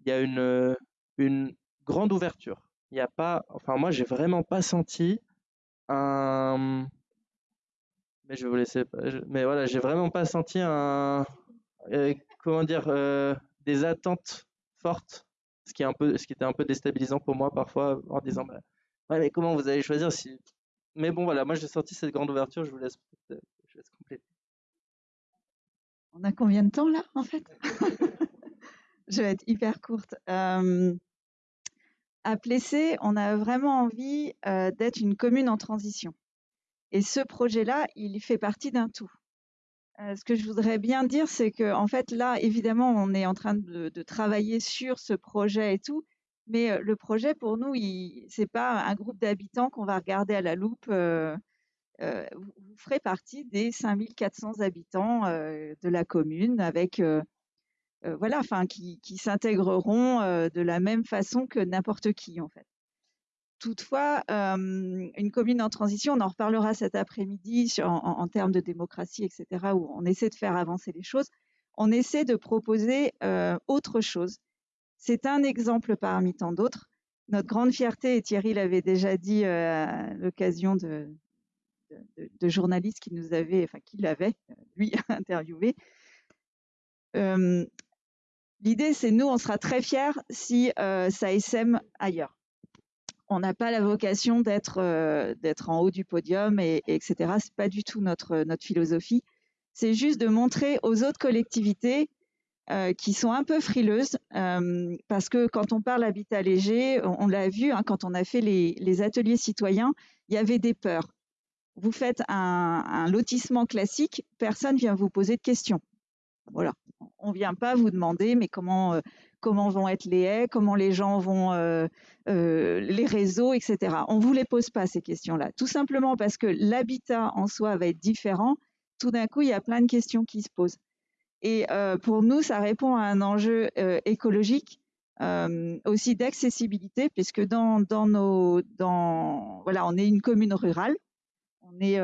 il y a une une grande ouverture. Il n'y a pas, enfin moi, j'ai vraiment pas senti un, mais je vous laisser, je- mais voilà, j'ai vraiment pas senti un, euh, comment dire, euh, des attentes fortes, ce qui est un peu, ce qui était un peu déstabilisant pour moi parfois en disant, bah, mais comment vous allez choisir si, mais bon voilà, moi j'ai senti cette grande ouverture, je vous laisse, euh, compléter. On a combien de temps là, en fait? Je vais être hyper courte. À Plessé, on a vraiment envie d'être une commune en transition. Et ce projet-là, il fait partie d'un tout. Euh, ce que je voudrais bien dire, c'est que en fait, là, évidemment, on est en train de, travailler sur ce projet et tout, mais euh, le projet, pour nous, c'est pas un groupe d'habitants qu'on va regarder à la loupe. euh, vous ferez partie des 5400 habitants de la commune avec voilà, enfin qui s'intégreront de la même façon que n'importe qui en fait. Toutefois, une commune en transition, on en reparlera cet après-midi en, termes de démocratie, etc., où on essaie de faire avancer les choses. On essaie de proposer autre chose. C'est un exemple parmi tant d'autres. Notre grande fierté, et Thierry l'avait déjà dit à l'occasion de, journalistes qui nous avaient, enfin qui l'avaient, lui, interviewé. L'idée, c'est nous, on sera très fiers si ça SM ailleurs on n'a pas la vocation d'être euh, d'être en haut du podium et, et etc. C'est pas du tout notre notre philosophie. C'est juste de montrer aux autres collectivités euh, qui sont un peu frileuses, euh, parce que quand on parle habitat léger, on, l'a vu hein, quand on a fait les, les, ateliers citoyens, il y avait des peurs. Vous faites un, un lotissement classique, personne vient vous poser de questions. Voilà, on vient pas vous demander, mais comment comment vont être les haies, comment les gens vont, euh, euh, les réseaux, etc. On ne vous les pose pas ces questions-là, tout simplement parce que l'habitat en soi va être différent. Tout d'un coup, il y a plein de questions qui se posent. Et euh, pour nous, ça répond à un enjeu écologique, aussi d'accessibilité, puisque dans, dans nos, dans, voilà, on est une commune rurale, on est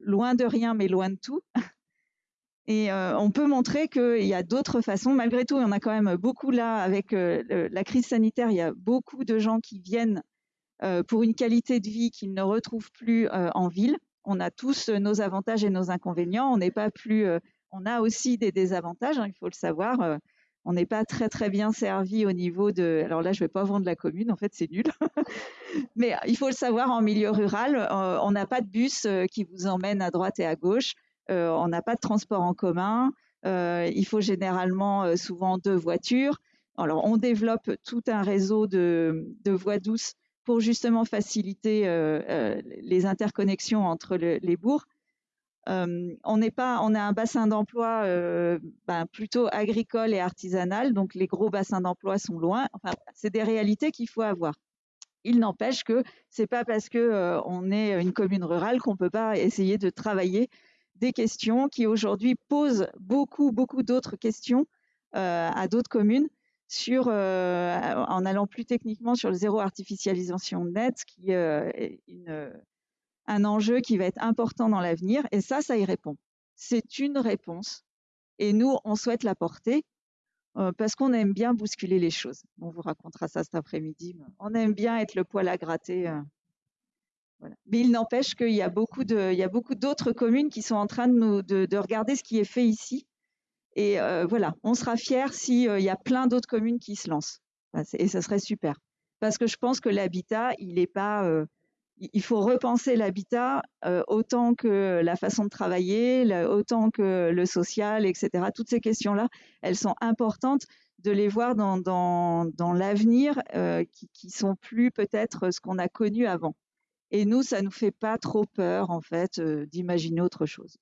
loin de rien, mais loin de tout. Et euh, on peut montrer qu'il y a d'autres façons. Malgré tout, il y en a quand même beaucoup là avec euh, la crise sanitaire. Il y a beaucoup de gens qui viennent euh, pour une qualité de vie qu'ils ne retrouvent plus en ville. On a tous nos avantages et nos inconvénients. On n'est pas plus. on a aussi des désavantages. Hein, il faut le savoir. on n'est pas très très bien servi au niveau de. Alors là, je vais pas vendre la commune. En fait, c'est nul. Mais il faut le savoir en milieu rural, on n'a pas de bus qui vous emmène à droite et à gauche. Euh, on n'a pas de transport en commun, euh, il faut généralement euh, souvent deux voitures. Alors, on développe tout un réseau de, voies douces pour justement faciliter les interconnexions entre les bourgs. on n'est pas, on a un bassin d'emploi ben, plutôt agricole et artisanal, donc les gros bassins d'emploi sont loin. Enfin, c'est des réalités qu'il faut avoir. Il n'empêche que c'est pas parce que on est une commune rurale qu'on peut pas essayer de travailler des questions qui aujourd'hui posent beaucoup, beaucoup d'autres questions euh, à d'autres communes euh, en allant plus techniquement sur le zéro artificialisation net, qui euh, est un enjeu qui va être important dans l'avenir. Et ça, ça y répond. C'est une réponse. Et nous, on souhaite l'apporter parce qu'on aime bien bousculer les choses. On vous racontera ça cet après-midi. On aime bien être le poil à gratter. Mais il n'empêche qu'il y a beaucoup d'autres communes qui sont en train de, regarder ce qui est fait ici. Et euh, voilà, on sera fiers s'il euh, y a plein d'autres communes qui se lancent. et ce serait super. Parce que je pense que l'habitat, il n'est pas. Euh, il faut repenser l'habitat autant que la façon de travailler, autant que le social, etc. Toutes ces questions-là, elles sont importantes de les voir dans l'avenir qui, qui sont plus peut-être ce qu'on a connu avant. Et nous, ça nous fait pas trop peur, en fait, euh, d'imaginer autre chose.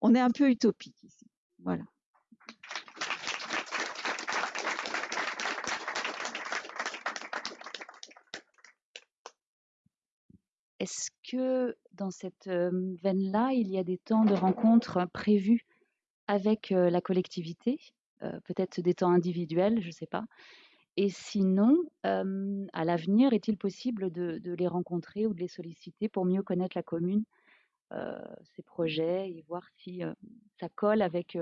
On est un peu utopique ici. Voilà. Est-ce que dans cette veine-là, il y a des temps de rencontre prévus avec la collectivité, peut-être des temps individuels, je ne sais pas, et sinon, à l'avenir, est-il possible de, les rencontrer ou de les solliciter pour mieux connaître la commune, ses projets et voir si ça colle avec,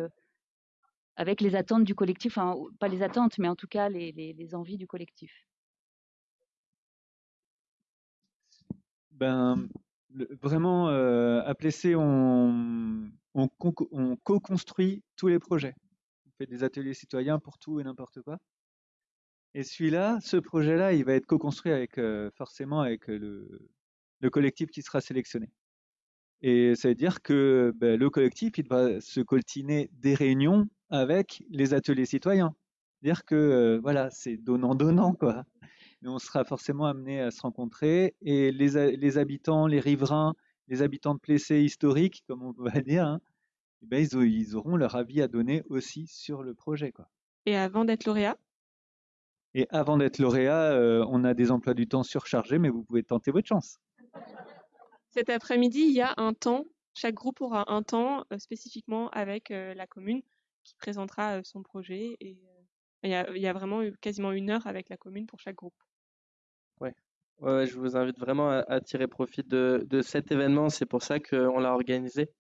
les attentes du collectif, enfin, pas les attentes, mais en tout cas les, envies du collectif? Ben, Vraiment, à Plessé, on co-construit tous les projets. On fait des ateliers citoyens pour tout et n'importe quoi. Et celui-là, ce projet-là, il va être co-construit avec euh, forcément avec le, le, collectif qui sera sélectionné. Et ça veut dire que ben, le collectif, il va se coltiner des réunions avec les ateliers citoyens. Dire que euh, voilà, c'est donnant-donnant quoi. Mais on sera forcément amené à se rencontrer et les, les habitants, les riverains, les habitants de Plessé historiques, comme on va dire, hein, eh ben, ils, ils, auront leur avis à donner aussi sur le projet quoi. Et avant d'être lauréat, et avant d'être lauréat, euh, on a des emplois du temps surchargés, mais vous pouvez tenter votre chance. cet après-midi, il y a un temps, chaque groupe aura un temps spécifiquement avec la commune qui présentera son projet et il y a, il y a vraiment quasiment une heure avec la commune pour chaque groupe. Ouais. Ouais, je vous invite vraiment à, tirer profit de, de cet événement. C'est pour ça qu'on l'a organisé.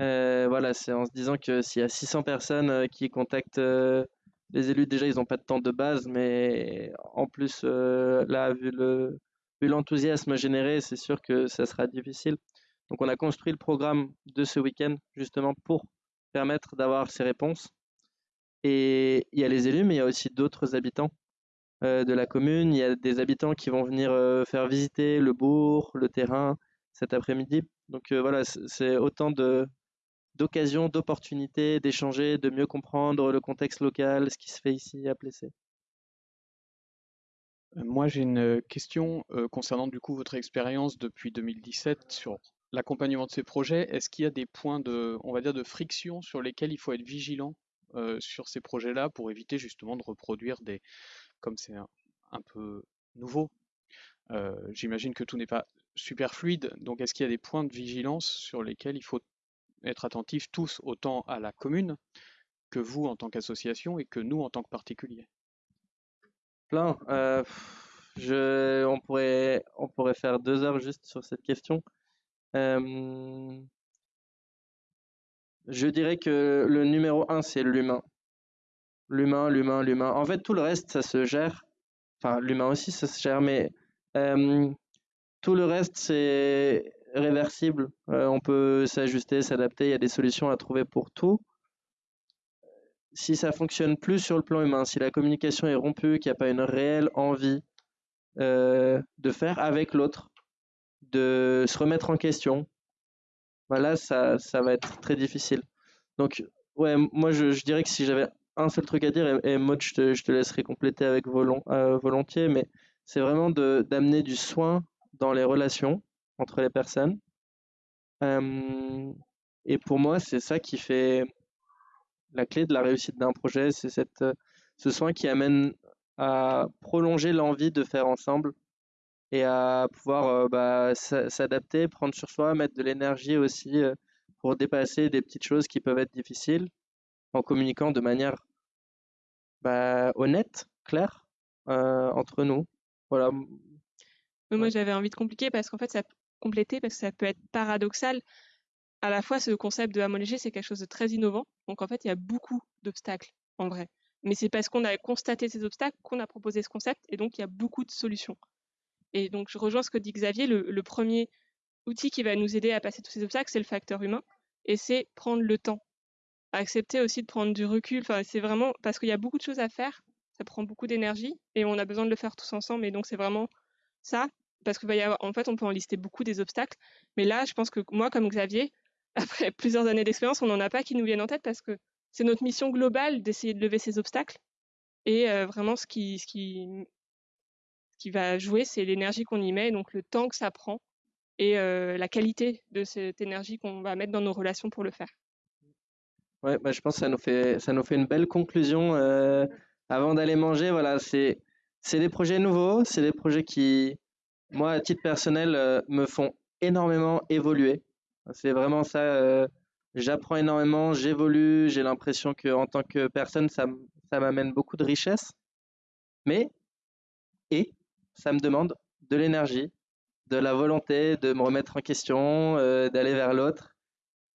Euh, voilà, c'est en se disant que s'il y a 600 personnes qui contactent les élus, déjà, ils n'ont pas de temps de base, mais en plus, là, vu le, vu l'enthousiasme généré, c'est sûr que ça sera difficile. Donc, on a construit le programme de ce week-end justement pour permettre d'avoir ces réponses. Et il y a les élus, mais il y a aussi d'autres habitants euh, de la commune. Il y a des habitants qui vont venir euh, faire visiter le bourg, le terrain cet après-midi. Donc euh, voilà, c'est autant de d'occasions, d'opportunités d'échanger, de mieux comprendre le contexte local, ce qui se fait ici à Plessé. Moi, j'ai une question concernant du coup votre expérience depuis 2017 sur l'accompagnement de ces projets. Est-ce qu'il y a des points de, on va dire, de friction sur lesquels il faut être vigilant sur ces projets-là pour éviter justement de reproduire des, comme c'est un, peu nouveau, j'imagine que tout n'est pas super fluide. Donc est-ce qu'il y a des points de vigilance sur lesquels il faut être attentif tous autant à la commune que vous en tant qu'association et que nous en tant que particuliers Plein. je, on, pourrait, on pourrait faire deux heures juste sur cette question. Je dirais que le numéro un, c'est l'humain. L'humain, l'humain, l'humain. En fait, tout le reste, ça se gère. Enfin, l'humain aussi, ça se gère, mais tout le reste, c'est réversible. Euh, on peut s'ajuster, s'adapter. Il y a des solutions à trouver pour tout. Si ça fonctionne plus sur le plan humain, si la communication est rompue, qu'il n'y a pas une réelle envie euh, de faire avec l'autre, de se remettre en question, voilà, ça, ça va être très difficile. Donc, moi, je, dirais que si j'avais un seul truc à dire, et, moi, je te, laisserai compléter avec euh, volontiers, mais c'est vraiment d'amener du soin dans les relations entre les personnes. Euh, et pour moi, c'est ça qui fait la clé de la réussite d'un projet, c'est cette, ce soin qui amène à prolonger l'envie de faire ensemble et à pouvoir euh, bah, s'adapter, prendre sur soi, mettre de l'énergie aussi euh, pour dépasser des petites choses qui peuvent être difficiles en communiquant de manière bah, honnête, claire euh, entre nous. Voilà. Moi, j'avais envie de compliquer parce qu'en fait, ça compléter parce que ça peut être paradoxal. À la fois, ce concept de léger, c'est quelque chose de très innovant. Donc, en fait, il y a beaucoup d'obstacles en vrai. Mais c'est parce qu'on a constaté ces obstacles qu'on a proposé ce concept et donc il y a beaucoup de solutions. Et donc, je rejoins ce que dit Xavier. Le, premier outil qui va nous aider à passer tous ces obstacles, c'est le facteur humain. Et c'est prendre le temps. Accepter aussi de prendre du recul. Enfin, c'est vraiment parce qu'il y a beaucoup de choses à faire. Ça prend beaucoup d'énergie et on a besoin de le faire tous ensemble. Et donc, c'est vraiment ça. Parce que, en fait, on peut en lister beaucoup des obstacles. Mais là, je pense que moi, comme Xavier, après plusieurs années d'expérience, on n'en a pas qui nous viennent en tête parce que c'est notre mission globale d'essayer de lever ces obstacles. Et euh, vraiment, ce qui, ce qui qui va jouer, c'est l'énergie qu'on y met, donc le temps que ça prend et euh, la qualité de cette énergie qu'on va mettre dans nos relations pour le faire. Ouais, bah, je pense que ça nous fait, ça nous fait une belle conclusion. Euh, avant d'aller manger, voilà, c'est, c'est des projets nouveaux, c'est des projets qui, moi, à titre personnel, euh, me font énormément évoluer. C'est vraiment ça. j'apprends énormément, j'évolue, j'ai l'impression que en tant que personne, ça, ça m'amène beaucoup de richesse. Mais, et, ça me demande de l'énergie, de la volonté de me remettre en question, euh, d'aller vers l'autre.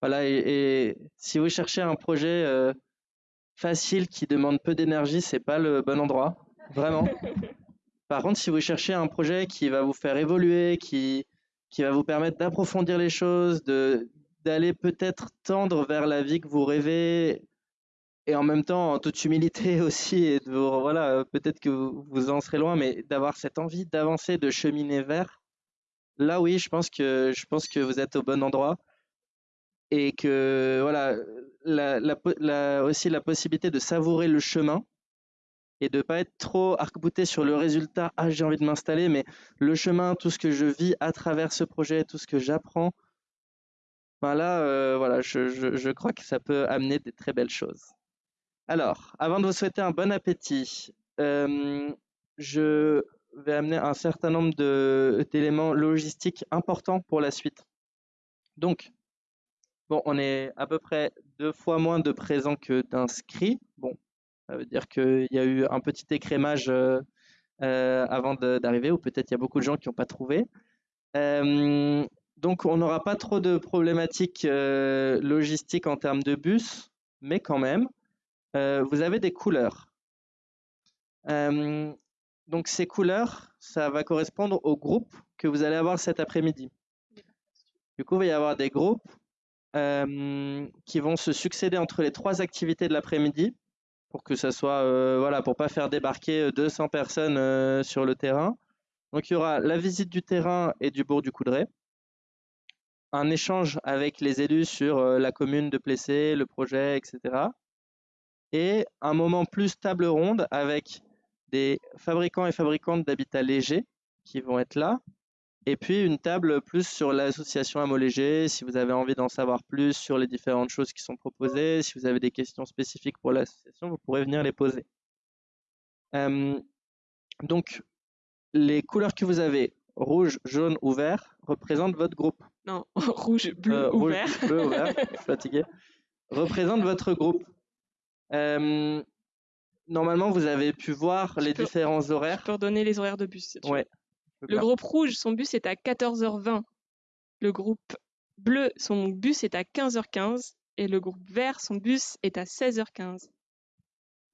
Voilà, et, si vous cherchez un projet euh, facile qui demande peu d'énergie, c'est pas le bon endroit, vraiment. Par contre, si vous cherchez un projet qui va vous faire évoluer, qui, qui va vous permettre d'approfondir les choses, de d'aller peut-être tendre vers la vie que vous rêvez et en même temps en toute humilité aussi et de, voilà peut-être que vous, en serez loin mais d'avoir cette envie d'avancer de cheminer vers là oui je pense que je pense que vous êtes au bon endroit et que voilà la, aussi la possibilité de savourer le chemin et de pas être trop arc-bouté sur le résultat ah j'ai envie de m'installer mais le chemin tout ce que je vis à travers ce projet tout ce que j'apprends ben là euh, voilà je, crois que ça peut amener des très belles choses alors, avant de vous souhaiter un bon appétit, euh, je va amener un certain nombre d'éléments logistiques importants pour la suite. Donc, bon, on est à peu près deux fois moins de présents que d'inscrits. Bon, ça veut dire qu'il y a eu un petit écrémage euh, euh, avant d'arriver, ou peut-être il y a beaucoup de gens qui n'ont pas trouvé. Euh, donc, on n'aura pas trop de problématiques logistiques en termes de bus, mais quand même, vous avez des couleurs. Donc, ces couleurs, ça va correspondre au groupe que vous allez avoir cet après-midi. Du coup, il va y avoir des groupes qui vont se succéder entre les trois activités de l'après-midi pour que ça soit, euh, voilà, pour pas faire débarquer 200 personnes euh, sur le terrain. Donc, il y aura la visite du terrain et du bourg du Coudray, un échange avec les élus sur euh, la commune de Plessé, le projet, etc. Et un moment plus table ronde avec des fabricants et fabricantes d'habitats légers qui vont être là. Et puis une table plus sur l'association Amo Léger, si vous avez envie d'en savoir plus sur les différentes choses qui sont proposées, si vous avez des questions spécifiques pour l'association, vous pourrez venir les poser. Euh, donc, les couleurs que vous avez, rouge, jaune ou vert, représentent votre groupe. Non, rouge, bleu Euh, ou rouge, vert. bleu ou vert, je suis fatigué. Représentent votre groupe. Euh, normalement, vous avez pu voir les peux- différents horaires. Je peux redonner les horaires de bus. si tu. Ouais. veux Le groupe rouge, son bus est à 14h20. Le groupe bleu, son bus est à 15h15. Et le groupe vert, son bus est à 16h15.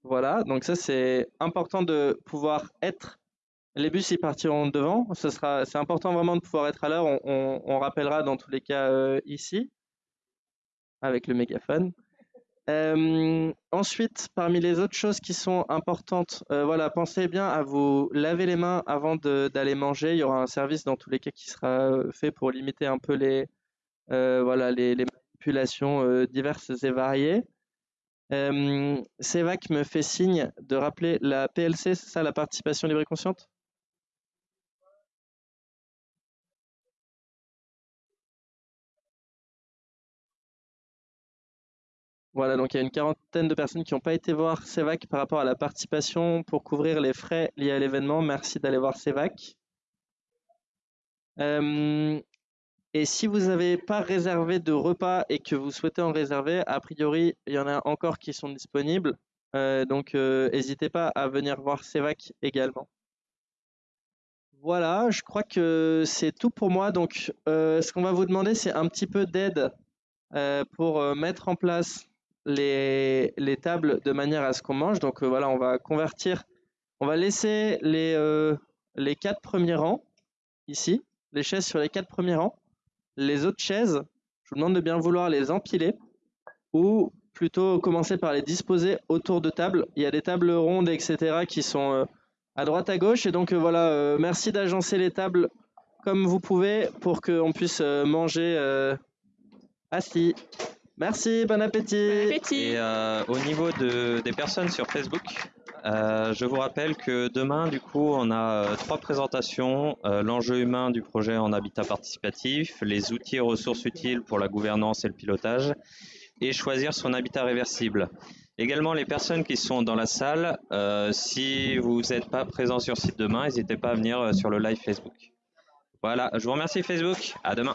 Voilà, donc ça c'est important de pouvoir être. Les bus ils partiront devant. Ce sera, c'est important vraiment de pouvoir être à l'heure. On, on- on rappellera dans tous les cas euh, ici avec le mégaphone. Euh, ensuite, parmi les autres choses qui sont importantes, euh, voilà, pensez bien à vous laver les mains avant d'aller manger. Il y aura un service dans tous les cas qui sera euh, fait pour limiter un peu les, voilà, les, manipulations diverses et variées. Euh, CEVAC me fait signe de rappeler la PLC, c'est ça, la participation libre et consciente? Voilà, donc il y a une quarantaine de personnes qui n'ont pas été voir CEVAC par rapport à la participation pour couvrir les frais liés à l'événement. Merci d'aller voir CEVAC. Euh, et si vous n'avez pas réservé de repas et que vous souhaitez en réserver, a priori, il y en a encore qui sont disponibles. Euh, donc, euh, n'hésitez pas à venir voir CEVAC également. Voilà, je crois que c'est tout pour moi. Donc, ce qu'on va vous demander, c'est un petit peu d'aide pour mettre en place les, les tables de manière à ce qu'on mange. Donc, euh, voilà, on va convertir, on va laisser les, euh, les quatre premiers rangs ici, les chaises sur les quatre premiers rangs. Les autres chaises, je vous demande de bien vouloir les empiler ou plutôt commencer par les disposer autour de tables. Il y a des tables rondes, etc., qui sont euh, à droite, à gauche. Et donc, voilà, merci d'agencer les tables comme vous pouvez pour qu'on puisse manger assis. Merci, bon appétit. Et euh, au niveau de, des personnes sur Facebook, euh, je vous rappelle que demain, du coup, on a euh, trois présentations. euh, L'enjeu humain du projet en habitat participatif, les outils et ressources utiles pour la gouvernance et le pilotage, et choisir son habitat réversible. Également, les personnes qui sont dans la salle, euh, si vous n'êtes pas présent sur site demain, n'hésitez pas à venir sur le live Facebook. Voilà, je vous remercie Facebook. À demain.